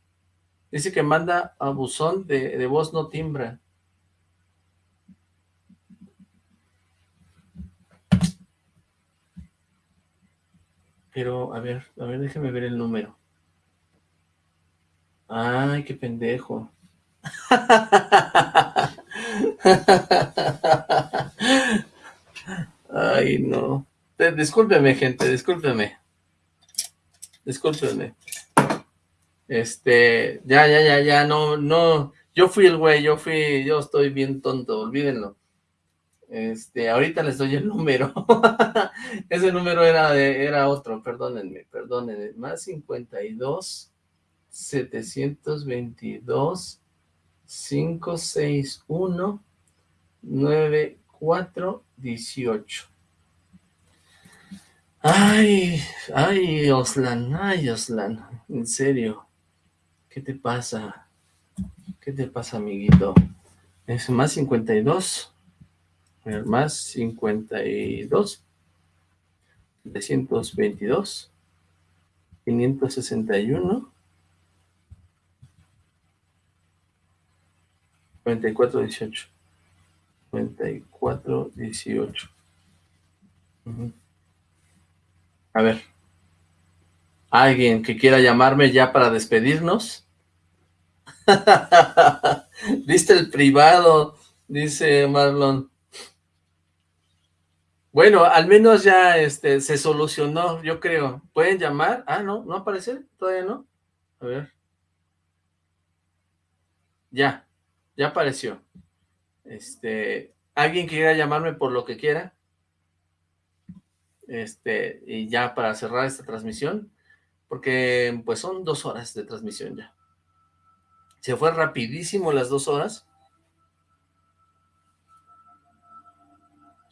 Dice que manda a buzón de, de voz no timbra. Pero, a ver, a ver, déjeme ver el número. Ay, qué pendejo. Ay, no. Discúlpeme, gente, discúlpeme. Discúlpeme. Este, ya, ya, ya, ya, no, no. Yo fui el güey, yo fui, yo estoy bien tonto, olvídenlo. Este, ahorita les doy el número. Ese número era de, era otro, perdónenme, perdónenme. Más 52 722 561 9418. Ay, ay, Oslan, ay, Oslan, en serio. ¿Qué te pasa? ¿Qué te pasa, amiguito? Es más 52 más 52, 722, 561, 94, 18. 94, 18. A ver. ¿Alguien que quiera llamarme ya para despedirnos? ¿Viste el privado? Dice Marlon. Bueno, al menos ya este se solucionó, yo creo. ¿Pueden llamar? Ah, no, ¿no aparece? ¿Todavía no? A ver. Ya, ya apareció. Este, ¿alguien quiera llamarme por lo que quiera? Este, y ya para cerrar esta transmisión, porque pues son dos horas de transmisión ya. Se fue rapidísimo las dos horas.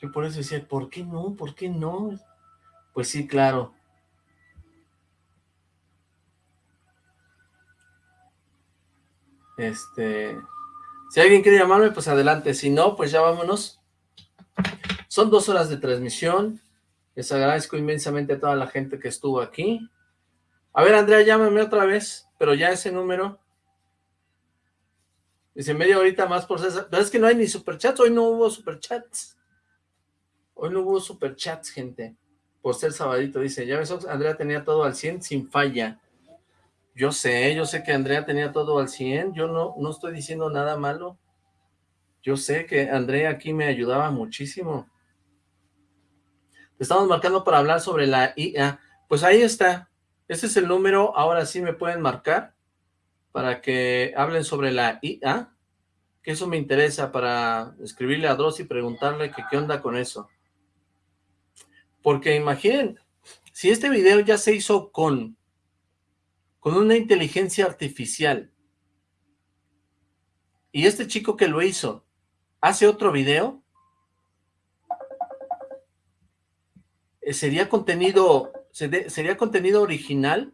Yo por eso decía, ¿por qué no? ¿Por qué no? Pues sí, claro. Este... Si alguien quiere llamarme, pues adelante. Si no, pues ya vámonos. Son dos horas de transmisión. Les agradezco inmensamente a toda la gente que estuvo aquí. A ver, Andrea, llámame otra vez, pero ya ese número. Dice media horita más por César. Pero es que no hay ni superchats, hoy no hubo superchats. Hoy no hubo superchats, gente, por ser sabadito, dice, ya ves, Andrea tenía todo al 100 sin falla. Yo sé, yo sé que Andrea tenía todo al 100, yo no, no estoy diciendo nada malo. Yo sé que Andrea aquí me ayudaba muchísimo. estamos marcando para hablar sobre la IA. Pues ahí está. Ese es el número. Ahora sí me pueden marcar para que hablen sobre la IA. Que eso me interesa para escribirle a Dross y preguntarle que qué onda con eso. Porque imaginen, si este video ya se hizo con, con una inteligencia artificial, ¿Y este chico que lo hizo, hace otro video? Eh, ¿Sería contenido, sería contenido original?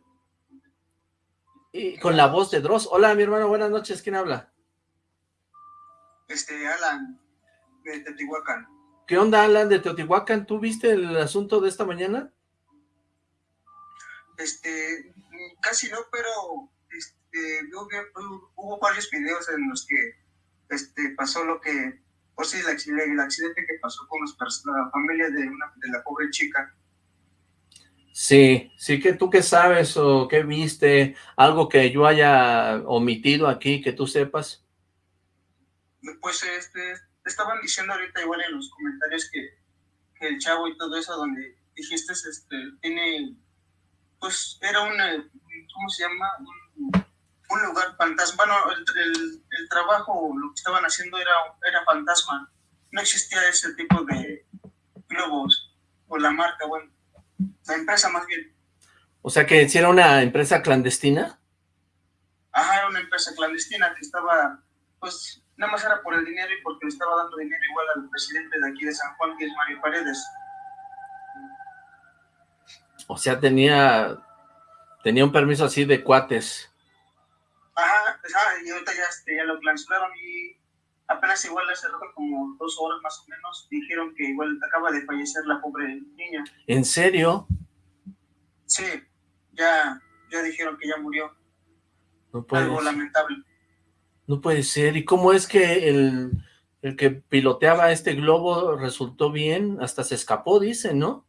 Y con la voz de Dross. Hola, mi hermano, buenas noches, ¿quién habla? Este, Alan, de Teotihuacán. ¿Qué onda, Alan, de Teotihuacán? ¿Tú viste el asunto de esta mañana? Este, casi no, pero este, hubo, varios videos en los que este, pasó lo que, o sí, el accidente, el accidente que pasó con los, la familia de, una, de la pobre chica. Sí, sí que tú qué sabes o qué viste, algo que yo haya omitido aquí, que tú sepas. Pues este, estaban diciendo ahorita igual en los comentarios que, que el chavo y todo eso donde dijiste, este, tiene, pues era un, eh, ¿cómo se llama? Un, lugar fantasma. Bueno, el, el, trabajo, lo que estaban haciendo era, era fantasma. No existía ese tipo de globos o la marca, bueno, la empresa más bien. O sea que si era una empresa clandestina. Ajá, era una empresa clandestina que estaba, pues, nada más era por el dinero y porque le estaba dando dinero igual al presidente de aquí de San Juan, que es Mario Paredes. O sea, tenía, tenía un permiso así de cuates. Ajá, y ahorita ya, este, ya lo clausuraron y apenas igual hace rato, como dos horas más o menos, dijeron que igual acaba de fallecer la pobre niña. ¿En serio? Sí, ya, ya dijeron que ya murió. No Algo lamentable. No puede ser. ¿Y cómo es que el, el que piloteaba este globo resultó bien? Hasta se escapó, dicen, ¿no?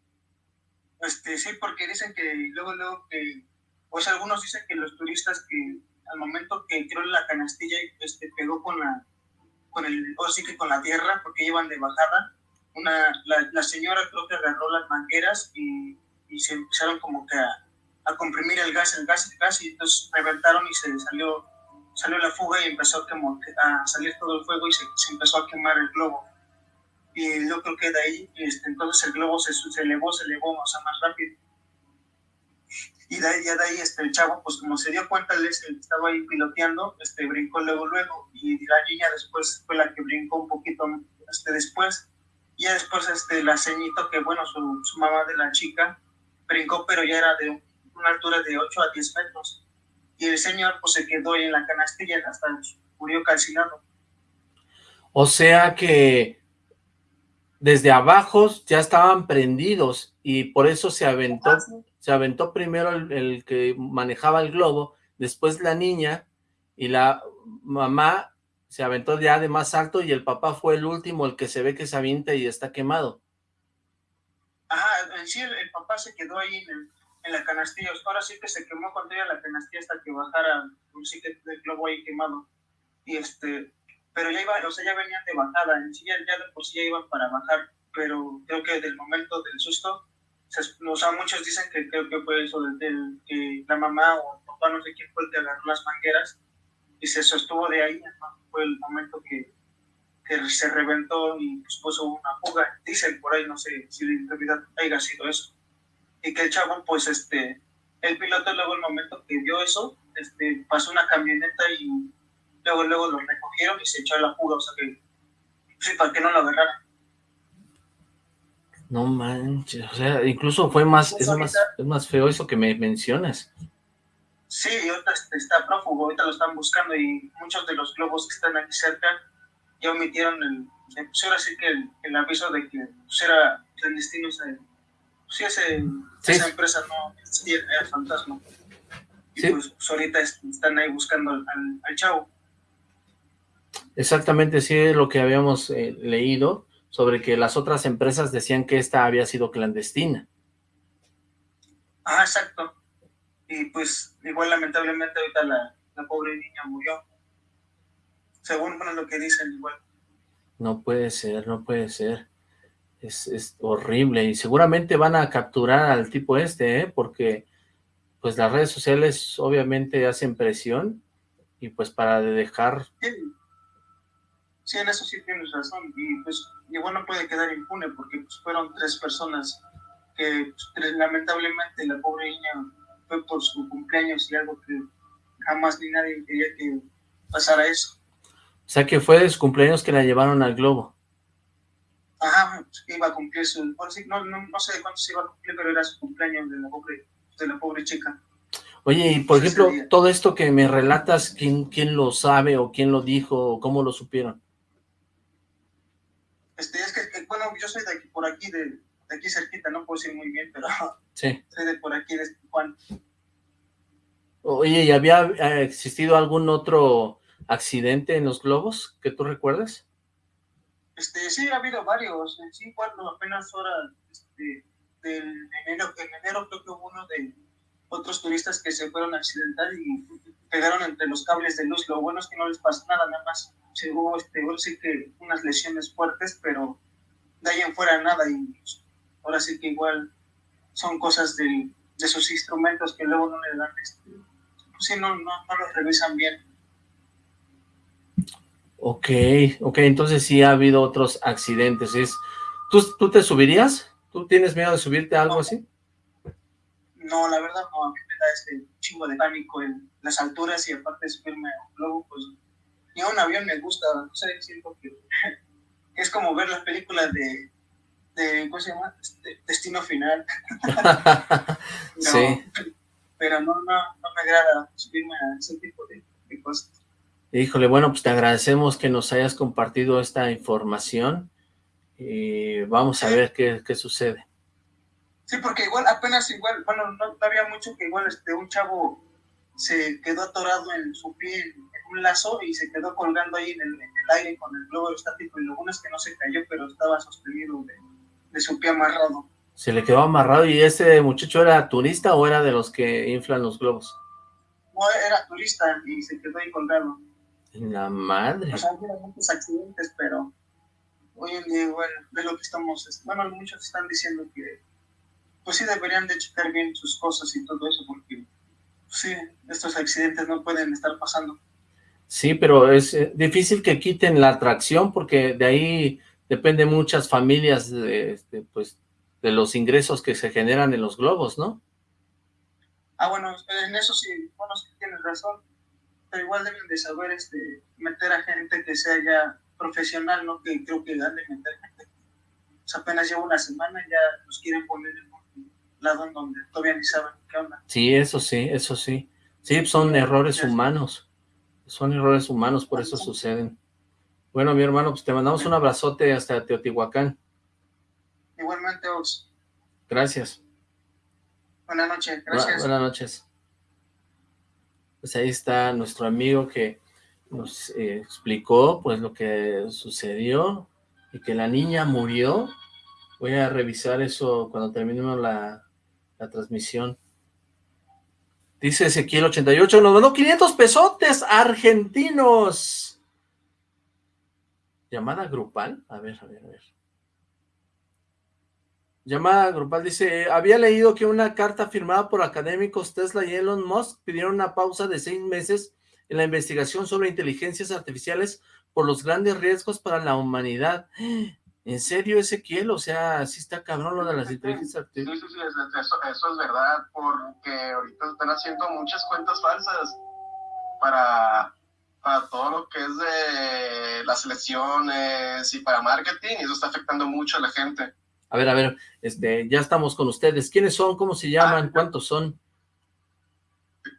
Este, sí, porque dicen que luego, luego que, pues algunos dicen que los turistas que al momento que entró en la canastilla este, pegó con la, con el, o sí que con la tierra, porque iban de bajada, una, la, la señora creo que agarró las mangueras y, y se empezaron como que a, a, comprimir el gas, el gas, el gas, y entonces reventaron y se salió, salió la fuga y empezó a, a salir todo el fuego y se, se, empezó a quemar el globo. Y yo creo que de ahí, este, entonces el globo se, se elevó, se elevó, o sea, más rápido. Y de ahí, ya de ahí este, el chavo, pues como se dio cuenta, él estaba ahí piloteando, este, brincó luego, luego, y la niña después fue la que brincó un poquito este, después. Y después este, la ceñito, que bueno, su, su mamá de la chica, brincó, pero ya era de una altura de 8 a 10 metros. Y el señor pues se quedó ahí en la canastilla hasta murió calcinado. O sea que desde abajo ya estaban prendidos y por eso se aventó, se aventó primero el, el, que manejaba el globo, después la niña y la mamá se aventó ya de más alto y el papá fue el último, el que se ve que se avienta y está quemado. Ajá, sí el, el papá se quedó ahí en, el, en, la canastilla, ahora sí que se quemó cuando iba a la canastilla hasta que bajara, sí que el globo ahí quemado, y este, pero ya iba, o sea, ya venían de bajada, en sí ya, ya de por sí ya iban para bajar, pero creo que del momento del susto, se, o sea, muchos dicen que creo que fue eso, del, del, que la mamá o el papá, no sé quién fue el que agarró las mangueras, y se sostuvo de ahí, fue el momento que que se reventó y pues, puso una fuga. Dicen por ahí, no sé si en realidad haya sido eso. Y que el chavo, pues, este, el piloto luego el momento que vio eso, este, pasó una camioneta y luego, luego lo recogieron y se echó a la fuga, o sea que, sí, para que no lo agarraran. No manches, o sea, incluso fue más, es más, es más feo eso que me mencionas. Sí, ahorita está prófugo, ahorita lo están buscando y muchos de los globos que están aquí cerca ya omitieron el, pues ahora sí que el, el, aviso de que pues era clandestino ese, pues ese, sí. esa empresa no existía, era fantasma. Y sí. pues, pues, ahorita están ahí buscando al, al, chavo. Exactamente, sí es lo que habíamos eh, leído sobre que las otras empresas decían que esta había sido clandestina. Ah, exacto. Y pues igual lamentablemente ahorita la, la pobre niña murió según bueno, lo que dicen igual. No puede ser, no puede ser. Es, es, horrible y seguramente van a capturar al tipo este, ¿eh? porque pues las redes sociales obviamente hacen presión y pues para dejar... Sí, en eso sí tienes razón y pues igual no puede quedar impune porque pues, fueron tres personas que pues, lamentablemente la pobre niña fue por su cumpleaños y algo que jamás ni nadie quería que pasara eso. O sea que fue de su cumpleaños que la llevaron al globo. Ajá, iba a cumplir su... No, no, no sé cuánto se iba a cumplir, pero era su cumpleaños de la pobre, de la pobre chica. Oye, y por ejemplo, todo esto que me relatas, ¿quién, ¿quién lo sabe o quién lo dijo o cómo lo supieron? Este, es que, eh, bueno, yo soy de aquí, por aquí, de, de aquí cerquita, no puedo decir muy bien, pero sí. soy de por aquí, de Juan. Oye, ¿y había eh, existido algún otro accidente en los globos que tú recuerdes? Este, sí, ha habido varios. Sí, cuando apenas ahora, este, del enero, en enero creo que hubo uno de otros turistas que se fueron a accidentar y pegaron entre los cables de luz. Lo bueno es que no les pasó nada, nada más se hubo este, sí que unas lesiones fuertes, pero de ahí en fuera nada. Y ahora sí que igual son cosas de, de sus instrumentos que luego no le dan, este, pues sí, no, no, no los revisan bien. Ok, ok, entonces sí ha habido otros accidentes. Es, ¿tú, ¿Tú te subirías? ¿Tú tienes miedo de subirte a algo así? No, la verdad no, a mí me da este chingo de pánico en las alturas y aparte de subirme a un globo, pues ni a un avión me gusta, no sé, siento que es como ver las películas de, de ¿cómo se llama? Este, Destino Final. sí. Pero no, no, no me agrada subirme a ese tipo de, cosas. Híjole, bueno, pues te agradecemos que nos hayas compartido esta información y vamos a ver qué, qué sucede. Sí, porque igual, apenas igual, bueno, no, había mucho que igual este, un chavo se quedó atorado en su pie en un lazo y se quedó colgando ahí en el, aire con el globo estático y lo bueno es que no se cayó, pero estaba sostenido de, su pie amarrado. Se le quedó amarrado y ese muchacho era turista o era de los que inflan los globos? No, era turista y se quedó ahí colgado. La madre. O sea, muchos accidentes, pero hoy en día, bueno, de lo que estamos, bueno, muchos están diciendo que pues sí deberían de checar bien sus cosas y todo eso, porque pues sí, estos accidentes no pueden estar pasando. Sí, pero es eh, difícil que quiten la atracción porque de ahí depende muchas familias de, pues, de los ingresos que se generan en los globos, ¿no? Ah, bueno, en eso sí, bueno, sí tienes razón, pero igual deben de saber este, meter a gente que sea ya profesional, ¿no? Que creo que dan de meter gente. Pues apenas lleva una semana y ya los quieren poner en lado en donde todavía ni saben qué onda. Sí, eso sí, eso sí. Sí, son errores humanos. Son errores humanos, por eso suceden. Bueno, mi hermano, pues te mandamos un abrazote hasta Teotihuacán. Igualmente, Ox. Gracias. Buenas noches, gracias. buenas noches. Pues ahí está nuestro amigo que nos eh, explicó pues lo que sucedió y que la niña murió. Voy a revisar eso cuando terminemos la, la transmisión. Dice Ezequiel 88, nos mandó 500 pesotes argentinos. ¿Llamada grupal? A ver, a ver, a ver. Llamada grupal dice, había leído que una carta firmada por académicos Tesla y Elon Musk pidieron una pausa de seis meses en la investigación sobre inteligencias artificiales por los grandes riesgos para la humanidad. ¿En serio, Ezequiel? O sea, sí está cabrón lo de las inteligencias artificiales. Sí, sí, sí, eso, es verdad, porque ahorita están haciendo muchas cuentas falsas para, para todo lo que es de las elecciones y para marketing, y eso está afectando mucho a la gente. A ver, a ver, este, ya estamos con ustedes. ¿Quiénes son? ¿Cómo se llaman? Ah, ¿Cuántos son?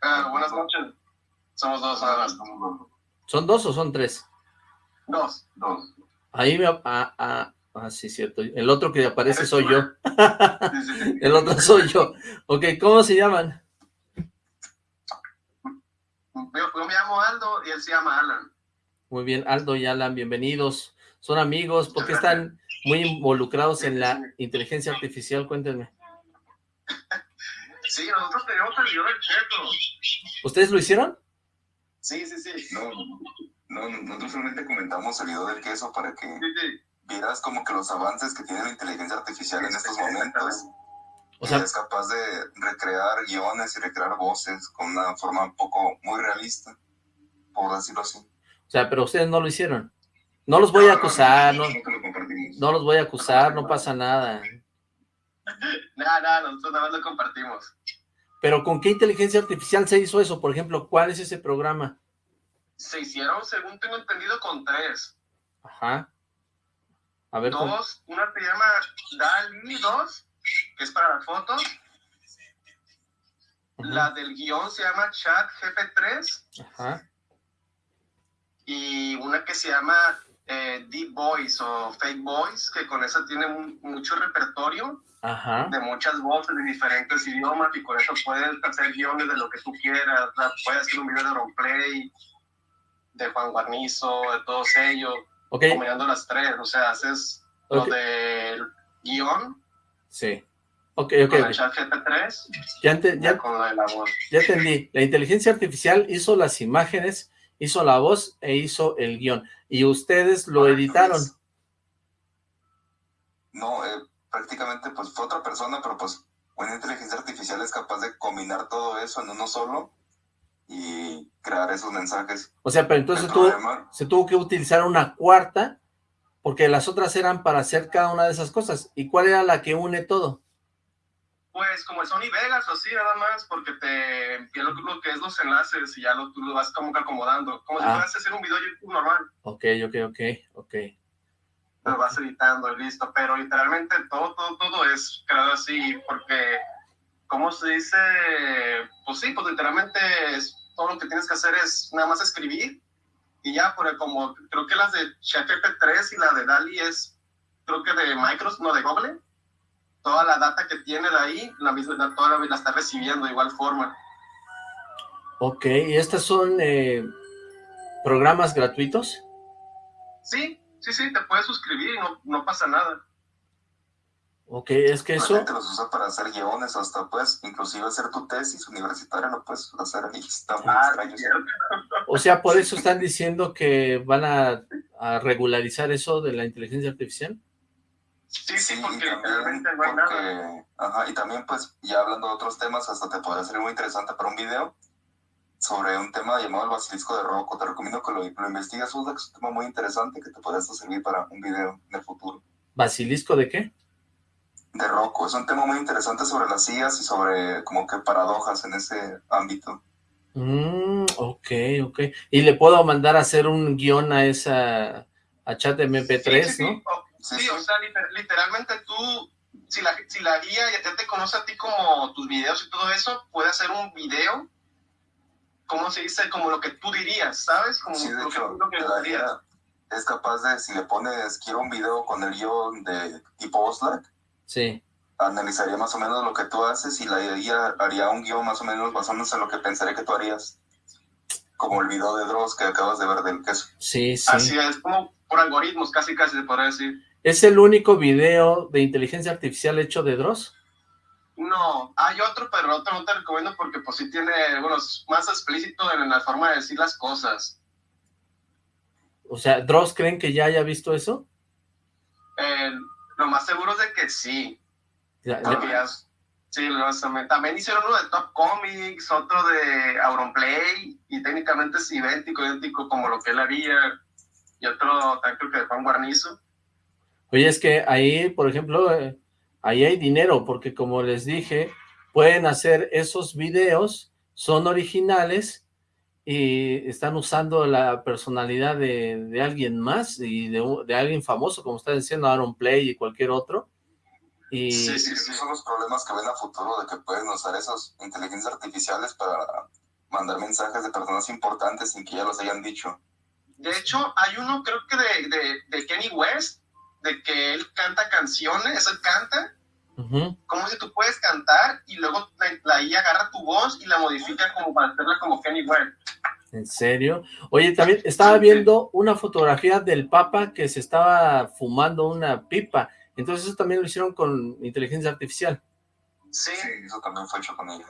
Ah, buenas noches. Somos dos, nada ¿Son dos o son tres? Dos, dos. Ahí me... Ah, ah, ah, sí, cierto. El otro que aparece soy yo. El otro soy yo. Ok, ¿cómo se llaman? Yo, me llamo Aldo y él se llama Alan. Muy bien, Aldo y Alan, bienvenidos. ¿Son amigos? ¿Por qué están muy involucrados en la inteligencia artificial? Cuéntenme. Sí, nosotros teníamos el video del cheto. ¿Ustedes lo hicieron? Sí, sí, sí. No, no, nosotros solamente comentamos el video del queso para que vieras como que los avances que tiene la inteligencia artificial en estos momentos. O sea, es capaz de recrear guiones y recrear voces con una forma un poco muy realista, por decirlo así. O sea, pero ustedes no lo hicieron. No los voy a acusar, no, no, los voy a acusar, no pasa nada. Nada, nada, nosotros nada más lo compartimos. Pero ¿con qué inteligencia artificial se hizo eso? Por ejemplo, ¿cuál es ese programa? se hicieron, según tengo entendido, con tres. Ajá. A ver. Dos, una se llama DALI 2, que es para las fotos. La del guion se llama Chat GP3. Ajá. Y una que se llama eh, Deep Voice o Fake Voice, que con esa tiene mucho repertorio de muchas voces de diferentes idiomas y con eso puedes hacer guiones de lo que tú quieras. Puedes hacer un video de roleplay de Juan Guarnizo, de todos ellos, combinando las tres. O sea, haces lo del guion. Sí. Ok, ok. Con el chat GP3 ya, ya, con la, la voz. ya entendí. La inteligencia artificial hizo las imágenes hizo la voz e hizo el guion. Y ustedes lo editaron. No, eh, prácticamente pues fue otra persona, pero pues una inteligencia artificial es capaz de combinar todo eso en uno solo y crear esos mensajes. O sea, pero entonces se tuvo que utilizar una cuarta, porque las otras eran para hacer cada una de esas cosas. ¿Y cuál era la que une todo? Pues como el Sony Vegas o así, nada más, porque te empieza lo, que es los enlaces y ya lo, tú lo vas como que acomodando, como si ah. fueras a hacer un video YouTube normal. Ok, ok, ok, ok. Lo vas editando y listo, pero literalmente todo, todo, todo es creado así, porque, ¿cómo se dice? Pues sí, pues literalmente es, todo lo que tienes que hacer es nada más escribir y ya, porque como creo que las de ChatGPT 3 y la de DALI es, creo que de Microsoft, no de Google, toda la data que tiene de ahí, la misma, toda la, está recibiendo de igual forma. Ok, ¿y estos son eh, programas gratuitos? Sí, sí, sí, te puedes suscribir y no, no pasa nada. Ok, es que eso... Te los usa para hacer guiones, hasta pues, inclusive hacer tu tesis universitaria lo puedes hacer ahí, está muy ah, O sea, por eso están diciendo que van a, a regularizar eso de la inteligencia artificial. Sí, sí, porque realmente no hay nada. Ajá, y también pues ya hablando de otros temas, hasta te podría ser muy interesante para un video sobre un tema llamado el basilisco de Rocco. Te recomiendo que lo, lo investigues, es un tema muy interesante que te podría servir para un video en el futuro. ¿Basilisco de qué? De Rocco. Es un tema muy interesante sobre las sillas y sobre como que paradojas en ese ámbito. Mm, ok, ok. Y le puedo mandar a hacer un guion a esa a chat MP3, ¿no? Sí, o sea, literalmente tú, si la, si la guía ya te conoce a ti como tus videos y todo eso, puede hacer un video, ¿cómo se dice? Como lo que tú dirías, ¿sabes? Como sí, de hecho, la guía es capaz de, si le pones, quiero un video con el guion de tipo Oslac, sí. analizaría más o menos lo que tú haces y la guía haría un guion más o menos basándose en lo que pensaría que tú harías. Como el video de Dross que acabas de ver del queso. Sí, sí. Así es, como por algoritmos, casi casi se podría decir. ¿Es el único video de inteligencia artificial hecho de Dross? No, hay otro, pero otro no te recomiendo porque pues sí tiene, bueno, más explícito en la forma de decir las cosas. O sea, ¿Dross creen que ya haya visto eso? Eh, lo más seguro es de que sí. Ya, sí, también hicieron uno de Top Comics, otro de Auronplay, y técnicamente es idéntico, idéntico como lo que él haría, y otro, creo que de Juan Guarnizo. Oye, es que ahí, por ejemplo, eh, ahí hay dinero, porque como les dije, pueden hacer esos videos, son originales, y están usando la personalidad de, alguien más, y de, alguien famoso, como está diciendo Aaron Play y cualquier otro. Y... Sí, sí, sí, son los problemas que ven a futuro, de que pueden usar esas inteligencias artificiales para mandar mensajes de personas importantes sin que ya los hayan dicho. De hecho, hay uno, creo que de, de Kenny West, de que él canta canciones, él canta, como si tú puedes cantar y luego la, IA agarra tu voz y la modifica como para hacerla como Kenny West. ¿En serio? Oye, también estaba viendo una fotografía del Papa que se estaba fumando una pipa. Entonces eso también lo hicieron con inteligencia artificial. Sí, eso también fue hecho con ella.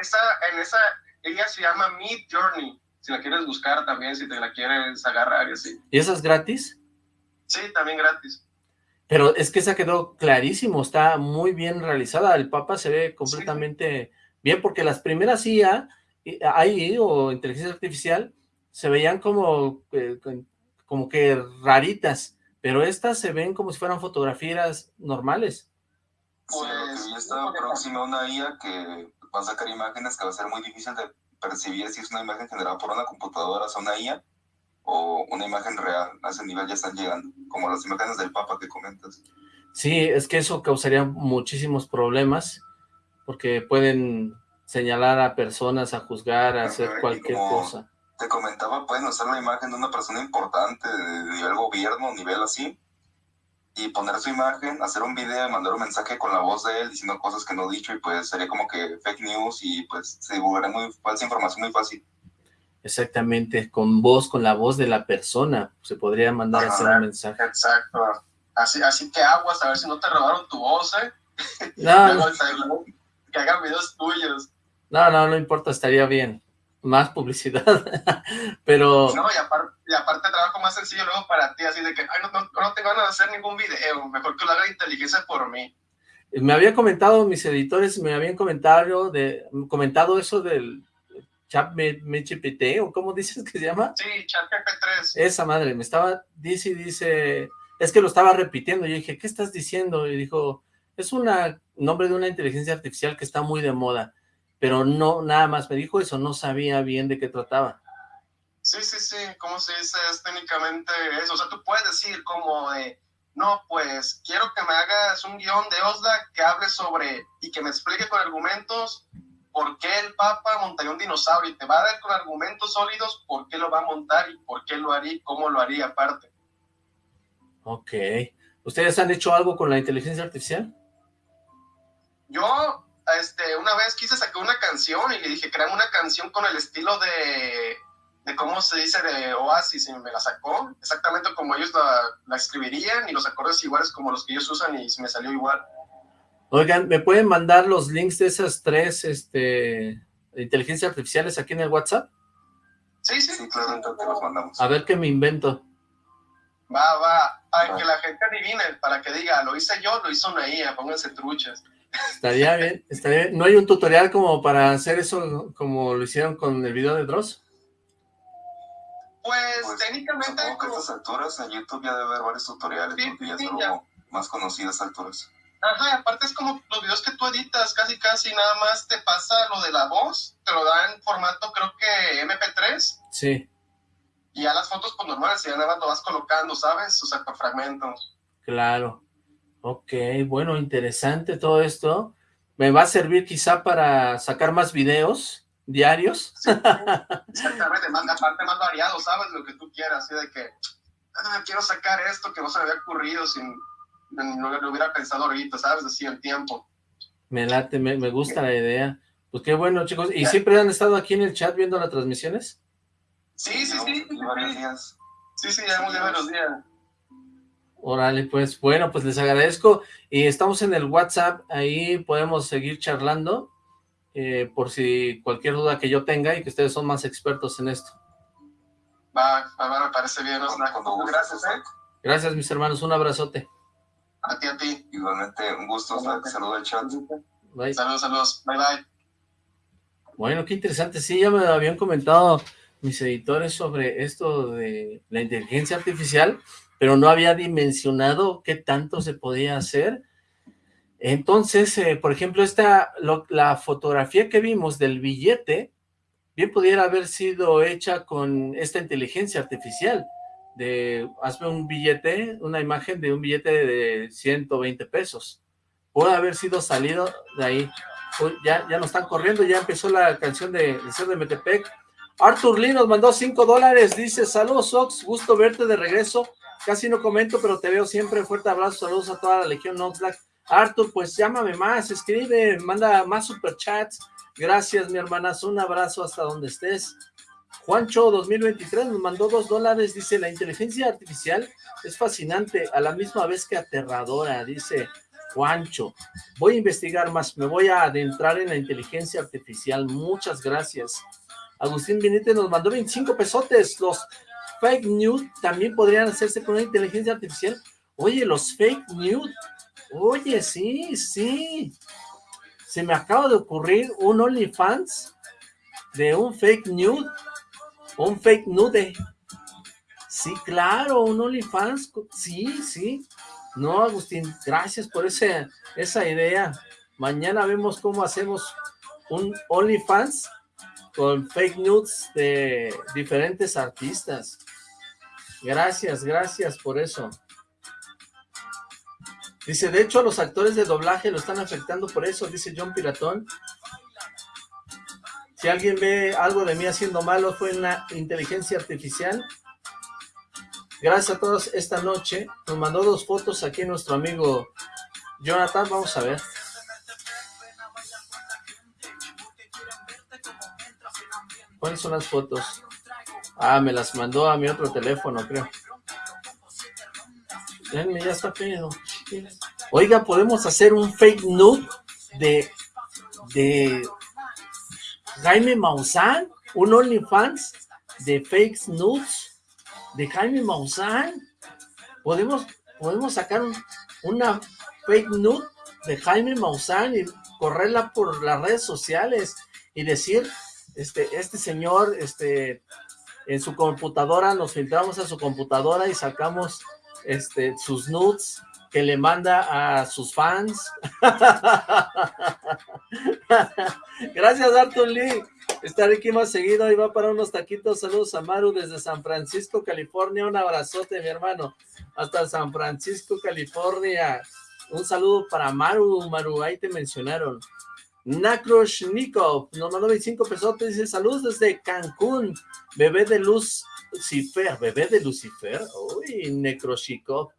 Esa, en esa, ella se llama Mid Journey. Si la quieres buscar también, si te la quieres agarrar y así. ¿Y esa es gratis? Sí, también gratis. Pero es que esa quedó clarísimo, está muy bien realizada, el Papa se ve completamente bien, porque las primeras IA, AI o inteligencia artificial, se veían como, eh, como que raritas, pero estas se ven como si fueran fotografías normales. Pues, ya está próxima a una IA que va a sacar imágenes que va a ser muy difícil de percibir si es una imagen generada por una computadora o una IA, o una imagen real, a ese nivel ya están llegando, como las imágenes del Papa que comentas. Sí, es que eso causaría muchísimos problemas, porque pueden señalar a personas, a juzgar, a hacer cualquier cosa. Te comentaba, pueden usar la imagen de una persona importante, de nivel gobierno, nivel así, y poner su imagen, hacer un video mandar un mensaje con la voz de él diciendo cosas que no he dicho y pues sería como que fake news y pues se divulgaría muy falsa información muy fácil. Exactamente, con voz, con la voz de la persona, se podría mandar ese mensaje. Exacto. Así, así que aguas, a ver si no te robaron tu voz, ¿eh? No, que hagan videos tuyos. No, no, no importa, estaría bien. Más publicidad, pero... No, y aparte, y aparte trabajo más sencillo luego para ti, así de que, ay, no, no, no tengo ganas de hacer ningún video, mejor que lo haga inteligencia por mí. Me había comentado, mis editores me habían comentado, de, comentado eso del chat o cómo dices que se llama? Sí, chat 3 Esa madre, me estaba, dice y dice, es que lo estaba repitiendo, yo dije, ¿qué estás diciendo? Y dijo, es un nombre de una inteligencia artificial que está muy de moda, pero no, nada más me dijo eso, no sabía bien de qué trataba. Sí, sí, sí, ¿cómo se dice? Es técnicamente eso, o sea, tú puedes decir como de, no, pues, quiero que me hagas un guion de Osla que hable sobre, y que me explique con argumentos por qué el Papa montaría un dinosaurio, y te va a dar con argumentos sólidos por qué lo va a montar, y por qué lo haría, y cómo lo haría aparte. Ok. ¿Ustedes han hecho algo con la inteligencia artificial? Yo, este, una vez quise sacar una canción y le dije, crean una canción con el estilo de, de cómo se dice, de Oasis, y me la sacó, exactamente como ellos la, escribirían, y los acordes iguales como los que ellos usan, y me salió igual. Oigan, ¿me pueden mandar los links de esas tres, este, inteligencias artificiales aquí en el WhatsApp? Sí, sí. Sí, claro, entonces los mandamos. A ver qué me invento. Va, va, para que la gente adivine, para que diga, lo hice yo, lo hizo una IA, pónganse truchas. Estaría bien, estaría bien. ¿No hay un tutorial como para hacer eso, como lo hicieron con el video de Dross? Pues, pues técnicamente... Como... a estas alturas en YouTube ya debe haber varios tutoriales, sí, porque ya es algo más estas alturas. Ajá, aparte es como los videos que tú editas, casi casi nada más te pasa lo de la voz, te lo da en formato creo que MP3. Sí. Y ya las fotos pues normales, ya nada más lo vas colocando, ¿sabes? O sea, por fragmentos. Claro. Ok, bueno, interesante todo esto. Me va a servir quizá para sacar más videos diarios. exactamente, más, aparte más variado, ¿sabes? Lo que tú quieras, así de que, ah, quiero sacar esto que no se me había ocurrido sin, no lo hubiera pensado ahorita, ¿sabes? Así el tiempo. Me late, me, me gusta la idea. Pues qué bueno, chicos. ¿Y siempre han estado aquí en el chat viendo las transmisiones? Sí, sí, sí. varios días. Sí, sí, ya hemos varios días. Órale, pues, bueno, pues les agradezco. Y estamos en el WhatsApp, ahí podemos seguir charlando, eh, por si cualquier duda que yo tenga y que ustedes son más expertos en esto. Va, va, me parece bien, Gracias, ¿eh? Gracias, mis hermanos, un abrazote. A ti, a ti. Igualmente, un gusto, saludos al chat. Bye. Saludos, saludos, bye, bye. Bueno, qué interesante, sí, ya me habían comentado mis editores sobre esto de la inteligencia artificial, pero no había dimensionado qué tanto se podía hacer. Entonces, eh, por ejemplo, esta, la fotografía que vimos del billete, bien pudiera haber sido hecha con esta inteligencia artificial, de hazme un billete, una imagen de un billete de 120 pesos. Puede haber sido salido de ahí. Ya, ya nos están corriendo, ya empezó la canción de, Ser de Metepec, Arthur Lee nos mandó 5 dólares, dice, saludos Ox, gusto verte de regreso, casi no comento, pero te veo siempre, fuerte abrazo, saludos a toda la Legión Oxlack. Arthur, pues llámame más, escribe, manda más superchats, gracias mi hermanazo, un abrazo hasta donde estés. Juancho 2023 nos mandó 2 dólares, dice, la inteligencia artificial es fascinante, a la misma vez que aterradora, dice Juancho. Voy a investigar más, me voy a adentrar en la inteligencia artificial, muchas gracias. Agustín Benítez nos mandó 25 pesotes. Los fake news también podrían hacerse con una inteligencia artificial. Oye, los fake news. Oye, sí, sí. Se me acaba de ocurrir un OnlyFans de un fake news. Un fake nude. Sí, claro, un OnlyFans. Sí, sí. No, Agustín, gracias por esa idea. Mañana vemos cómo hacemos un OnlyFans con fake news de diferentes artistas. Gracias, gracias por eso. Dice, de hecho, los actores de doblaje lo están afectando por eso, dice John Piratón. Si alguien ve algo de mí haciendo malo, fue en la inteligencia artificial. Gracias a todos esta noche. Nos mandó dos fotos aquí nuestro amigo Jonathan. Vamos a ver. ¿Cuáles son las fotos? Ah, me las mandó a mi otro teléfono, creo. ya está pedo. Oiga, ¿podemos hacer un fake nude de, de Jaime Maussan? ¿Un OnlyFans de fake nudes de Jaime Maussan? ¿Podemos, podemos sacar una fake nude de Jaime Maussan y correrla por las redes sociales y decir, este, este señor, este, en su computadora, nos filtramos a su computadora y sacamos este, sus nudes que le manda a sus fans. Gracias, Arthur Lee. Estar aquí más seguido y va para unos taquitos. Saludos a Maru desde San Francisco, California. Un abrazote, mi hermano. Hasta San Francisco, California. Un saludo para Maru, Maru, ahí te mencionaron. Nikov nos mandó 25 pesos, dice saludos desde Cancún, bebé de Lucifer, bebé de Lucifer, uy, Necroshikov.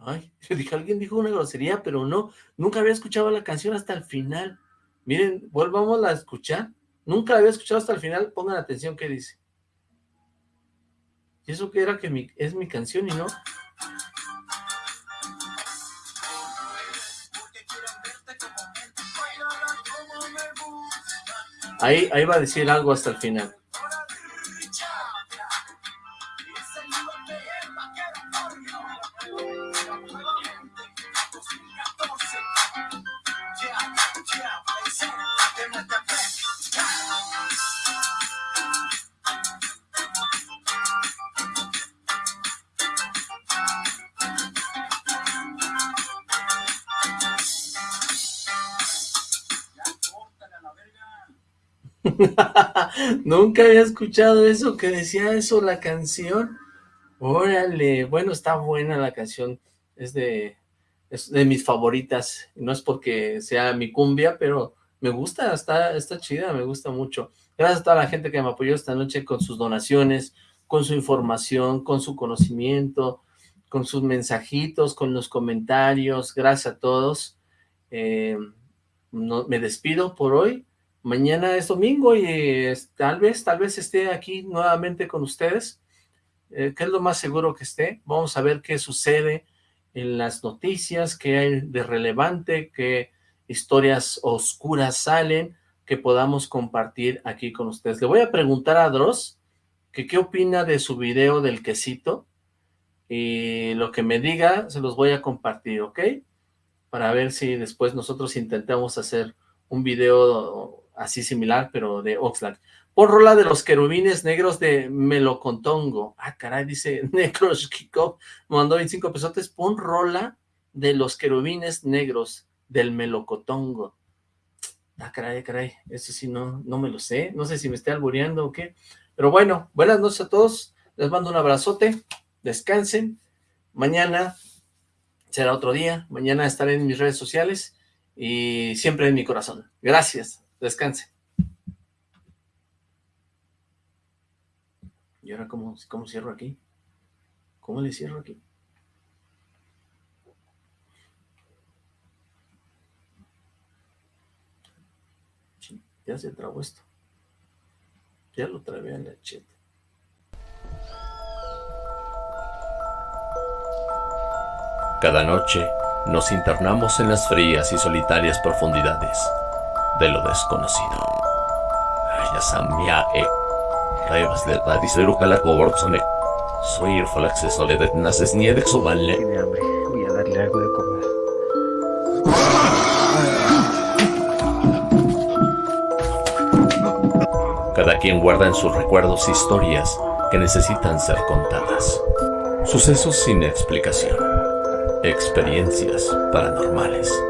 Ay, dije, alguien dijo una grosería, pero no, nunca había escuchado la canción hasta el final. Miren, volvamos a escuchar. Nunca la había escuchado hasta el final, pongan atención qué dice. Y eso que era que es mi canción y no. Ahí, ahí va a decir algo hasta el final. Nunca había escuchado eso, que decía eso la canción. Órale, bueno, está buena la canción, es de, es de mis favoritas, no es porque sea mi cumbia, pero me gusta, está, está chida, me gusta mucho. Gracias a toda la gente que me apoyó esta noche con sus donaciones, con su información, con su conocimiento, con sus mensajitos, con los comentarios, gracias a todos. Eh, no, me despido por hoy, Mañana es domingo y tal vez, tal vez esté aquí nuevamente con ustedes, eh, que es lo más seguro que esté. Vamos a ver qué sucede en las noticias, qué hay de relevante, qué historias oscuras salen, que podamos compartir aquí con ustedes. Le voy a preguntar a Dross que qué opina de su video del quesito, y lo que me diga se los voy a compartir, ¿ok? Para ver si después nosotros intentamos hacer un video así similar, pero de Oxlack. Pon rola de los querubines negros de Melocontongo. Ah, caray, dice Necros Kikov, mandó 25 pesotes. Pon rola de los querubines negros del Melocotongo. Ah, caray, caray, eso sí no, no me lo sé. No sé si me esté albureando o qué. Pero bueno, buenas noches a todos. Les mando un abrazote. Descansen. Mañana será otro día. Mañana estaré en mis redes sociales y siempre en mi corazón. Gracias. Descanse. ¿Y ahora cómo, cómo cierro aquí? ¿Cómo le cierro aquí? ya se trabó esto. Ya lo trabé en la chat. Cada noche nos internamos en las frías y solitarias profundidades de lo desconocido. Ya samia e Revas de radicero calacoborzone. Soy el acceso de naces ni de Tiene hambre, voy a darle algo de comer. Cada quien guarda en sus recuerdos historias que necesitan ser contadas. Sucesos sin explicación. Experiencias paranormales.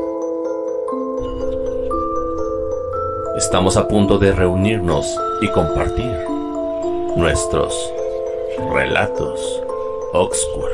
Estamos a punto de reunirnos y compartir nuestros relatos oscuros.